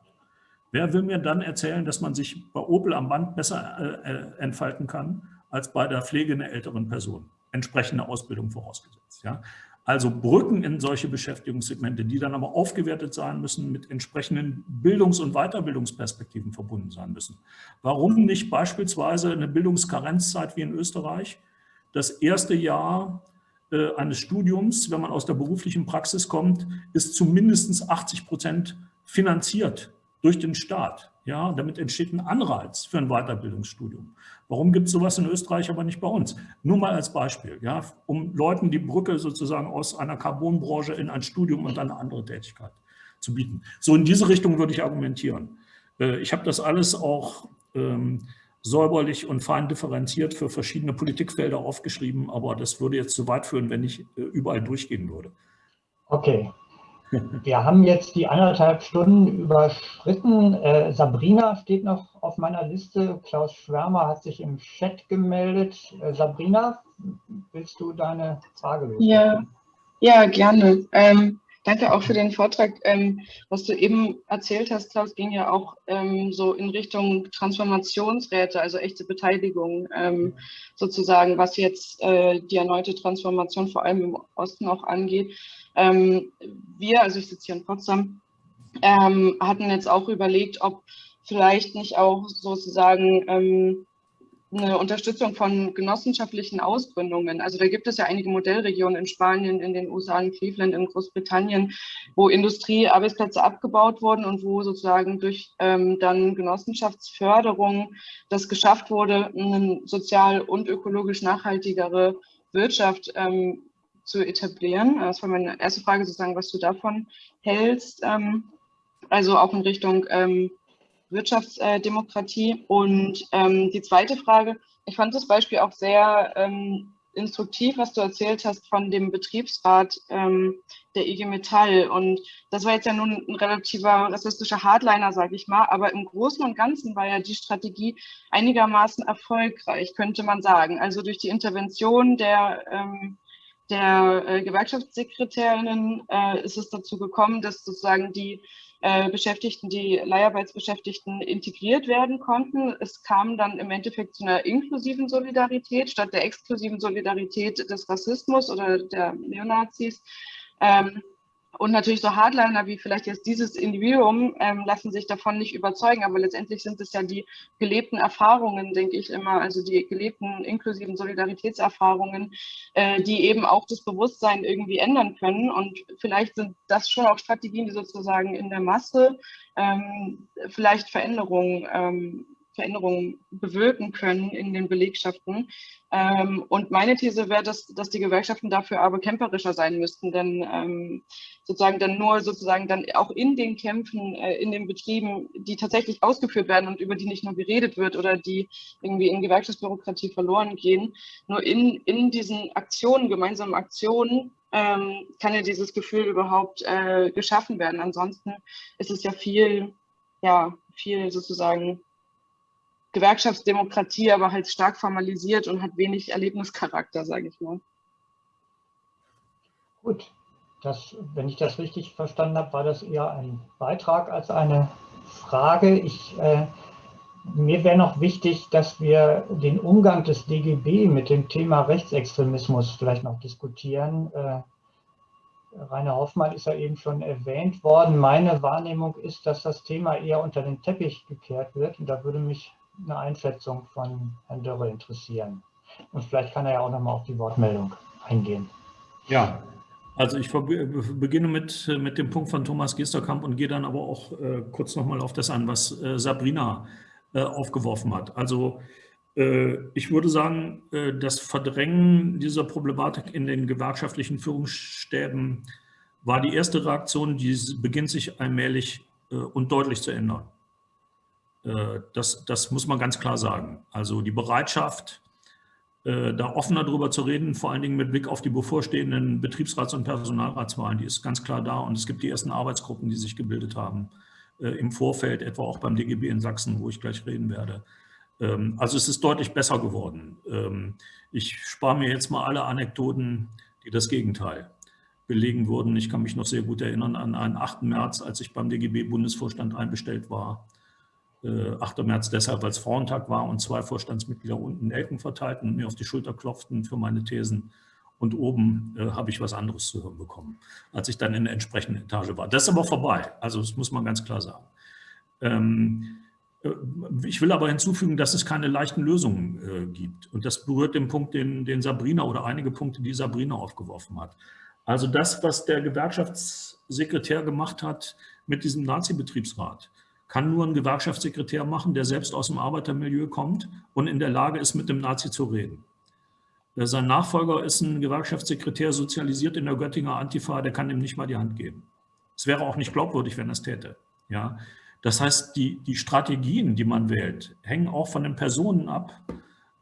wer will mir dann erzählen, dass man sich bei Opel am Band besser äh, äh entfalten kann, als bei der Pflege einer älteren Person? Entsprechende Ausbildung vorausgesetzt. Ja? Also Brücken in solche Beschäftigungssegmente, die dann aber aufgewertet sein müssen, mit entsprechenden Bildungs- und Weiterbildungsperspektiven verbunden sein müssen. Warum nicht beispielsweise eine Bildungskarenzzeit wie in Österreich? Das erste Jahr äh, eines Studiums, wenn man aus der beruflichen Praxis kommt, ist zu mindestens 80 Prozent finanziert durch den Staat. Ja, damit entsteht ein Anreiz für ein Weiterbildungsstudium. Warum gibt es sowas in Österreich, aber nicht bei uns? Nur mal als Beispiel, ja, um Leuten die Brücke sozusagen aus einer Carbonbranche in ein Studium und eine andere Tätigkeit zu bieten. So in diese Richtung würde ich argumentieren. Äh, ich habe das alles auch ähm, säuberlich und fein differenziert für verschiedene Politikfelder aufgeschrieben, aber das würde jetzt zu weit führen, wenn ich äh, überall durchgehen würde. Okay, wir haben jetzt die anderthalb Stunden überschritten. Äh, Sabrina steht noch auf meiner Liste. Klaus Schwärmer hat sich im Chat gemeldet. Äh, Sabrina, willst du deine Frage lösen? Ja, ja gerne. Ähm, danke auch für den Vortrag. Ähm, was du eben erzählt hast, Klaus, ging ja auch ähm, so in Richtung Transformationsräte, also echte Beteiligung ähm, sozusagen, was jetzt äh, die erneute Transformation vor allem im Osten auch angeht. Ähm, wir, also ich sitze hier in Potsdam, ähm, hatten jetzt auch überlegt, ob vielleicht nicht auch sozusagen ähm, eine Unterstützung von genossenschaftlichen Ausgründungen. Also da gibt es ja einige Modellregionen in Spanien, in den USA, in Cleveland, in Großbritannien, wo Industriearbeitsplätze abgebaut wurden und wo sozusagen durch ähm, dann Genossenschaftsförderung das geschafft wurde, eine sozial und ökologisch nachhaltigere Wirtschaft ähm, zu etablieren. Das war meine erste Frage sozusagen, was du davon hältst. Ähm, also auch in Richtung ähm, Wirtschaftsdemokratie. Und ähm, die zweite Frage, ich fand das Beispiel auch sehr instruktiv, was du erzählt hast von dem Betriebsrat ähm, der IG Metall. Und das war jetzt ja nun ein relativer rassistischer Hardliner, sage ich mal. Aber im Großen und Ganzen war ja die Strategie einigermaßen erfolgreich, könnte man sagen. Also durch die Intervention der ähm, der äh, Gewerkschaftssekretärinnen äh, ist es dazu gekommen, dass sozusagen die äh, Beschäftigten, die Leiharbeitsbeschäftigten integriert werden konnten. Es kam dann im Endeffekt zu einer inklusiven Solidarität statt der exklusiven Solidarität des Rassismus oder der Neonazis. Ähm, und natürlich so Hardliner wie vielleicht jetzt dieses Individuum ähm, lassen sich davon nicht überzeugen, aber letztendlich sind es ja die gelebten Erfahrungen, denke ich immer, also die gelebten inklusiven Solidaritätserfahrungen, äh, die eben auch das Bewusstsein irgendwie ändern können. Und vielleicht sind das schon auch Strategien, die sozusagen in der Masse ähm, vielleicht Veränderungen ähm, Veränderungen bewirken können in den Belegschaften. Ähm, und meine These wäre, dass, dass die Gewerkschaften dafür aber kämpferischer sein müssten, denn ähm, sozusagen dann nur sozusagen dann auch in den Kämpfen, äh, in den Betrieben, die tatsächlich ausgeführt werden und über die nicht nur geredet wird oder die irgendwie in Gewerkschaftsbürokratie verloren gehen, nur in, in diesen Aktionen, gemeinsamen Aktionen, ähm, kann ja dieses Gefühl überhaupt äh, geschaffen werden. Ansonsten ist es ja viel, ja, viel sozusagen Gewerkschaftsdemokratie, aber halt stark formalisiert und hat wenig Erlebnischarakter, sage ich mal. Gut, das, wenn ich das richtig verstanden habe, war das eher ein Beitrag als eine Frage. Ich, äh, mir wäre noch wichtig, dass wir den Umgang des DGB mit dem Thema Rechtsextremismus vielleicht noch diskutieren. Äh, Rainer Hoffmann ist ja eben schon erwähnt worden. Meine Wahrnehmung ist, dass das Thema eher unter den Teppich gekehrt wird. Und da würde mich eine Einschätzung von Herrn Dörre interessieren. Und vielleicht kann er ja auch noch mal auf die Wortmeldung eingehen. Ja, also ich beginne mit, mit dem Punkt von Thomas Gesterkamp und gehe dann aber auch äh, kurz noch mal auf das an, was äh, Sabrina äh, aufgeworfen hat. Also äh, ich würde sagen, äh, das Verdrängen dieser Problematik in den gewerkschaftlichen Führungsstäben war die erste Reaktion, die beginnt sich allmählich äh, und deutlich zu ändern. Äh, das, das muss man ganz klar sagen. Also die Bereitschaft, äh, da offener darüber zu reden, vor allen Dingen mit Blick auf die bevorstehenden Betriebsrats- und Personalratswahlen, die ist ganz klar da. Und es gibt die ersten Arbeitsgruppen, die sich gebildet haben äh, im Vorfeld, etwa auch beim DGB in Sachsen, wo ich gleich reden werde. Ähm, also es ist deutlich besser geworden. Ähm, ich spare mir jetzt mal alle Anekdoten, die das Gegenteil belegen würden. Ich kann mich noch sehr gut erinnern an einen 8. März, als ich beim DGB-Bundesvorstand einbestellt war 8. Äh, März deshalb, weil es Frauentag war und zwei Vorstandsmitglieder unten Nelken verteilten und mir auf die Schulter klopften für meine Thesen. und oben äh, habe ich was anderes zu hören bekommen, als ich dann in der entsprechenden Etage war. Das ist aber vorbei, also das muss man ganz klar sagen. Ähm, äh, ich will aber hinzufügen, dass es keine leichten Lösungen äh, gibt. Und das berührt den Punkt, den, den Sabrina oder einige Punkte, die Sabrina aufgeworfen hat. Also das, was der Gewerkschaftssekretär gemacht hat mit diesem Nazi-Betriebsrat, kann nur ein Gewerkschaftssekretär machen, der selbst aus dem Arbeitermilieu kommt und in der Lage ist, mit dem Nazi zu reden. Sein Nachfolger ist ein Gewerkschaftssekretär, sozialisiert in der Göttinger Antifa, der kann ihm nicht mal die Hand geben. Es wäre auch nicht glaubwürdig, wenn er es täte. Ja? Das heißt, die, die Strategien, die man wählt, hängen auch von den Personen ab,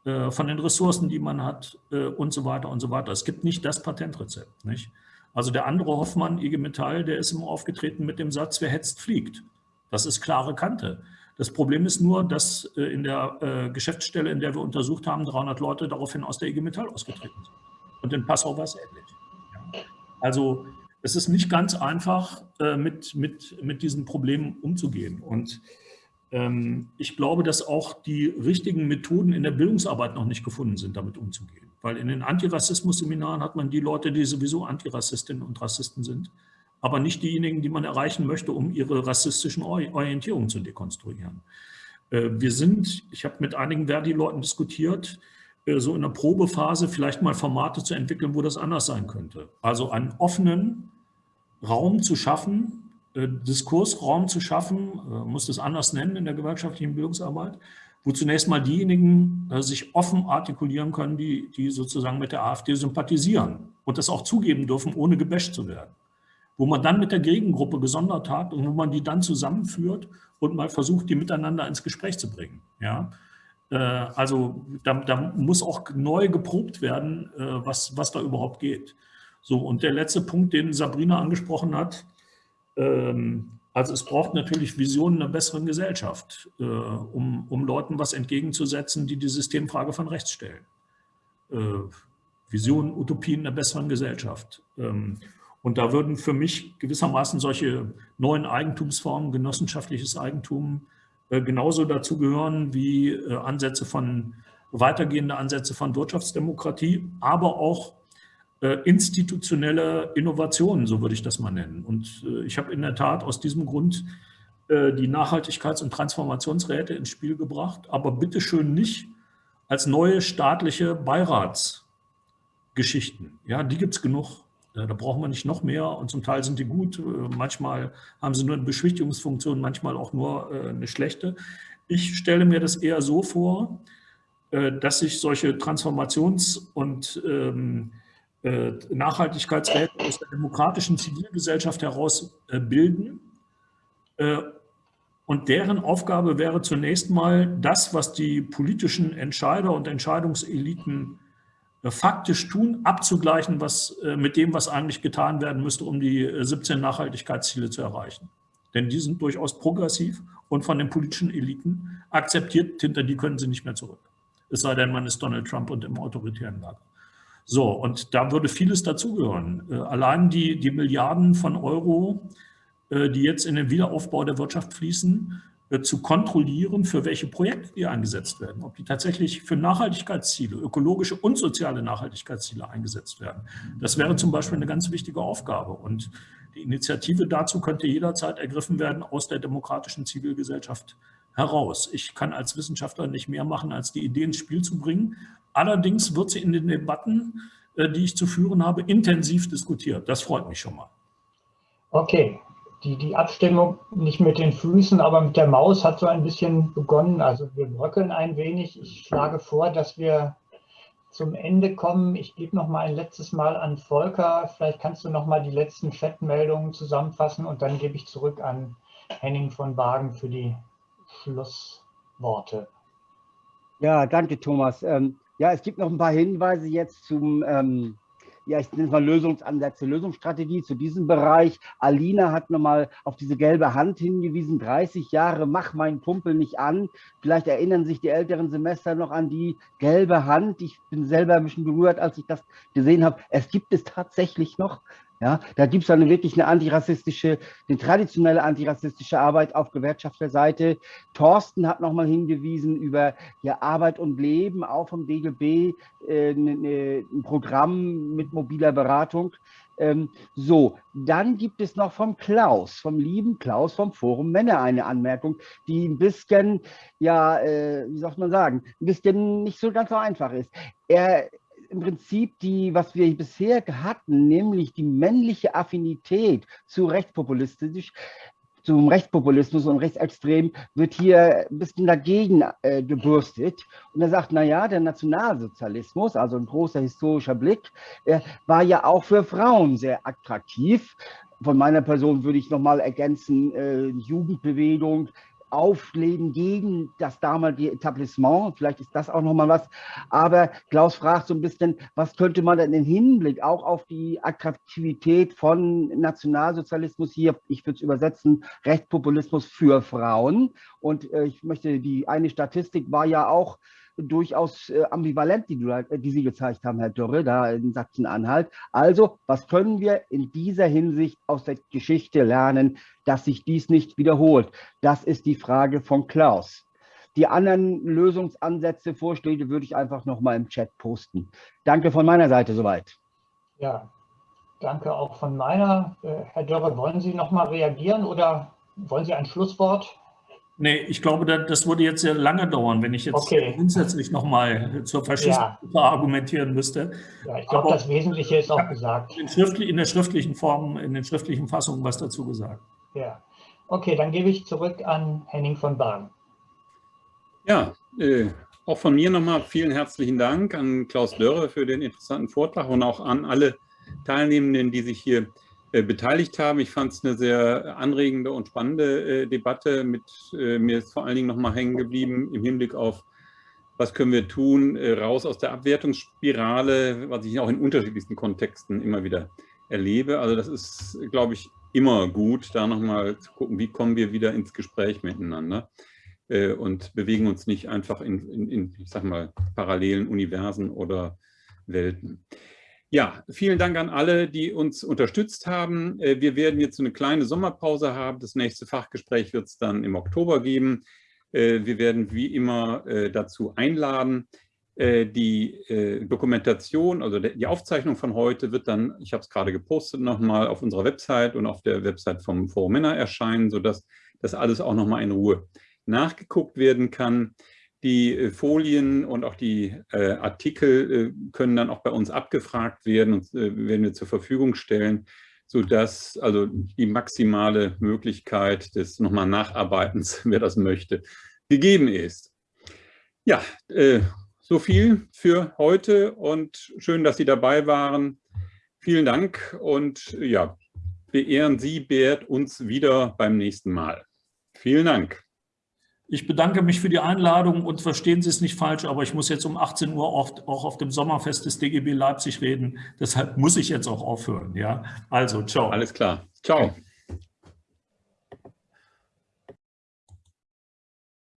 äh, von den Ressourcen, die man hat äh, und so weiter und so weiter. Es gibt nicht das Patentrezept. Nicht? Also der andere Hoffmann, IG Metall, der ist immer aufgetreten mit dem Satz, wer hetzt, fliegt. Das ist klare Kante. Das Problem ist nur, dass äh, in der äh, Geschäftsstelle, in der wir untersucht haben, 300 Leute daraufhin aus der IG Metall ausgetreten sind. Und in Passau war es ähnlich. Also es ist nicht ganz einfach, äh, mit, mit, mit diesen Problemen umzugehen. Und ähm, ich glaube, dass auch die richtigen Methoden in der Bildungsarbeit noch nicht gefunden sind, damit umzugehen. Weil in den Antirassismus-Seminaren hat man die Leute, die sowieso Antirassistinnen und Rassisten sind, aber nicht diejenigen, die man erreichen möchte, um ihre rassistischen Orientierungen zu dekonstruieren. Äh, wir sind, ich habe mit einigen Verdi-Leuten diskutiert, äh, so in der Probephase vielleicht mal Formate zu entwickeln, wo das anders sein könnte. Also einen offenen Raum zu schaffen, äh, Diskursraum zu schaffen, muss das anders nennen in der gewerkschaftlichen Bildungsarbeit, wo zunächst mal diejenigen sich offen artikulieren können, die, die sozusagen mit der AfD sympathisieren und das auch zugeben dürfen, ohne gebasht zu werden wo man dann mit der Gegengruppe gesondert hat und wo man die dann zusammenführt und mal versucht, die miteinander ins Gespräch zu bringen. Ja? Äh, also da, da, muss auch neu geprobt werden, äh, was, was da überhaupt geht. So, und der letzte Punkt, den Sabrina angesprochen hat, ähm, also es braucht natürlich Visionen einer besseren Gesellschaft, äh, um, um Leuten was entgegenzusetzen, die die Systemfrage von rechts stellen. Visionen, Utopien einer besseren Gesellschaft. Ähm, und da würden für mich gewissermaßen solche neuen Eigentumsformen, genossenschaftliches Eigentum, äh, genauso dazu gehören wie äh, Ansätze von, weitergehende Ansätze von Wirtschaftsdemokratie, aber auch äh, institutionelle Innovationen, so würde ich das mal nennen. Und ich habe in der Tat aus diesem Grund die Nachhaltigkeits- und Transformationsräte ins Spiel gebracht, aber bitteschön nicht als neue staatliche Beiratsgeschichten. Ja, die gibt es genug. Da braucht man nicht noch mehr und zum Teil sind die gut. Äh, manchmal haben sie nur eine Beschwichtigungsfunktion, manchmal auch nur äh, eine schlechte. Ich stelle mir das eher so vor, äh, dass sich solche Transformations- und ähm, Nachhaltigkeitsräte aus der demokratischen Zivilgesellschaft heraus bilden. Und deren Aufgabe wäre zunächst mal das, was die politischen Entscheider und Entscheidungseliten äh, faktisch tun, abzugleichen was, äh, mit dem, was eigentlich getan werden müsste, um die 17 äh, Nachhaltigkeitsziele zu erreichen. Denn die sind durchaus progressiv und von den politischen Eliten akzeptiert, hinter die können sie nicht mehr zurück. Es sei denn, man ist Donald Trump und im autoritären Lager. So, und da würde vieles dazugehören. Allein die, die Milliarden von Euro, die jetzt in den Wiederaufbau der Wirtschaft fließen, äh, zu kontrollieren, für welche Projekte die eingesetzt werden, ob die tatsächlich für Nachhaltigkeitsziele, ökologische und soziale Nachhaltigkeitsziele eingesetzt werden. Das wäre zum Beispiel eine ganz wichtige Aufgabe. Und die Initiative dazu könnte jederzeit ergriffen werden aus der demokratischen Zivilgesellschaft heraus. Ich kann als Wissenschaftler nicht mehr machen, als die Idee ins Spiel zu bringen. Allerdings wird sie in den Debatten, äh, die ich zu führen habe, intensiv diskutiert. Das freut mich schon mal. Okay, die, die Abstimmung nicht mit den Füßen, aber mit der Maus hat so ein bisschen begonnen. Also wir bröckeln ein wenig. Ich schlage vor, dass wir zum Ende kommen. Ich gebe noch mal ein letztes Mal an Volker. Vielleicht kannst du noch mal die letzten Chatmeldungen zusammenfassen und dann gebe ich zurück an Henning von Wagen für die Schlussworte. Ja, danke Thomas. Ähm, ja, es gibt noch ein paar Hinweise jetzt zum ähm, ja, ich nenne es mal Lösungsansätze, Lösungsstrategie zu diesem Bereich. Alina hat nochmal auf diese gelbe Hand hingewiesen, 30 Jahre, mach meinen Kumpel nicht an. Vielleicht erinnern sich die älteren Semester noch an die gelbe Hand. Ich bin selber ein bisschen berührt, als ich das gesehen habe. Es gibt es tatsächlich noch. Ja, da gibt es eine wirklich eine antirassistische, eine traditionelle antirassistische Arbeit auf Gewerkschafterseite. Thorsten hat nochmal hingewiesen über ja, Arbeit und Leben, auch vom DGB, äh, ne, ne, ein Programm mit mobiler Beratung. Ähm, so, dann gibt es noch vom Klaus, vom lieben Klaus vom Forum Männer eine Anmerkung, die ein bisschen, ja, äh, wie soll man sagen, ein bisschen nicht so ganz so einfach ist. Er im Prinzip die, was wir bisher hatten, nämlich die männliche Affinität zu rechtspopulistisch, zum Rechtspopulismus und Rechtsextrem wird hier ein bisschen dagegen äh, gebürstet. Und er sagt, naja, der Nationalsozialismus, also ein großer historischer Blick, äh, war ja auch für Frauen sehr attraktiv. Von meiner Person würde ich nochmal ergänzen, äh, Jugendbewegung, Aufleben gegen das damalige Etablissement. Vielleicht ist das auch nochmal was. Aber Klaus fragt so ein bisschen, was könnte man denn im Hinblick auch auf die Attraktivität von Nationalsozialismus hier, ich würde es übersetzen, Rechtspopulismus für Frauen. Und äh, ich möchte, die eine Statistik war ja auch, durchaus äh, ambivalent, die, die, Sie gezeigt haben, Herr Dörre, da in Sachsen-Anhalt. Also, was können wir in dieser Hinsicht aus der Geschichte lernen, dass sich dies nicht wiederholt? Das ist die Frage von Klaus. Die anderen Lösungsansätze, Vorschläge würde ich einfach noch mal im Chat posten. Danke von meiner Seite soweit. Ja, danke auch von meiner. Äh, Herr Dörre, wollen Sie noch mal reagieren oder wollen Sie ein Schlusswort? Nee, ich glaube, das würde jetzt sehr lange dauern, wenn ich jetzt okay. grundsätzlich nochmal zur Faschismus ja. argumentieren müsste. Ja, ich glaube, das Wesentliche ist auch gesagt. In, in, der schriftlichen Form, in den schriftlichen Fassungen was dazu gesagt. Ja, okay, dann gebe ich zurück an Henning von Bahn. Ja, äh, auch von mir nochmal vielen herzlichen Dank an Klaus Dörre für den interessanten Vortrag und auch an alle Teilnehmenden, die sich hier äh, beteiligt haben. Ich fand es eine sehr anregende und spannende äh, Debatte. Mit, äh, mir ist vor allen Dingen nochmal hängen geblieben im Hinblick auf, was können wir tun, äh, raus aus der Abwertungsspirale, was ich auch in unterschiedlichsten Kontexten immer wieder erlebe. Also das ist, glaube ich, immer gut, da nochmal zu gucken, wie kommen wir wieder ins Gespräch miteinander äh, und bewegen uns nicht einfach in, in, in, ich sag mal, parallelen Universen oder Welten. Ja, vielen Dank an alle, die uns unterstützt haben. Äh, wir werden jetzt eine kleine Sommerpause haben. Das nächste Fachgespräch wird es dann im Oktober geben. Äh, wir werden wie immer äh, dazu einladen. Die Dokumentation, also die Aufzeichnung von heute wird dann, ich habe es gerade gepostet, nochmal auf unserer Website und auf der Website vom Forum Männer erscheinen, sodass das alles auch nochmal in Ruhe nachgeguckt werden kann. Die äh, Folien und auch die äh, Artikel äh, können dann auch bei uns abgefragt werden und äh, werden wir zur Verfügung stellen, sodass also die maximale Möglichkeit des nochmal Nacharbeitens, wer das möchte, gegeben ist. Ja, äh, so viel für heute und schön, dass Sie dabei waren. Vielen Dank und ja, beehren Sie, beehrt uns wieder beim nächsten Mal. Vielen Dank. Ich bedanke mich für die Einladung und verstehen Sie es nicht falsch, aber ich muss jetzt um 18 Uhr oft auch auf dem Sommerfest des DGB Leipzig reden. Deshalb muss ich jetzt auch aufhören. Ja, also ciao. Alles klar. Ciao.